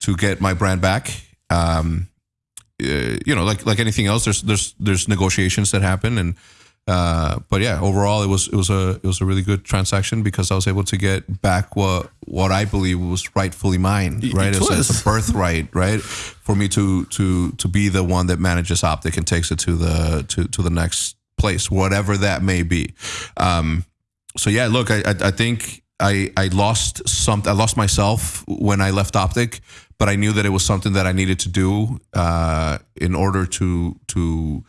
to get my brand back. Um, uh, you know, like like anything else, there's there's there's negotiations that happen, and uh, but yeah, overall, it was it was a it was a really good transaction because I was able to get back what what I believe was rightfully mine. Right, it it's, a, it's a birthright, right, for me to to to be the one that manages Optic and takes it to the to to the next place, whatever that may be. Um, so yeah, look, I I, I think I I lost something. I lost myself when I left Optic, but I knew that it was something that I needed to do uh, in order to to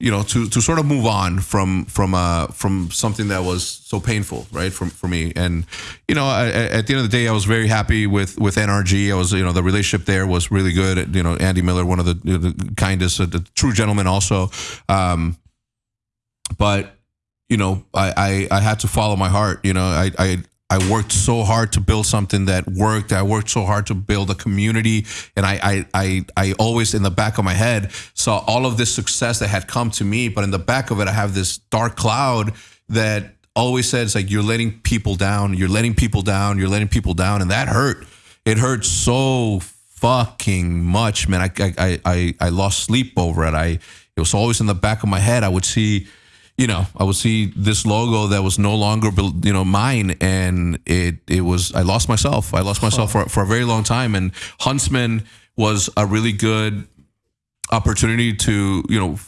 you know to to sort of move on from from uh from something that was so painful right for, for me. And you know I, at the end of the day i was very happy with with nrg i was you know the relationship there was really good. You know andy miller one of the, the kindest uh, the true gentleman also. Um but you know I, I i had to follow my heart. You know i i I worked so hard to build something that worked. I worked so hard to build a community, and I, I, I, I, always in the back of my head saw all of this success that had come to me. But in the back of it, I have this dark cloud that always says like you're letting people down, you're letting people down, you're letting people down, and that hurt. It hurt so fucking much, man. I, I, I, I lost sleep over it. I, it was always in the back of my head. I would see you know, I would see this logo that was no longer, you know, mine, and it it was. I lost myself. I lost myself for for a very long time. And Huntsmen was a really good opportunity to you know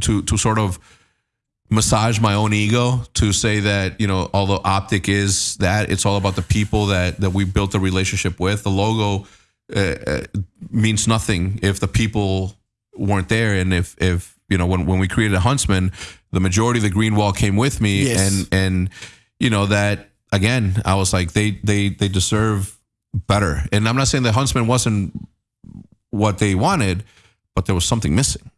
to to sort of massage my own ego to say that you know although optic is that it's all about the people that that we built a relationship with the logo uh, uh means nothing if the people weren't there and if if you know when when we created a Huntsmen the majority of the green wall came with me yes. and and you know that again i was like they they they deserve better. And i'm not saying the Huntsmen wasn't what they wanted but there was something missing.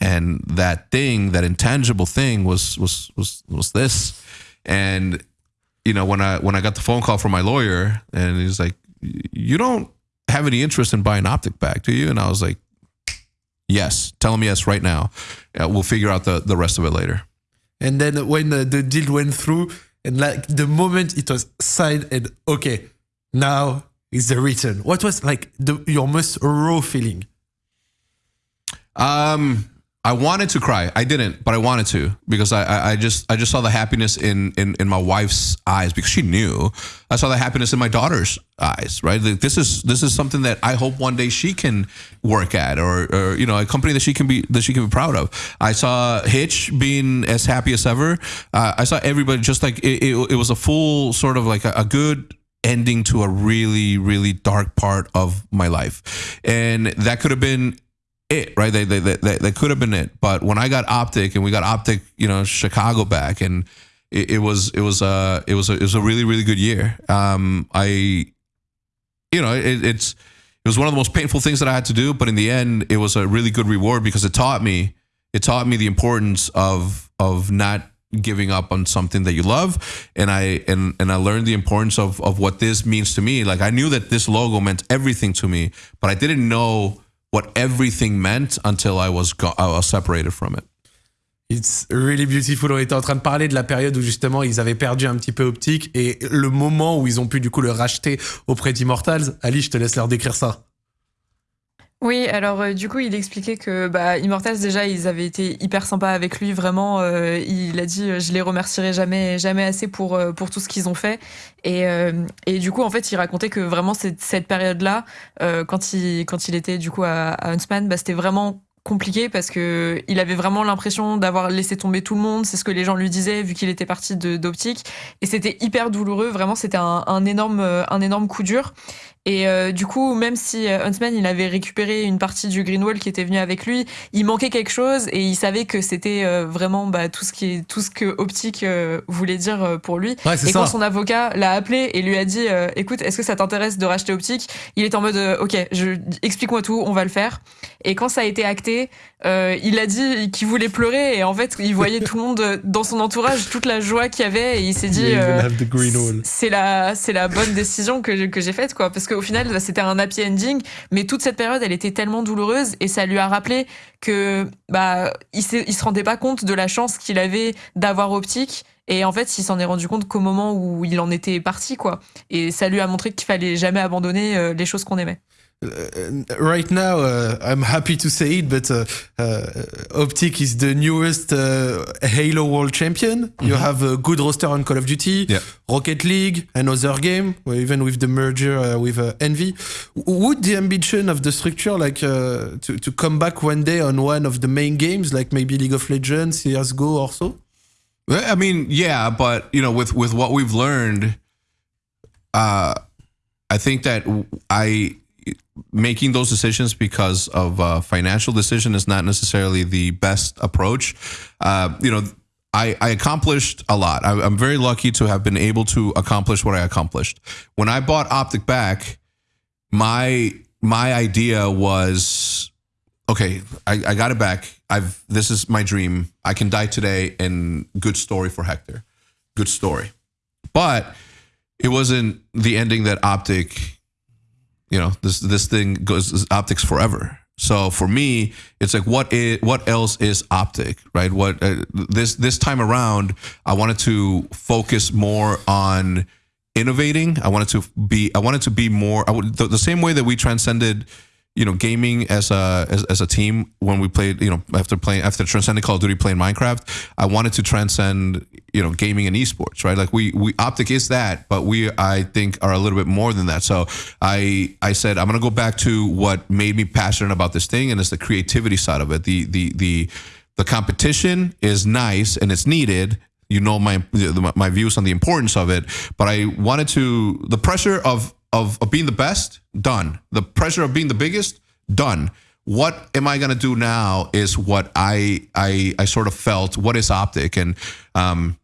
And that thing that intangible thing was was was was this. And you know when i when i got the phone call from my lawyer and he's like you don't have any interest in buying optic back do you? And i was like yes tell him yes right now uh, we'll figure out the, the rest of it later. And then when the, the deal went through, and like the moment it was signed, and okay, now is the return. What was like the, your most raw feeling? Um, I wanted to cry. I didn't, but I wanted to because I, I just I just saw the happiness in, in in my wife's eyes because she knew. I saw the happiness in my daughter's eyes. Right. Like this is this is something that I hope one day she can work at, or, or you know, a company that she can be that she can be proud of. I saw Hitch being as happy as ever. Uh, I saw everybody just like it, it, it was a full sort of like a, a good ending to a really really dark part of my life and that could have been it, right? They, they, they, they, could have been it. But when I got Optic and we got Optic, you know, Chicago back and it, it was, it was, uh, it was, a, it was a really, really good year. Um, I, you know, it, it's, it was one of the most painful things that I had to do, but in the end, it was a really good reward because it taught me, it taught me the importance of, of not giving up on something that you love and i and and i learned the importance of of what this means to me like i knew that this logo meant everything to me but i didn't know what everything meant until I was, separated from it. It's really beautiful. On était en train de parler de la période où justement ils avaient perdu un petit peu Optique et le moment où ils ont pu du coup le racheter auprès d'Immortals. Ali, je te laisse leur décrire ça. Oui, alors euh, du coup, il expliquait que bah, Immortals déjà, ils avaient été hyper sympas avec lui, vraiment. Euh, il a dit, je les remercierai jamais, jamais assez pour euh, pour tout ce qu'ils ont fait. Et, et du coup, en fait, il racontait que vraiment cette, cette période-là, quand il quand il était du coup à, à Huntsman, bah, c'était vraiment compliqué parce que il avait vraiment l'impression d'avoir laissé tomber tout le monde. C'est ce que les gens lui disaient vu qu'il était parti d'optique et c'était hyper douloureux. Vraiment, c'était un, un, énorme un énorme coup dur. Et euh, du coup, même si euh, Huntsman il avait récupéré une partie du Greenwall qui était venu avec lui, il manquait quelque chose et il savait que c'était euh, vraiment bah, tout ce qui est tout ce que Optique voulait dire pour lui. et quand son avocat l'a appelé et lui a dit "Écoute, est-ce que ça t'intéresse de racheter Optique? Il est en mode "OK, je explique-moi tout, on va le faire." Et quand ça a été acté, il a dit qu'il voulait pleurer et en fait, il voyait tout le monde dans son entourage, toute la joie qu'il y avait et il s'est dit "C'est la c'est la bonne décision que que j'ai faite quoi parce que au final, c'était un happy ending. Mais toute cette période, elle était tellement douloureuse et ça lui a rappelé que bah il se rendait pas compte de la chance qu'il avait d'avoir optique. Et en fait, il s'en est rendu compte qu'au moment où il en était parti, quoi. Et ça lui a montré qu'il fallait jamais abandonner euh, les choses qu'on aimait. Uh, right now, uh, I'm happy to say it, but uh, uh Optic is the newest uh, Halo World Champion. Mm -hmm. You have a good roster on Call of Duty, yeah. Rocket League, another game, even with the merger uh, with Envy. Would the ambition of the structure like to, to come back one day on one of the main games, like maybe League of Legends, CSGO or so? I mean, yeah, but you know, with with what we've learned uh, I think that I making those decisions because of uh, financial decision is not necessarily the best approach. Uh, you know, I, I, accomplished a lot. I, am very lucky to have been able to accomplish what I accomplished. When I bought Optic back, my my idea was okay. I, I got it back. I've this is my dream. I can die today, and good story for Hector. Good story, but it wasn't the ending that Optic you know this this thing goes optics forever. So for me it's like what is what else is optic right? What uh, this this time around i wanted to focus more on innovating. I wanted to be i wanted to be more would, the, the same way that we transcended you know, gaming as a as, as a team when we played, you know, after playing after transcending Call of Duty, playing Minecraft, I wanted to transcend, you know, gaming and esports, right? Like we we Optic is that, but we I think are a little bit more than that. So I I said I'm gonna go back to what made me passionate about this thing, and it's the creativity side of it. The the the the competition is nice and it's needed, you know my my views on the importance of it but i wanted to the pressure of of, of being the best, done. The pressure of being the biggest, done. What am I going to do now is what I, I, I sort of felt, what is optic? And, um,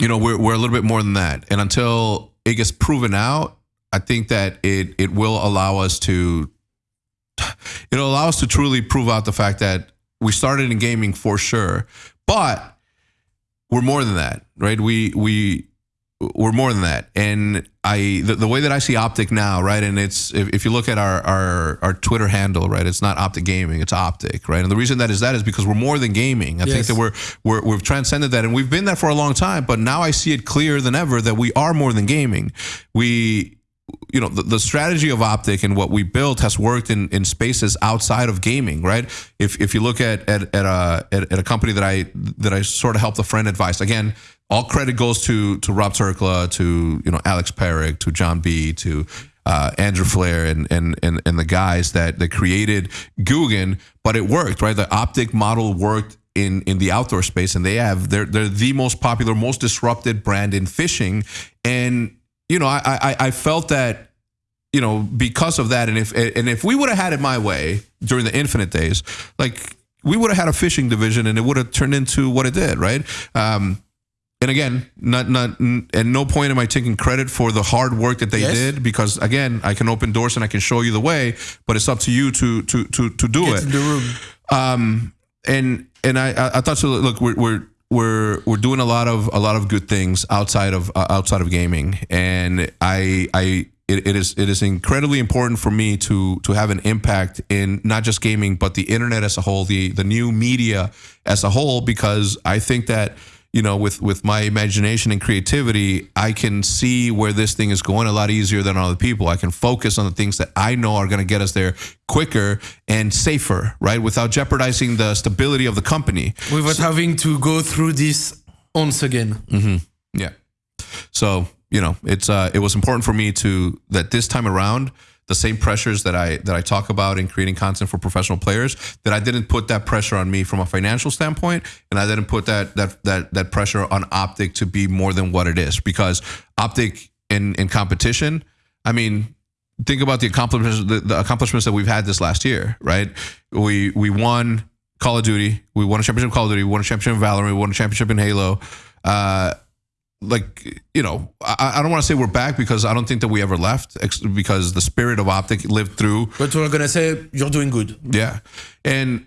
you know, we're, we're a little bit more than that. And until it gets proven out, I think that it, it will allow us to, it'll allow us to truly prove out the fact that we started in gaming for sure, but we're more than that, right? We, we, we're more than that. And I the, the, way that I see Optic now, right? And it's if, if you look at our, our our Twitter handle, right? It's not Optic Gaming, it's Optic, right? And the reason that is that is because we're more than gaming. I yes. think that we're, we're we've transcended that, and we've been there for a long time. But now I see it clearer than ever that we are more than gaming. We you know the, the strategy of optic and what we built has worked in, in spaces outside of gaming right if, if you look at at, at a at, at a company that i that i sort of helped a friend advise again all credit goes to to Rob Turkla, to you know Alex Perik, to John B, to uh, Andrew Flair and, and and and the guys that that created Googan, but it worked, right? The optic model worked in in the outdoor space, and they have they're they're the most popular, most disrupted brand in fishing, and you know I I, I felt that you know because of that, and if and if we would have had it my way during the Infinite days, like we would have had a fishing division, and it would have turned into what it did, right? Um, and again, not not at no point am I taking credit for the hard work that they yes. did because again, I can open doors and I can show you the way, but it's up to you to to to to do Get it. In the room. Um, and and I I thought so. Look, we're we're we're we're doing a lot of a lot of good things outside of uh, outside of gaming, and I I. It, it is it is incredibly important for me to to have an impact in not just gaming but the internet as a whole the the new media as a whole because I think that you know, with with my imagination and creativity, I can see where this thing is going a lot easier than other people. I can focus on the things that I know are going to get us there quicker and safer, right, without jeopardizing the stability of the company. Without so, having to go through this once again. Mm-hmm. Yeah. So you know, it's uh, it was important for me to that this time around the same pressures that I that I talk about in creating content for professional players that I didn't put that pressure on me from a financial standpoint and I didn't put that that that that pressure on Optic to be more than what it is. Because Optic in in competition I mean think about the accomplishments the, the accomplishments that we've had this last year right? We we won Call of Duty we won a championship Call of Duty we won a championship in Valorant we won a championship in Halo uh, like you know I, I don't want to say we're back because I don't think that we ever left because the spirit of optic lived through. But we're gonna say you're doing good. Yeah. And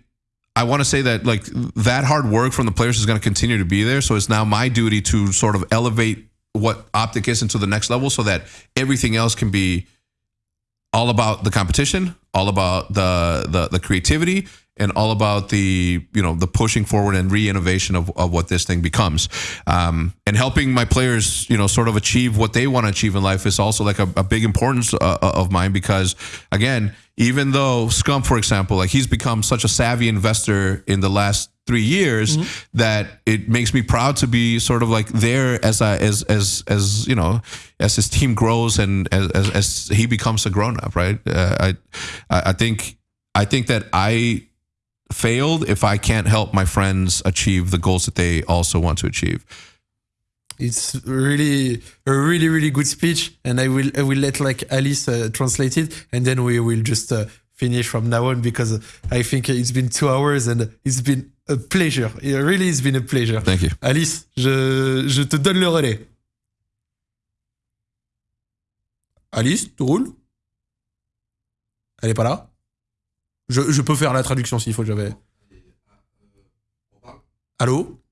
I want to say that like that hard work from the players is going to continue to be there. So it's now my duty to sort of elevate what optic is into the next level so that everything else can be all about the competition all about the the, the creativity and all about the you know the pushing forward and re-innovation of, of what this thing becomes um, and helping my players you know sort of achieve what they want to achieve in life is also like a, a big importance uh, uh, of mine because again even though Scump for example like he's become such a savvy investor in the last three years mm-hmm. that it makes me proud to be sort of like there as I, as as as you know as his team grows and as as, as he becomes a grown up right uh, I I think I think that I failed if I can't help my friends achieve the goals that they also want to achieve. it's really a really really good speech, and I will I will let like Alice uh, translate it, and then we will just uh, finish from now on because I think it's been two hours and it's been a pleasure. It really has been a pleasure. Thank you. Alice, je, je te donne le relais. Alice, tu roules Elle est pas là je, peux faire la traduction s'il faut, j'avais. Allô?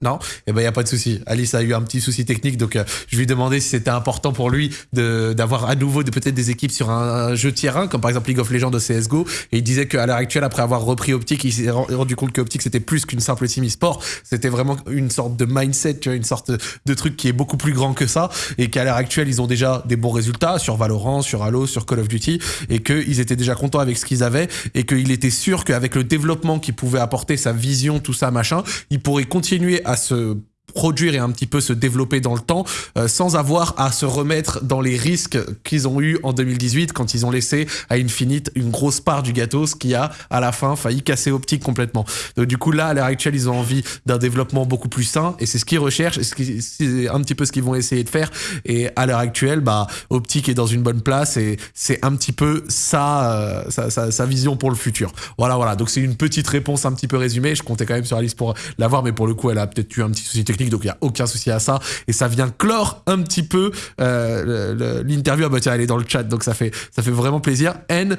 Non, eh ben il y a pas de souci. Alice a eu un petit souci technique, donc euh, je lui ai demandé si c'était important pour lui d'avoir à nouveau de peut-être des équipes sur un, jeu tier 1, comme par exemple League of Legends de CS:GO. Et il disait qu'à l'heure actuelle, après avoir repris Optic, il s'est rendu compte que Optic c'était plus qu'une simple team e-sport. C'était vraiment une sorte de mindset, tu vois, une sorte de truc qui est beaucoup plus grand que ça. Et qu'à l'heure actuelle, ils ont déjà des bons résultats sur Valorant, sur Halo, sur Call of Duty, et qu'ils étaient déjà contents avec ce qu'ils avaient, et qu'il était sûr qu'avec le développement qu'il pouvait apporter, sa vision, tout ça, machin, il pourrait continuer à ce produire et un petit peu se développer dans le temps euh, sans avoir à se remettre dans les risques qu'ils ont eu en 2018 quand ils ont laissé à Infinite une grosse part du gâteau ce qui a à la fin failli casser Optique complètement. Donc du coup là à l'heure actuelle ils ont envie d'un développement beaucoup plus sain et c'est ce qu'ils recherchent et c'est un petit peu ce qu'ils vont essayer de faire et à l'heure actuelle bah Optique est dans une bonne place et c'est un petit peu ça, euh, sa, sa, sa, vision pour le futur. Voilà voilà donc c'est une petite réponse un petit peu résumée. Je comptais quand même sur Alice pour l'avoir mais pour le coup elle a peut-être eu un petit souci technique donc il n'y a aucun souci à ça. Et ça vient clore un petit peu euh, l'interview. Ah bah tiens, elle est dans le chat, donc ça fait, ça fait vraiment plaisir. And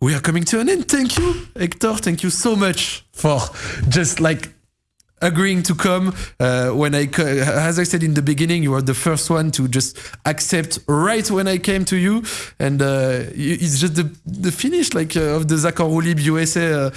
we are coming to an end. Thank you, Hector. Thank you so much for just like agreeing to come uh, when I, as I said in the beginning, you were the first one to just accept right when I came to you, and uh, it's just the the finish like uh, of the Zakar Lib USA. Uh,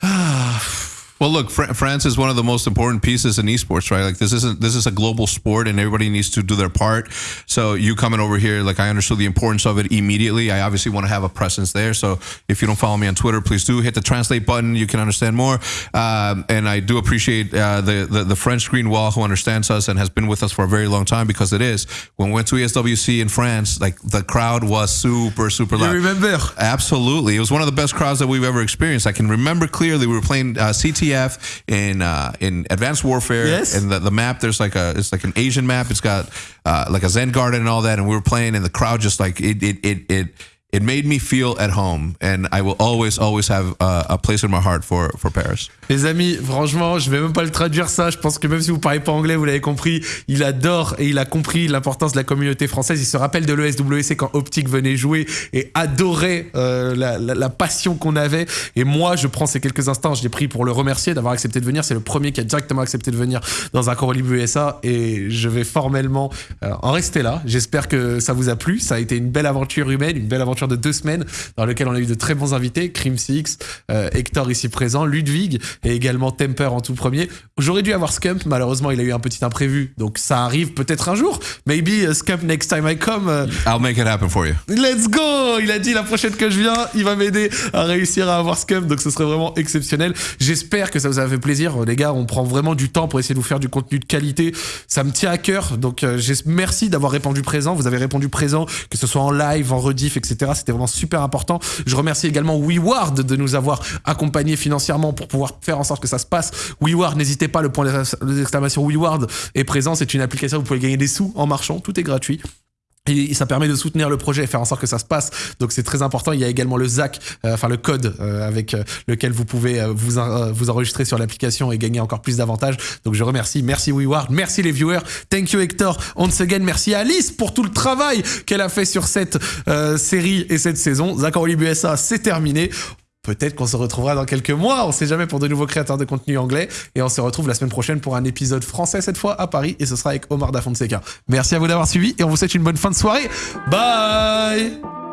ah. Well, look, Fr- France is one of the most important pieces in esports, right? Like this isn't this is a global sport, and everybody needs to do their part. So you coming over here, like I understood the importance of it immediately. I obviously want to have a presence there. So if you don't follow me on Twitter, please do hit the translate button. You can understand more. Um, and I do appreciate uh, the, the, the French Green Wall who understands us and has been with us for a very long time because it is. When we went to ESWC in France, like the crowd was super super loud. You remember? Absolutely, it was one of the best crowds that we've ever experienced. I can remember clearly. We were playing uh, CT In uh, in Advanced Warfare. Yes. And the, the map, there's like a it's like an Asian map. It's got uh, like a Zen garden and all that. And we were playing, and the crowd just like it it it it it made me feel at home and I will always always have uh, a place in my heart for for Paris. Les amis, franchement, je vais même pas le traduire ça. Je pense que même si vous parlez pas anglais, vous l'avez compris. Il adore et il a compris l'importance de la communauté française. Il se rappelle de l'ESWC quand Optic venait jouer et adorait euh, la, la, la, passion qu'on avait. Et moi, je prends ces quelques instants, je l'ai pris pour le remercier d'avoir accepté de venir. C'est le premier qui a directement accepté de venir dans un Corolib USA et je vais formellement euh, en rester là. J'espère que ça vous a plu. Ça a été une belle aventure humaine, une belle aventure de deux semaines dans lequel on a eu de très bons invités, Crim Six, euh, Hector ici présent, Ludwig et également Temper en tout premier. J'aurais dû avoir Scump, malheureusement il a eu un petit imprévu, donc ça arrive peut-être un jour. Maybe uh, Scump next time I come. Uh, I'll make it happen for you. Let's go Il a dit la prochaine que je viens, il va m'aider à réussir à avoir Scump, donc ce serait vraiment exceptionnel. J'espère que ça vous a fait plaisir, les gars. On prend vraiment du temps pour essayer de vous faire du contenu de qualité. Ça me tient à cœur, donc euh, merci d'avoir répondu présent. Vous avez répondu présent, que ce soit en live, en rediff, etc. C'était vraiment super important. Je remercie également WeWard de nous avoir accompagnés financièrement pour pouvoir faire en sorte que ça se passe. WeWard, n'hésitez pas, le point d'exclamation WeWard est présent. C'est une application où vous pouvez gagner des sous en marchant. Tout est gratuit. Et ça permet de soutenir le projet et faire en sorte que ça se passe. Donc c'est très important. Il y a également le ZAC, euh, enfin le code euh, avec euh, lequel vous pouvez euh, vous, vous enregistrer sur l'application et gagner encore plus d'avantages. Donc je remercie. Merci WeWard. Merci les viewers. Thank you Hector. Once again, merci Alice pour tout le travail qu'elle a fait sur cette série et cette saison. Zach USA, c'est terminé. Peut-être qu'on se retrouvera dans quelques mois, on sait jamais pour de nouveaux créateurs de contenu anglais. Et on se retrouve la semaine prochaine pour un épisode français cette fois à Paris. Et ce sera avec Omar Da Fonseca. Merci à vous d'avoir suivi et on vous souhaite une bonne fin de soirée. Bye